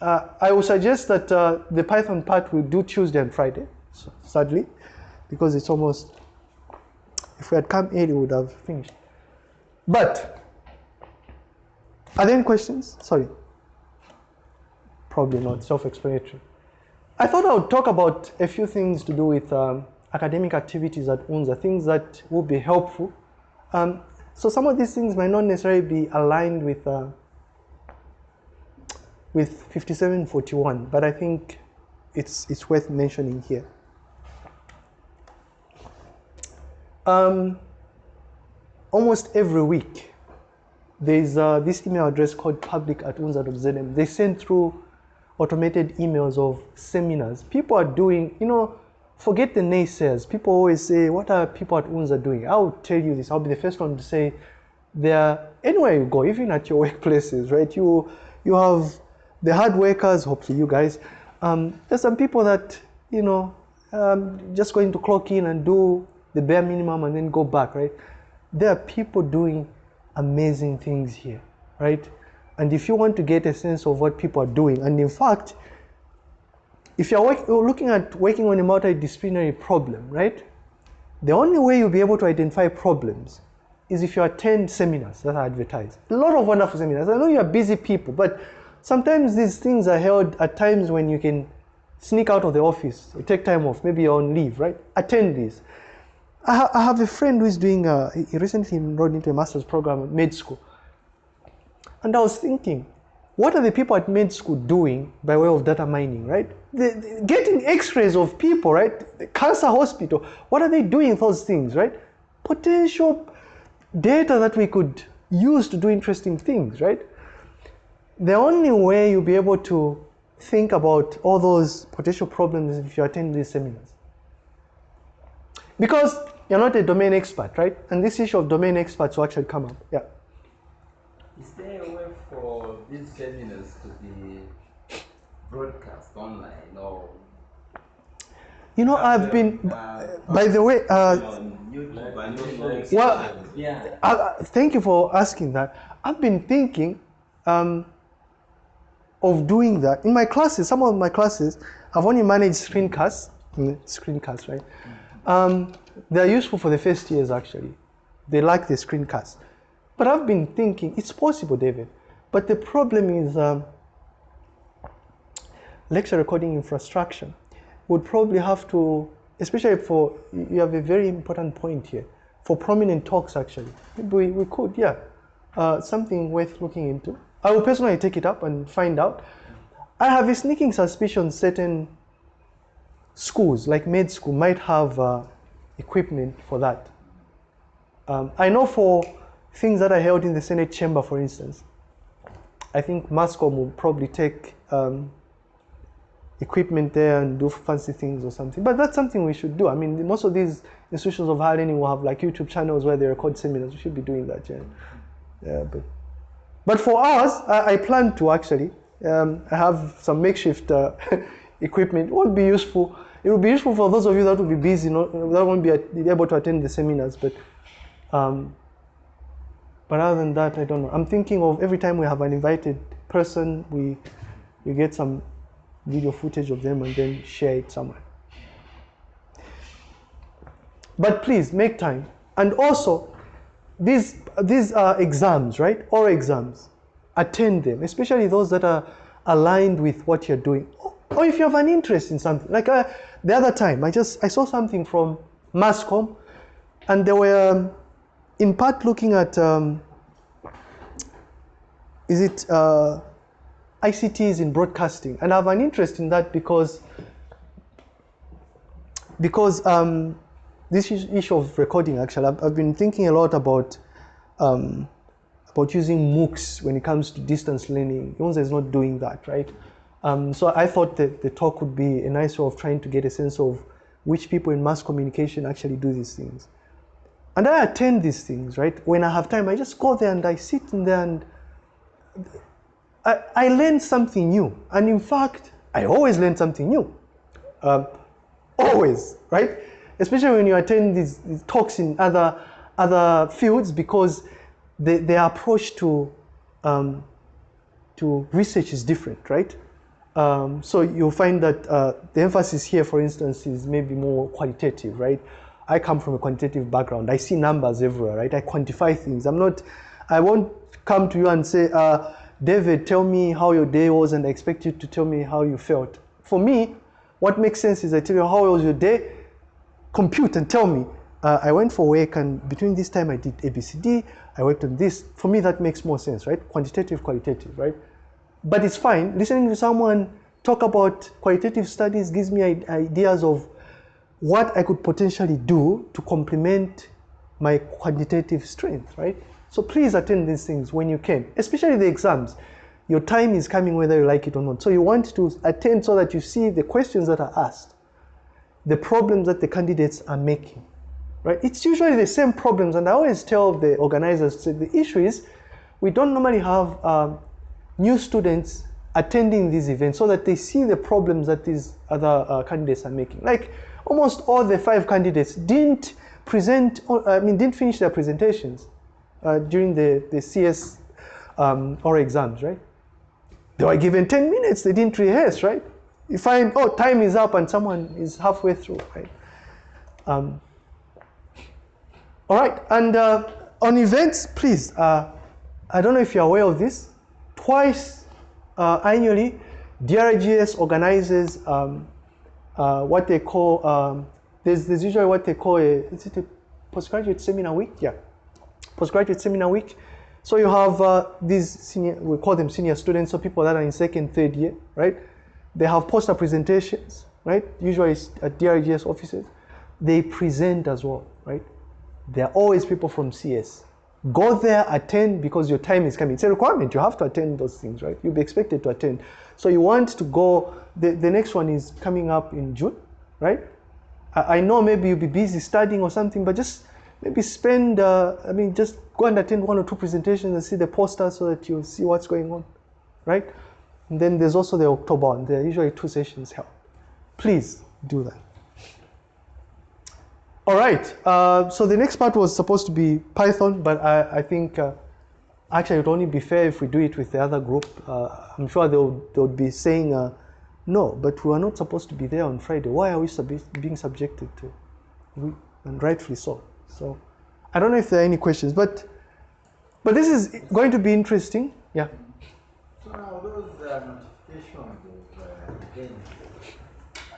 Uh, I will suggest that uh, the Python part we do Tuesday and Friday, so, sadly, because it's almost if we had come early, we would have finished. But, are there any questions? Sorry. Probably not, self-explanatory. I thought I would talk about a few things to do with um, academic activities at UNZA, things that will be helpful. Um, so some of these things might not necessarily be aligned with uh, with 5741, but I think it's, it's worth mentioning here. Um, almost every week, there's uh, this email address called public at unza.zm. They send through automated emails of seminars. People are doing, you know, forget the naysayers. People always say, what are people at UNZA doing? I'll tell you this. I'll be the first one to say, there, anywhere you go, even at your [LAUGHS] workplaces, right? You, you have the hard workers, hopefully you guys. Um, there's some people that, you know, um, just going to clock in and do the bare minimum and then go back, right? There are people doing amazing things here, right? And if you want to get a sense of what people are doing, and in fact, if you're work, looking at working on a multidisciplinary problem, right? The only way you'll be able to identify problems is if you attend seminars that are advertised. A lot of wonderful seminars. I know you are busy people, but sometimes these things are held at times when you can sneak out of the office or take time off, maybe you're on leave, right? Attend these. I, ha- I have a friend who is doing, uh, a, he recently enrolled into a master's program at med school. And I was thinking, what are the people at med school doing by way of data mining, right? They, they- getting x-rays of people, right? The cancer hospital, what are they doing with those things, right? Potential data that we could use to do interesting things, right? The only way you'll be able to think about all those potential problems if you attend these seminars. Because you're not a domain expert, right? And this issue of domain experts will actually come up. Yeah. These seminars to be broadcast online or You know, I've been, uh, by the way, uh, on YouTube Like, and like, Netflix? well, yeah. Uh, uh, thank you for asking that. I've been thinking um, of doing that in my classes. Some of my classes, I've only managed screencasts. mm, Screencasts, right? Um, they're useful for the first years actually. They like the screencasts. But I've been thinking it's possible, David. But the problem is um, lecture recording infrastructure would probably have to, especially for, you have a very important point here, for prominent talks actually. Maybe we, we could, yeah, uh, something worth looking into. I will personally take it up and find out. I have a sneaking suspicion certain schools, like med school, might have uh, equipment for that. Um, I know for things that are held in the Senate chamber, for instance, I think Mascom will probably take um, equipment there and do fancy things or something. But that's something we should do. I mean, most of these institutions of higher learning will have like YouTube channels where they record seminars. We should be doing that, yeah. Yeah, but but for us, I, I plan to actually. Um, I have some makeshift uh, [LAUGHS] equipment. It won't be useful. It will be useful for those of you that will be busy, not, that won't be able to attend the seminars. But um, but other than that, I don't know. I'm thinking of every time we have an invited person, we we get some video footage of them and then share it somewhere. But please make time. And also, these these are exams, right? Or exams. Attend them, especially those that are aligned with what you're doing. Or if you have an interest in something. Like uh, the other time, I just I saw something from Mascom, and there were um, in part looking at um, is it uh, ICTs in broadcasting, and I have an interest in that because because um, this is- issue of recording actually, I've, I've been thinking a lot about um, about using MOOCs when it comes to distance learning. UNZA is not doing that, right? Um, so I thought that the talk would be a nice way of trying to get a sense of which people in mass communication actually do these things. And I attend these things, right? When I have time, I just go there and I sit in there and I, I learn something new. And in fact, I always learn something new. Um, always, right? Especially when you attend these, these talks in other other fields, because the, their approach to um, to research is different, right? Um, so you'll find that uh, the emphasis here, for instance, is maybe more qualitative, right? I come from a quantitative background. I see numbers everywhere, right? I quantify things. I'm not. I won't come to you and say, uh, David, tell me how your day was, and I expect you to tell me how you felt. For me, what makes sense is I tell you how was your day, compute and tell me. Uh, I went for work, and between this time I did ABCD. I worked on this. For me, that makes more sense, right? Quantitative, qualitative, right? But it's fine. Listening to someone talk about qualitative studies gives me ideas of what I could potentially do to complement my quantitative strength, right? So please attend these things when you can, especially the exams. Your time is coming whether you like it or not. So you want to attend so that you see the questions that are asked, the problems that the candidates are making, right? It's usually the same problems, and I always tell the organizers the issue is we don't normally have um, new students attending these events so that they see the problems that these other uh, candidates are making. Like almost all the five candidates didn't present, I mean, didn't finish their presentations uh, during the, the CS um, or exams, right? They were given 10 minutes, they didn't rehearse, right? You find, oh, time is up and someone is halfway through, right? Um, all right, and uh, on events, please, uh, I don't know if you're aware of this, twice uh, annually, DRGS organizes um, uh, what they call, um, there's, there's usually what they call a, is it a postgraduate seminar week? Yeah, postgraduate seminar week. So you have uh, these senior, we call them senior students, so people that are in second, third year, right? They have poster presentations, right? Usually at DRGS offices. They present as well, right? There are always people from CS. Go there, attend because your time is coming. It's a requirement. You have to attend those things, right? You'll be expected to attend. So you want to go. The, the next one is coming up in June, right? I, I know maybe you'll be busy studying or something, but just maybe spend, uh, I mean, just go and attend one or two presentations and see the poster so that you see what's going on, right? And then there's also the October one. There are usually two sessions held. Please do that. All right, uh, so the next part was supposed to be Python, but I, I think uh, actually it would only be fair if we do it with the other group. Uh, I'm sure they would, they would be saying, uh, no, but we are not supposed to be there on Friday. Why are we sub being subjected to? We, and rightfully so. So I don't know if there are any questions, but but this is going to be interesting. Yeah. So now those uh, notifications of uh, events, uh,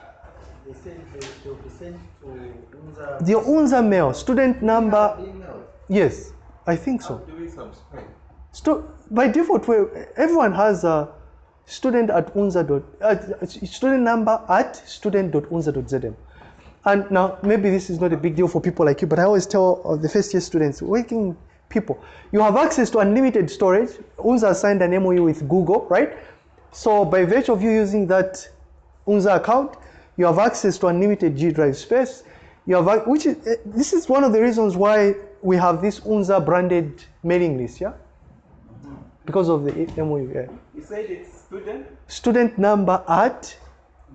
they say they should be sent to UNZA The UNZA mail, student number, email. yes, I think How so. do we subscribe? Stu- by default, we, everyone has a student at unza dot, uh, student number at student.unza.zm. And now, maybe this is not a big deal for people like you, but I always tell uh, the first year students, working people, you have access to unlimited storage. UNZA signed an MOU with Google, right? So by virtue of you using that UNZA account, you have access to unlimited G drive space. You have, which is, eh, this is one of the reasons why we have this UNZA branded mailing list, yeah? Because of the MOU, yeah. You said it's student? Student number at,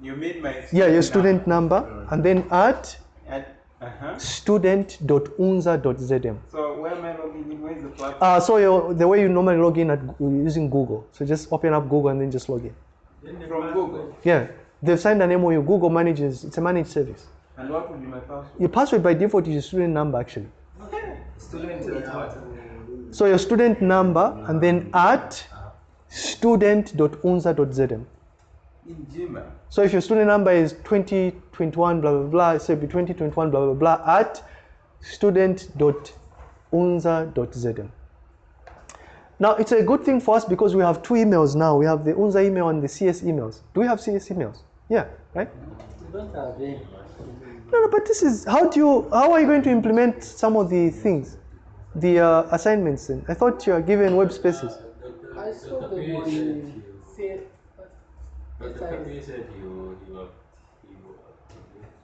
You mean my student yeah, your student number, and then at At, uh-huh. student.unza.zm. So where am I logging in? Where's the platform? Uh, so the way you normally log in at using Google. So just open up Google and then just log in. From Google. Yeah, they've signed an MOU. Google manages, it's a managed service. And what would be my password? Your password by default is your student number actually. Okay. Student at what? So your student number and then at student.unza.zm. In Gmail. So if your student number is 2021 blah blah blah, so it'll be 2021 blah blah blah at student.unza.zm. Now it's a good thing for us because we have two emails now. We have the Unza email and the CS emails. Do we have CS emails? Yeah, right? We don't have any. No, no, but this is how do you how are you going to implement some of the things, the uh, assignments? Then I thought you are given web spaces. I saw them on CS. But the Yes, said you, you are,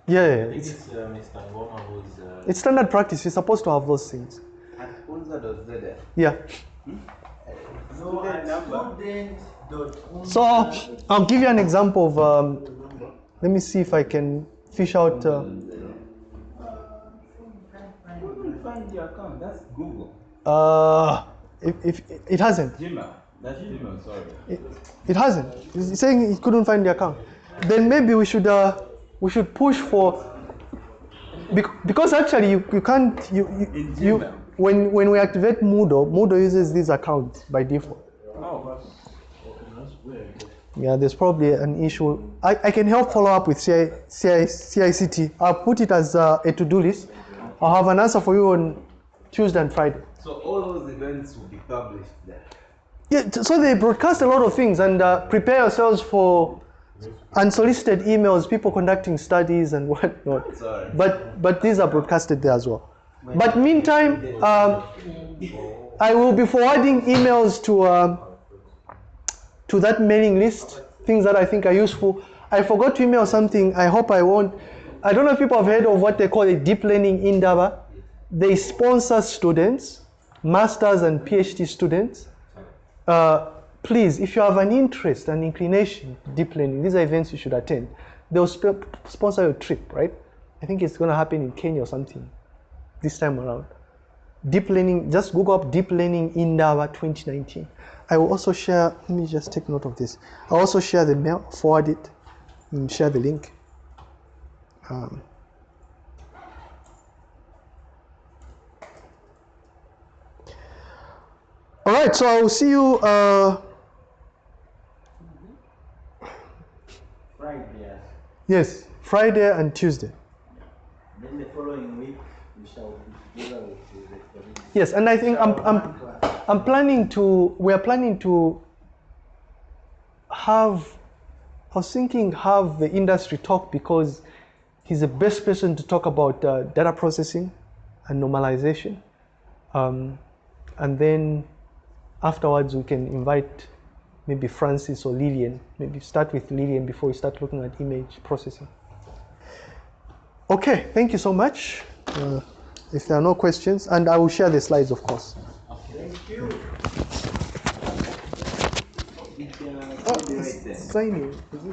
Yeah, yeah, yeah. It's, it's uh, Mr. Uh, it's standard practice. You're supposed to have those things. At unza.zm. Yeah. No, Student at number. student dot unza So I'll give you an example of. Um, let me see if I can fish out. Uh, Find the account? That's Google. uh, if, if it hasn't, Gmail. That's Gmail, sorry. it, it hasn't. He's saying he couldn't find the account. Then maybe we should uh, we should push for because actually you, you can't you you, In you when when we activate Moodle, Moodle uses this account by default. Oh. Yeah, there's probably an issue. I, I can help follow up with CI, CI, CICT. I'll put it as uh, a to-do list. I'll have an answer for you on Tuesday and Friday. So all those events will be published there. Yeah, so they broadcast a lot of things and uh, prepare yourselves for unsolicited emails, people conducting studies and [LAUGHS] whatnot. Sorry. But but these are broadcasted there as well. But meantime, um, I will be forwarding emails to um, to that mailing list, things that I think are useful. I forgot to email something. I hope I won't. I don't know if people have heard of what they call a deep learning Indaba. They sponsor students, masters and PhD students. Uh, please, if you have an interest and inclination, deep learning, these are events you should attend. They'll sp- sponsor your trip, right? I think it's going to happen in Kenya or something. this time around. Deep learning, just Google up deep learning Indaba 2019. I will also share, let me just take note of this. I'll also share the mail, forward it, and share the link. Um, all right, so I will see you. Uh, Friday, yeah. yes, Friday and Tuesday. Then the following week, we shall be together with the. Yes, and I think I'm, I'm. I'm planning to, we are planning to have, I was thinking have the industry talk because he's the best person to talk about uh, data processing and normalization. Um, and then afterwards we can invite maybe Francis or Lillian. Maybe start with Lillian before we start looking at image processing. Okay, thank you so much. Uh, if there are no questions, and I will share the slides, of course. Thank you. Oh, it's signing. Is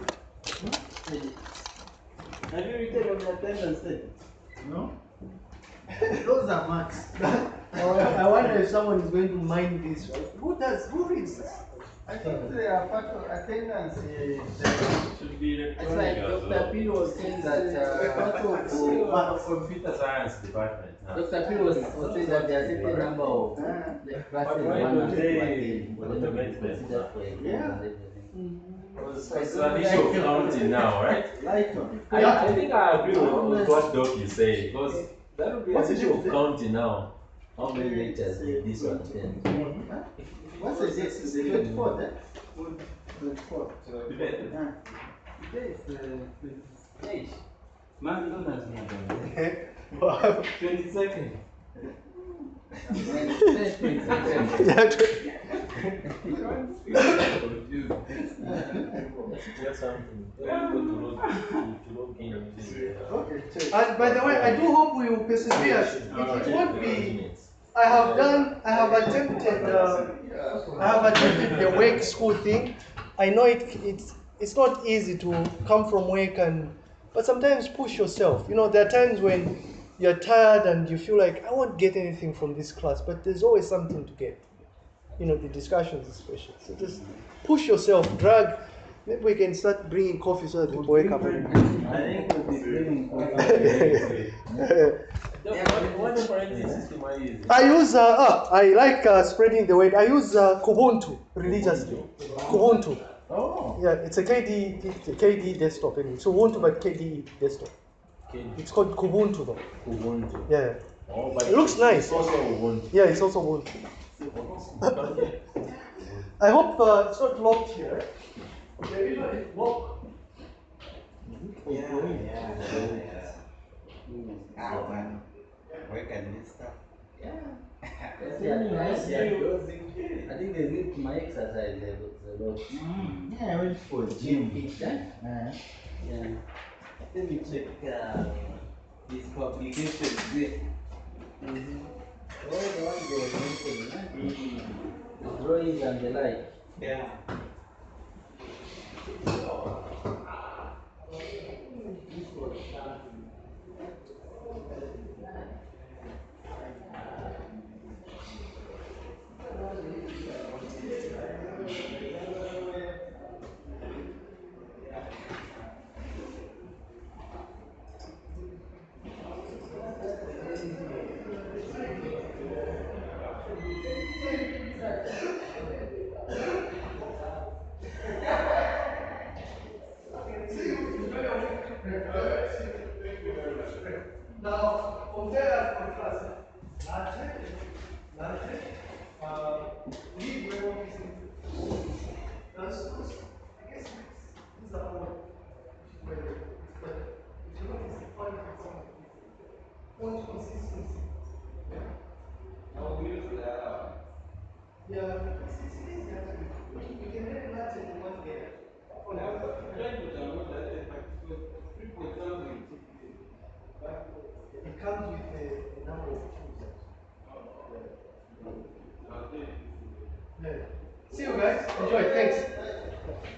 it? Have you written on the attendance thing? No? [LAUGHS] Those are marks. [LAUGHS] I wonder if someone is going to mind this, right? Who does? Who reads this? I think they are part of attendance. uh, Should be It's like Dr. well. Pino was saying that, uh, part of, [LAUGHS] Uh, computer science department. huh? Dr. Pino was, was saying that there are certain number of uh, the classes why one don't has they to attend for them to be automate them? considered for exams Yeah. and everything was, it's an issue of counting now, right? I, I think I agree with, what Doc is saying because that would be issue of counting now. How many liters did this one? What's the date? Is it 24th? Eh? 24th. Today is 28th. Man, don't ask me about it. 22nd. [LAUGHS] By the way, I do hope we will persevere. It, it won't be. I have done. I have attempted. Uh, I have attempted the work school thing. I know it. It's it's not easy to come from work and, but sometimes push yourself. You know, there are times when you're tired and you feel like I won't get anything from this class, but there's always something to get. You know, the discussions especially. So just push yourself, drag. Maybe we can start bringing coffee so that people wake up. I think we'll be bringing. What, what operating system are you using? I use, uh, ah, I like uh, spreading the word. I use uh, Kubuntu religiously. Kubuntu. Oh. Yeah, it's a KD, it's a KD desktop. Anyway. It's Ubuntu, but KD desktop. It's called Kubuntu though. Ubuntu. Yeah, Oh, but It looks nice. It's also Ubuntu. yeah, it's also Ubuntu. [LAUGHS] I hope uh, it's not locked here. Yeah, you know, it's locked. Yeah, yeah, yeah. Ah, man. Where can this stuff? Yes, yeah, [LAUGHS] yes, yeah. I think they did my exercise there was a lot. Mm, yeah, I went for gym. Each time? Uh, Yeah. Let me check uh, this publication there. All the ones they were mentioning, huh? The drawings and the like. Yeah. Now, compare and contrast. Large, large, uh, LibreOffice. That's, I guess, this is the one. But if you notice, the point of some consistency. Yeah, it's, it's easy actually. You can make large and one there. It comes with a, a number of tools. Yeah. See you guys. Enjoy. Thanks.